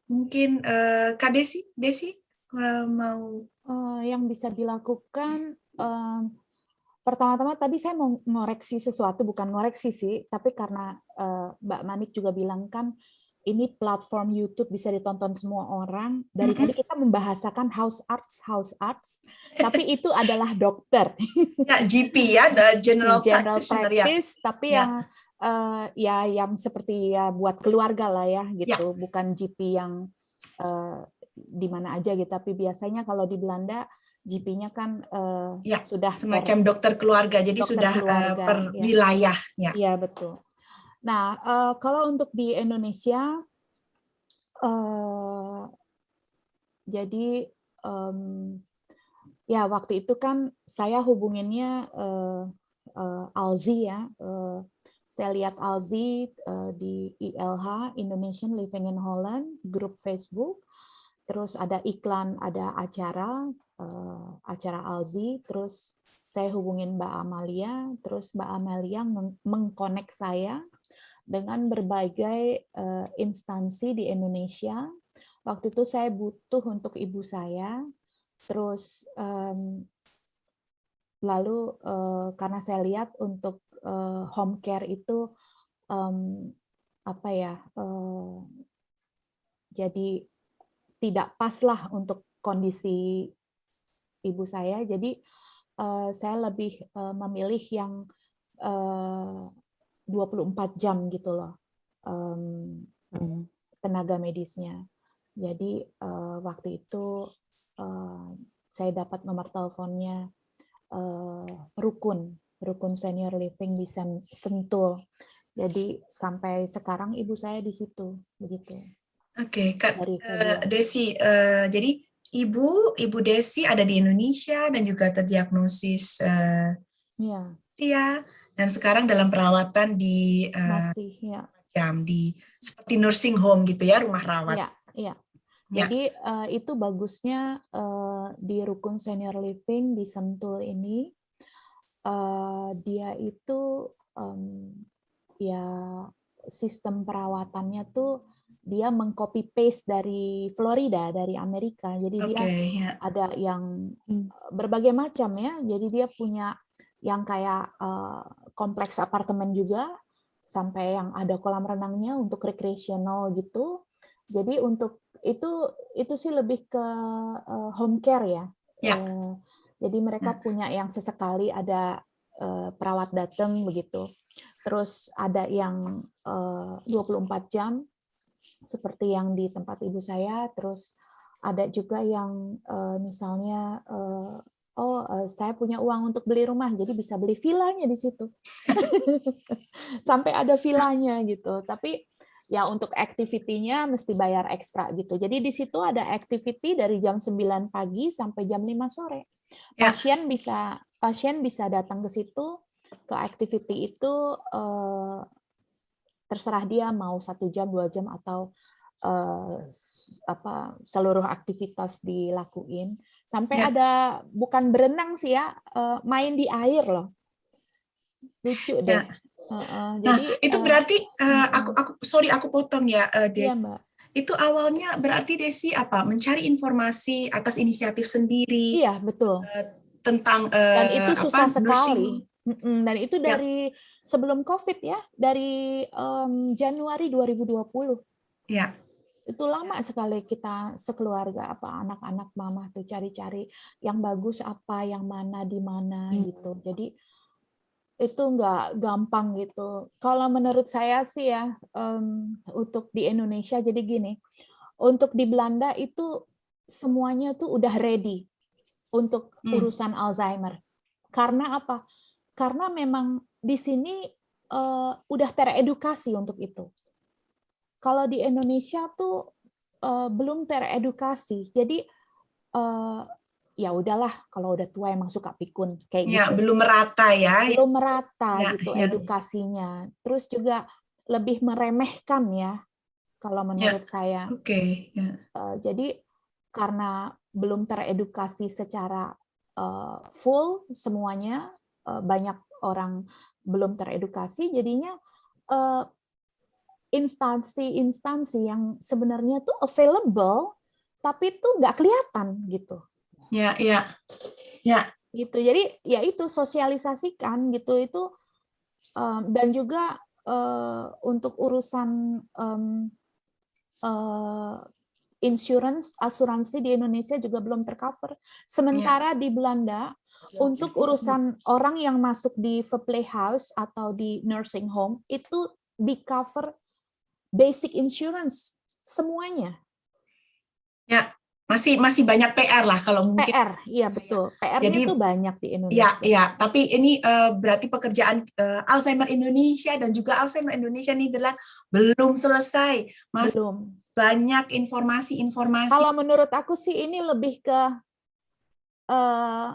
Mungkin eh, Kak Desi, Desi eh, mau Eh, yang bisa dilakukan em, pertama-tama tadi saya mau ngoreksi sesuatu bukan ngoreksi sih tapi karena eh, Mbak Manik juga bilang kan ini platform YouTube bisa ditonton semua orang dari tadi kita membahasakan house arts house arts tapi itu adalah dokter ya GP ya, the general, general practitioner ya. practice tapi Ya. yang eh, ya yang seperti ya buat keluarga lah ya gitu bukan GP yang eh, di mana aja gitu tapi biasanya kalau di Belanda GP-nya kan eh, Ya, sudah per- semacam dokter keluarga, jadi dokter sudah keluarga, per ya. wilayah. Ya. Iya betul. Nah eh, kalau untuk di Indonesia, eh, jadi em, ya waktu itu kan saya hubunginnya eh, eh, Alzi ya. eh, saya lihat Alzi eh, di ILH Indonesian Living in Holland grup Facebook. Terus ada iklan, ada acara eh, acara Alzi. Terus saya hubungin Mbak Amalia, terus Mbak Amalia meng- mengkonek saya dengan berbagai eh, instansi di Indonesia. Waktu itu saya butuh untuk ibu saya, terus em, lalu eh, karena saya lihat untuk eh, home care itu em, apa ya, eh, jadi tidak pas lah untuk kondisi ibu saya. Jadi uh, saya lebih uh, memilih yang uh, 24 jam gitu loh um, tenaga medisnya. Jadi uh, waktu itu uh, saya dapat nomor teleponnya uh, Rukun, Rukun Senior Living di Sentul. Jadi sampai sekarang ibu saya di situ, begitu. Oke, okay, Kak uh, Desi, uh, jadi ibu, ibu Desi ada di Indonesia dan juga terdiagnosis uh, ya. ya, dan sekarang dalam perawatan di uh, Masih, ya. jam di seperti nursing home gitu ya, rumah rawat. Iya, iya. Jadi uh, itu bagusnya uh, di rukun senior living di Sentul ini uh, dia itu um, ya sistem perawatannya tuh dia mengcopy paste dari Florida dari Amerika jadi okay, dia yeah. ada yang berbagai macam ya jadi dia punya yang kayak uh, kompleks apartemen juga sampai yang ada kolam renangnya untuk recreational gitu. Jadi untuk itu itu sih lebih ke uh, home care ya. Yeah. uh, jadi mereka punya yang sesekali ada uh, perawat datang begitu. Terus ada yang uh, 24 jam seperti yang di tempat ibu saya. Terus ada juga yang uh, misalnya uh, oh uh, saya punya uang untuk beli rumah jadi bisa beli villanya di situ. Sampai ada villanya gitu. Tapi ya untuk activity-nya mesti bayar ekstra gitu. Jadi di situ ada activity dari jam 9 pagi sampai jam 5 sore. Ya. pasien bisa pasien bisa datang ke situ ke activity itu uh, terserah dia mau satu jam dua jam atau uh, apa seluruh aktivitas dilakuin sampai ya. ada bukan berenang sih ya uh, main di air loh lucu deh. Ya. Uh, uh, jadi nah, itu berarti uh, aku aku sorry aku potong ya, uh, Iya, Mbak. Itu awalnya berarti Desi apa mencari informasi atas inisiatif sendiri. Iya betul. Uh, tentang uh, dan itu susah apa, sekali. Nursing. Dan itu ya. dari ya sebelum COVID ya, dari um, Januari 2020. Ya. Itu lama sekali kita sekeluarga apa anak-anak mama tuh cari-cari yang bagus apa, yang mana di mana hmm. gitu. Jadi itu nggak gampang gitu. Kalau menurut saya sih ya um, untuk di Indonesia jadi gini, untuk di Belanda itu semuanya tuh udah ready untuk hmm. urusan Alzheimer. Karena apa? Karena memang di sini uh, udah teredukasi untuk itu. Kalau di Indonesia tuh uh, belum teredukasi, jadi uh, ya udahlah kalau udah tua emang suka pikun kayak ya, gitu. belum merata ya. Belum merata ya, gitu ya. edukasinya. Terus juga lebih meremehkan ya kalau ya, menurut ya. saya. Oke. Okay. Ya. Uh, jadi karena belum teredukasi secara uh, full semuanya, uh, banyak orang belum teredukasi, jadinya instansi-instansi yang sebenarnya tuh available, tapi tuh nggak kelihatan gitu. Ya, ya, ya. Gitu. Jadi ya itu sosialisasikan gitu itu um, dan juga uh, untuk urusan um, uh, insurance asuransi di Indonesia juga belum tercover. Sementara ya. di Belanda untuk urusan orang yang masuk di House atau di nursing home itu di cover basic insurance semuanya. Ya, masih masih banyak PR lah kalau mungkin. PR, iya betul. PR-nya Jadi, itu banyak di Indonesia. Iya, iya. Tapi ini uh, berarti pekerjaan uh, Alzheimer Indonesia dan juga Alzheimer Indonesia Nederland belum selesai. Mas belum. Banyak informasi-informasi. Kalau menurut aku sih ini lebih ke uh,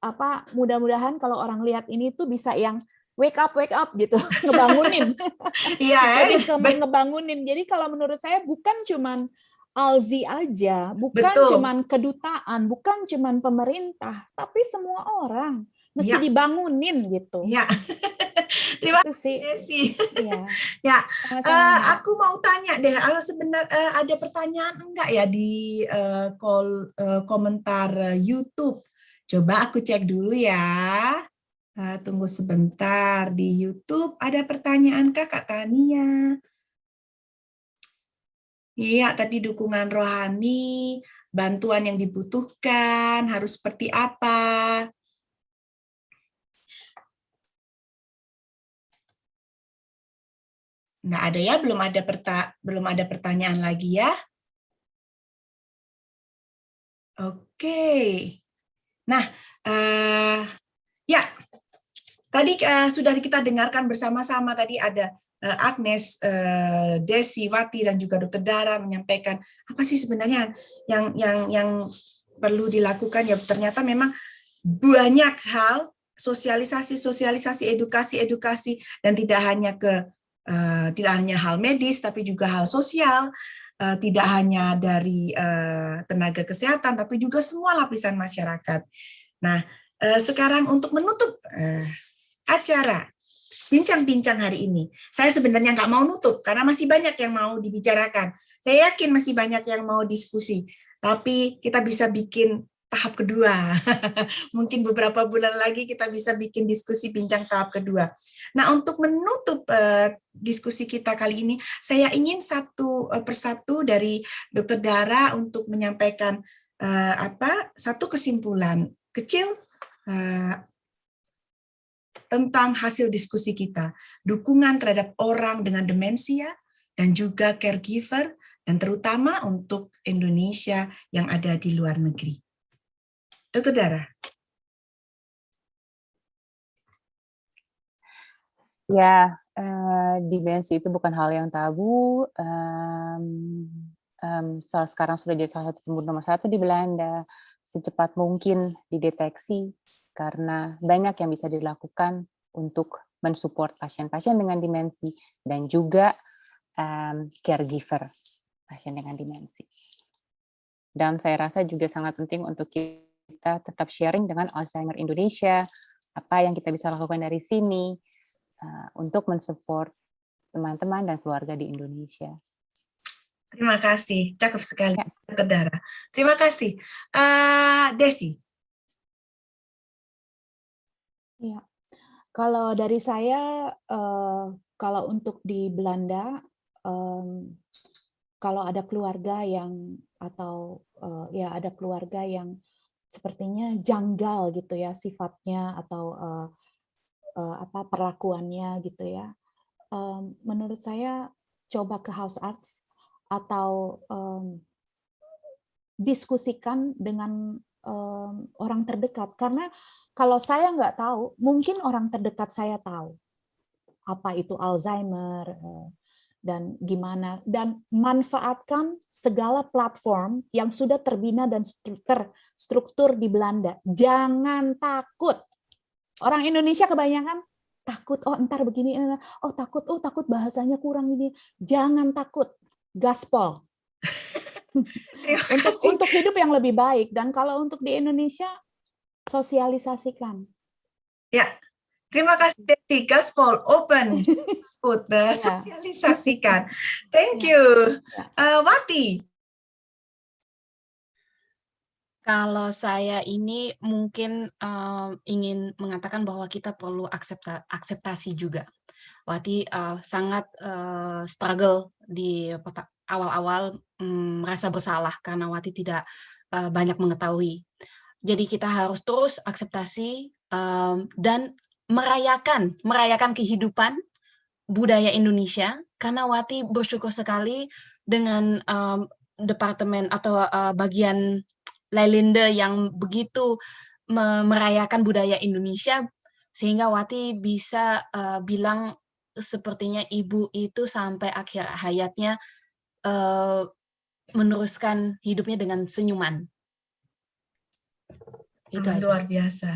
apa mudah-mudahan kalau orang lihat ini tuh bisa yang wake up wake up gitu. Ngebangunin. Iya jadi ngebangunin. Jadi kalau menurut saya bukan cuman Alzi aja bukan Betul. cuman kedutaan bukan cuman pemerintah tapi semua orang. Mesti ya. dibangunin gitu. Ya terima kasih ya, ya. Uh, aku mau tanya deh uh, sebenarnya uh, ada pertanyaan enggak ya di uh, call uh, komentar uh, YouTube? Coba aku cek dulu ya. Uh, tunggu sebentar, di YouTube ada pertanyaan kakak Tania. Iya, tadi dukungan rohani, bantuan yang dibutuhkan, harus seperti apa. Nggak ada ya, belum ada perta belum ada pertanyaan lagi ya. Oke. Nah, uh, ya tadi uh, sudah kita dengarkan bersama-sama tadi ada uh, Agnes, uh, Desi, Wati, dan juga Dokter Dara menyampaikan apa sih sebenarnya yang yang yang perlu dilakukan ya ternyata memang banyak hal sosialisasi, sosialisasi, edukasi, edukasi, dan tidak hanya ke uh, tidak hanya hal medis, tapi juga hal sosial, uh, tidak hanya dari uh, tenaga kesehatan, tapi juga semua lapisan masyarakat. Nah, uh, sekarang untuk menutup uh, acara bincang-bincang hari ini, saya sebenarnya nggak mau nutup karena masih banyak yang mau dibicarakan. Saya yakin masih banyak yang mau diskusi, tapi kita bisa bikin tahap kedua. Mungkin beberapa bulan lagi kita bisa bikin diskusi bincang tahap kedua. Nah, untuk menutup uh, diskusi kita kali ini, saya ingin satu uh, persatu dari Dr. Dara untuk menyampaikan uh, apa satu kesimpulan kecil uh, tentang hasil diskusi kita, dukungan terhadap orang dengan demensia, dan juga caregiver, dan terutama untuk Indonesia yang ada di luar negeri. Dokter Dara. Ya, uh, dimensi itu bukan hal yang tabu. Um, um, sekarang sudah jadi salah satu pembunuh nomor satu di Belanda. Secepat mungkin dideteksi karena banyak yang bisa dilakukan untuk mensupport pasien-pasien dengan dimensi dan juga um, caregiver pasien dengan dimensi. Dan saya rasa juga sangat penting untuk kita tetap sharing dengan Alzheimer Indonesia, apa yang kita bisa lakukan dari sini uh, untuk mensupport teman-teman dan keluarga di Indonesia. Terima kasih, cakep sekali, ya. Dara. Terima kasih. Uh, Desi. Ya, kalau dari saya, uh, kalau untuk di Belanda, kalau ada keluarga yang atau uh, ya ada keluarga yang sepertinya janggal gitu ya sifatnya atau uh, apa perlakuannya gitu ya. Menurut saya coba ke house arts atau diskusikan dengan orang terdekat karena kalau saya nggak tahu mungkin orang terdekat saya tahu apa itu Alzheimer dan gimana dan manfaatkan segala platform yang sudah terbina dan terstruktur di Belanda. Jangan takut. Orang Indonesia kebanyakan takut, oh entar begini, oh takut, oh takut bahasanya kurang ini. Jangan takut, gaspol. untuk untuk hidup yang lebih baik dan kalau untuk di Indonesia sosialisasikan. Ya, terima kasih Desi. Gaspol open. ikut uh, sosialisasikan. Thank you. Uh, Wati. Kalau saya ini mungkin uh, ingin mengatakan bahwa kita perlu aksepta akseptasi juga. Wati uh, sangat uh, struggle di awal-awal um, merasa bersalah karena Wati tidak uh, banyak mengetahui. Jadi kita harus terus akseptasi um, dan merayakan merayakan kehidupan budaya Indonesia karena Wati bersyukur sekali dengan um, departemen atau uh, bagian Lailinde yang begitu merayakan budaya Indonesia sehingga Wati bisa uh, bilang sepertinya ibu itu sampai akhir hayatnya uh, meneruskan hidupnya dengan senyuman. Itu luar biasa.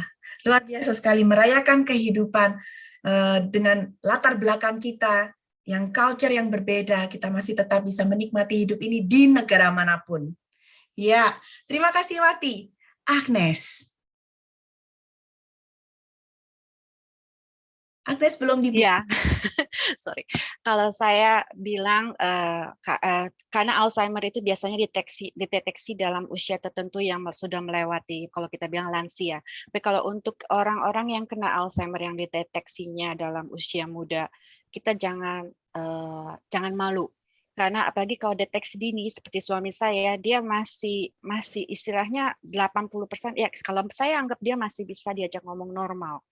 Luar biasa sekali merayakan kehidupan Eh, dengan latar belakang kita, yang culture yang berbeda, kita masih tetap bisa menikmati hidup ini di negara mana pun. Ya, terima kasih Wati. Agnes. Agnes belum dibuka. Ya, sorry. Kalau saya bilang uh, uh, karena Alzheimer itu biasanya deteksi deteksi dalam usia tertentu yang sudah melewati kalau kita bilang lansia. Tapi kalau untuk orang-orang yang kena Alzheimer yang dideteksinya dalam usia muda, kita jangan uh, jangan malu karena apalagi kalau deteksi dini seperti suami saya dia masih masih istilahnya 80% ya kalau saya anggap dia masih bisa diajak ngomong normal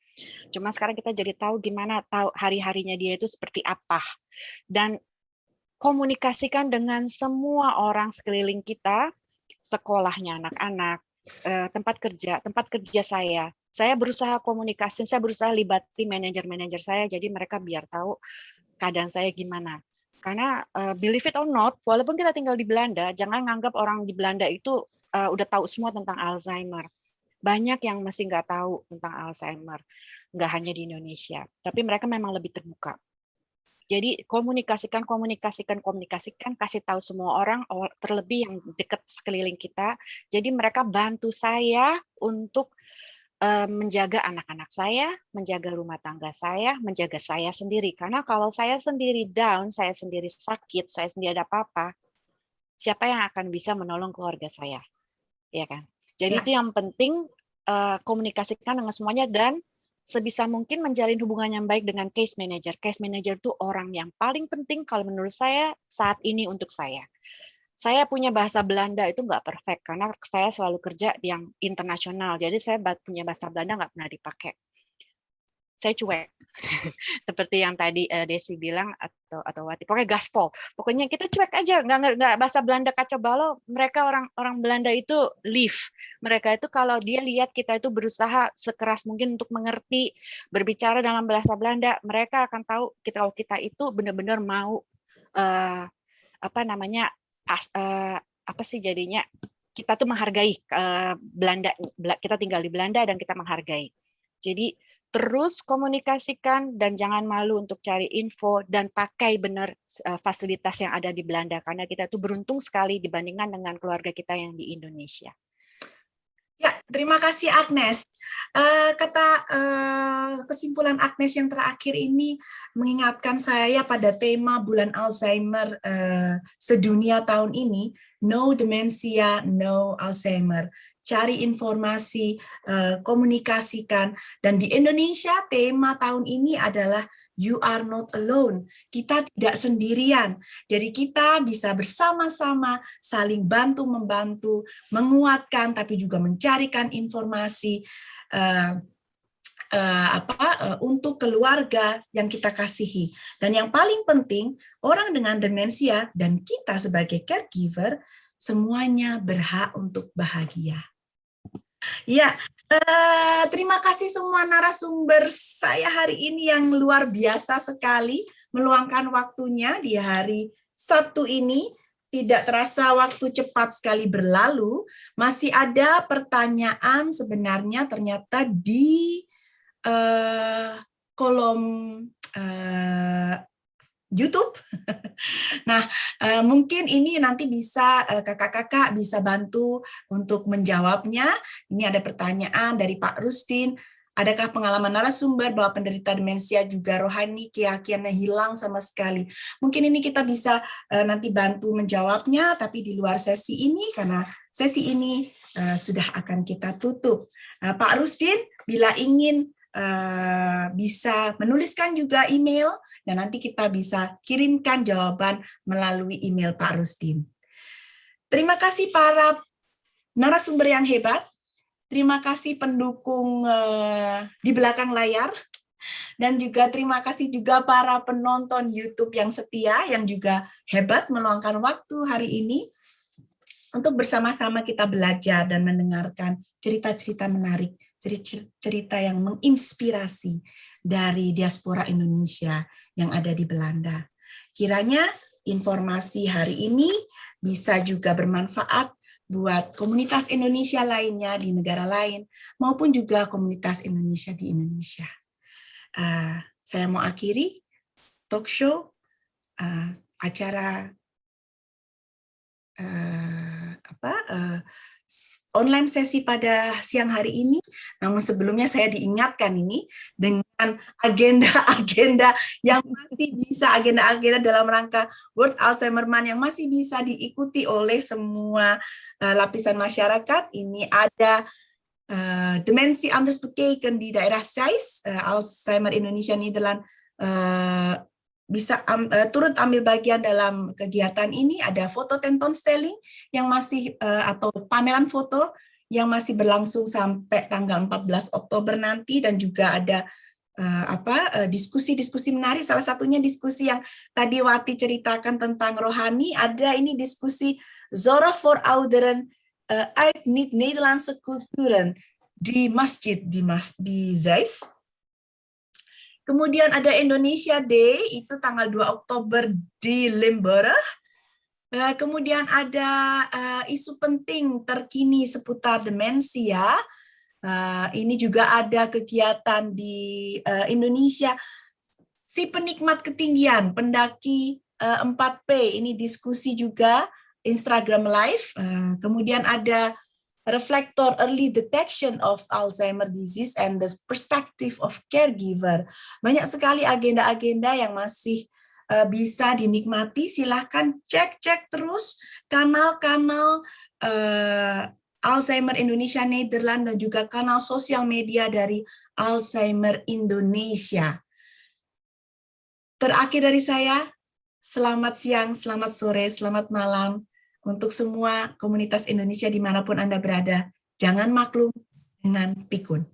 Cuma sekarang kita jadi tahu gimana tahu hari-harinya dia itu seperti apa. Dan komunikasikan dengan semua orang sekeliling kita, sekolahnya anak-anak, eh, tempat kerja, tempat kerja saya. Saya berusaha komunikasi, saya berusaha libati manajer-manajer saya, jadi mereka biar tahu keadaan saya gimana. Karena uh, believe it or not, walaupun kita tinggal di Belanda, jangan nganggap orang di Belanda itu uh, udah tahu semua tentang Alzheimer. Banyak yang masih nggak tahu tentang Alzheimer nggak hanya di Indonesia, tapi mereka memang lebih terbuka. Jadi komunikasikan, komunikasikan, komunikasikan, kasih tahu semua orang, terlebih yang dekat sekeliling kita. Jadi mereka bantu saya untuk eh, menjaga anak-anak saya, menjaga rumah tangga saya, menjaga saya sendiri. Karena kalau saya sendiri down, saya sendiri sakit, saya sendiri ada apa-apa, siapa yang akan bisa menolong keluarga saya? Ya kan? Jadi ya. itu yang penting eh, komunikasikan dengan semuanya dan sebisa mungkin menjalin hubungan yang baik dengan case manager. Case manager itu orang yang paling penting kalau menurut saya saat ini untuk saya. Saya punya bahasa Belanda itu nggak perfect karena saya selalu kerja yang internasional. Jadi saya punya bahasa Belanda nggak pernah dipakai saya cuek. Seperti yang tadi uh, Desi bilang atau atau Wati. Pokoknya gaspol. Pokoknya kita cuek aja nggak nggak bahasa Belanda kacau balau mereka orang orang Belanda itu live mereka itu kalau dia lihat kita itu berusaha sekeras mungkin untuk mengerti berbicara dalam bahasa Belanda mereka akan tahu kita kalau kita itu benar-benar mau uh, apa namanya as, uh, apa sih jadinya kita tuh menghargai uh, Belanda kita tinggal di Belanda dan kita menghargai. Jadi terus komunikasikan dan jangan malu untuk cari info dan pakai benar eh, fasilitas yang ada di Belanda karena kita tuh beruntung sekali dibandingkan dengan keluarga kita yang di Indonesia. Ya, terima kasih Agnes. Uh, kata uh, kesimpulan Agnes yang terakhir ini mengingatkan saya pada tema bulan Alzheimer sedunia tahun ini, No Dementia, No Alzheimer cari informasi, eh, komunikasikan. Dan di Indonesia tema tahun ini adalah You are not alone. Kita tidak sendirian. Jadi kita bisa bersama-sama saling bantu-membantu, menguatkan, tapi juga mencarikan informasi uh, apa uh, untuk keluarga yang kita kasihi. Dan yang paling penting, orang dengan demensia dan kita sebagai caregiver semuanya berhak untuk bahagia. Ya, uh, terima kasih semua narasumber saya hari ini yang luar biasa sekali meluangkan waktunya di hari Sabtu ini. Tidak terasa waktu cepat sekali berlalu. Masih ada pertanyaan sebenarnya ternyata di uh, kolom uh, YouTube. Nah, eh, mungkin ini nanti bisa eh, kakak-kakak bisa bantu untuk menjawabnya. Ini ada pertanyaan dari Pak Rustin. Adakah pengalaman narasumber bahwa penderita demensia juga rohani keyakinannya hilang sama sekali? Mungkin ini kita bisa uh, nanti bantu menjawabnya, tapi di luar sesi ini karena sesi ini sudah akan kita tutup. Pak Rustin, bila ingin bisa menuliskan juga email dan nanti kita bisa kirimkan jawaban melalui email Pak Rustin. Terima kasih para narasumber yang hebat. Terima kasih pendukung uh, di belakang layar. Dan juga terima kasih juga para penonton YouTube yang setia, yang juga hebat meluangkan waktu hari ini untuk bersama-sama kita belajar dan mendengarkan cerita-cerita menarik, cerita yang menginspirasi dari diaspora Indonesia yang ada di Belanda. Kiranya informasi hari ini bisa juga bermanfaat buat komunitas Indonesia lainnya di negara lain, maupun juga komunitas Indonesia di Indonesia. Uh, saya mau akhiri talk show uh, acara uh, apa uh, online sesi pada siang hari ini, namun sebelumnya saya diingatkan ini dengan agenda-agenda yang masih bisa, agenda-agenda dalam rangka World Alzheimer Month yang masih bisa diikuti oleh semua uh, lapisan masyarakat. Ini ada uh, Demensi Bekeken di daerah SAIS, uh, Alzheimer Indonesia Nederland, uh, bisa um, uh, turut ambil bagian dalam kegiatan ini ada foto tenton stelling yang masih uh, atau pameran foto yang masih berlangsung sampai tanggal 14 Oktober nanti dan juga ada uh, apa diskusi-diskusi uh, menarik. Salah satunya diskusi yang tadi Wati ceritakan tentang rohani ada ini diskusi Zora for Ouderen uh, uit niet-Nederlandse culturen di masjid di Mas di Zeist Kemudian ada Indonesia Day, itu tanggal 2 Oktober di Limburg. Eh, kemudian ada uh, isu penting terkini seputar demensia. Uh, ini juga ada kegiatan di Indonesia. Si penikmat ketinggian, pendaki uh, 4P, ini diskusi juga Instagram Live. Kemudian ada reflektor early detection of Alzheimer disease and the perspective of caregiver. Banyak sekali agenda-agenda yang masih uh, bisa dinikmati, silahkan cek-cek terus kanal-kanal uh, Alzheimer Indonesia Nederland dan juga kanal sosial media dari Alzheimer Indonesia. Terakhir dari saya, selamat siang, selamat sore, selamat malam untuk semua komunitas Indonesia di mana pun Anda berada. Jangan maklum dengan pikun.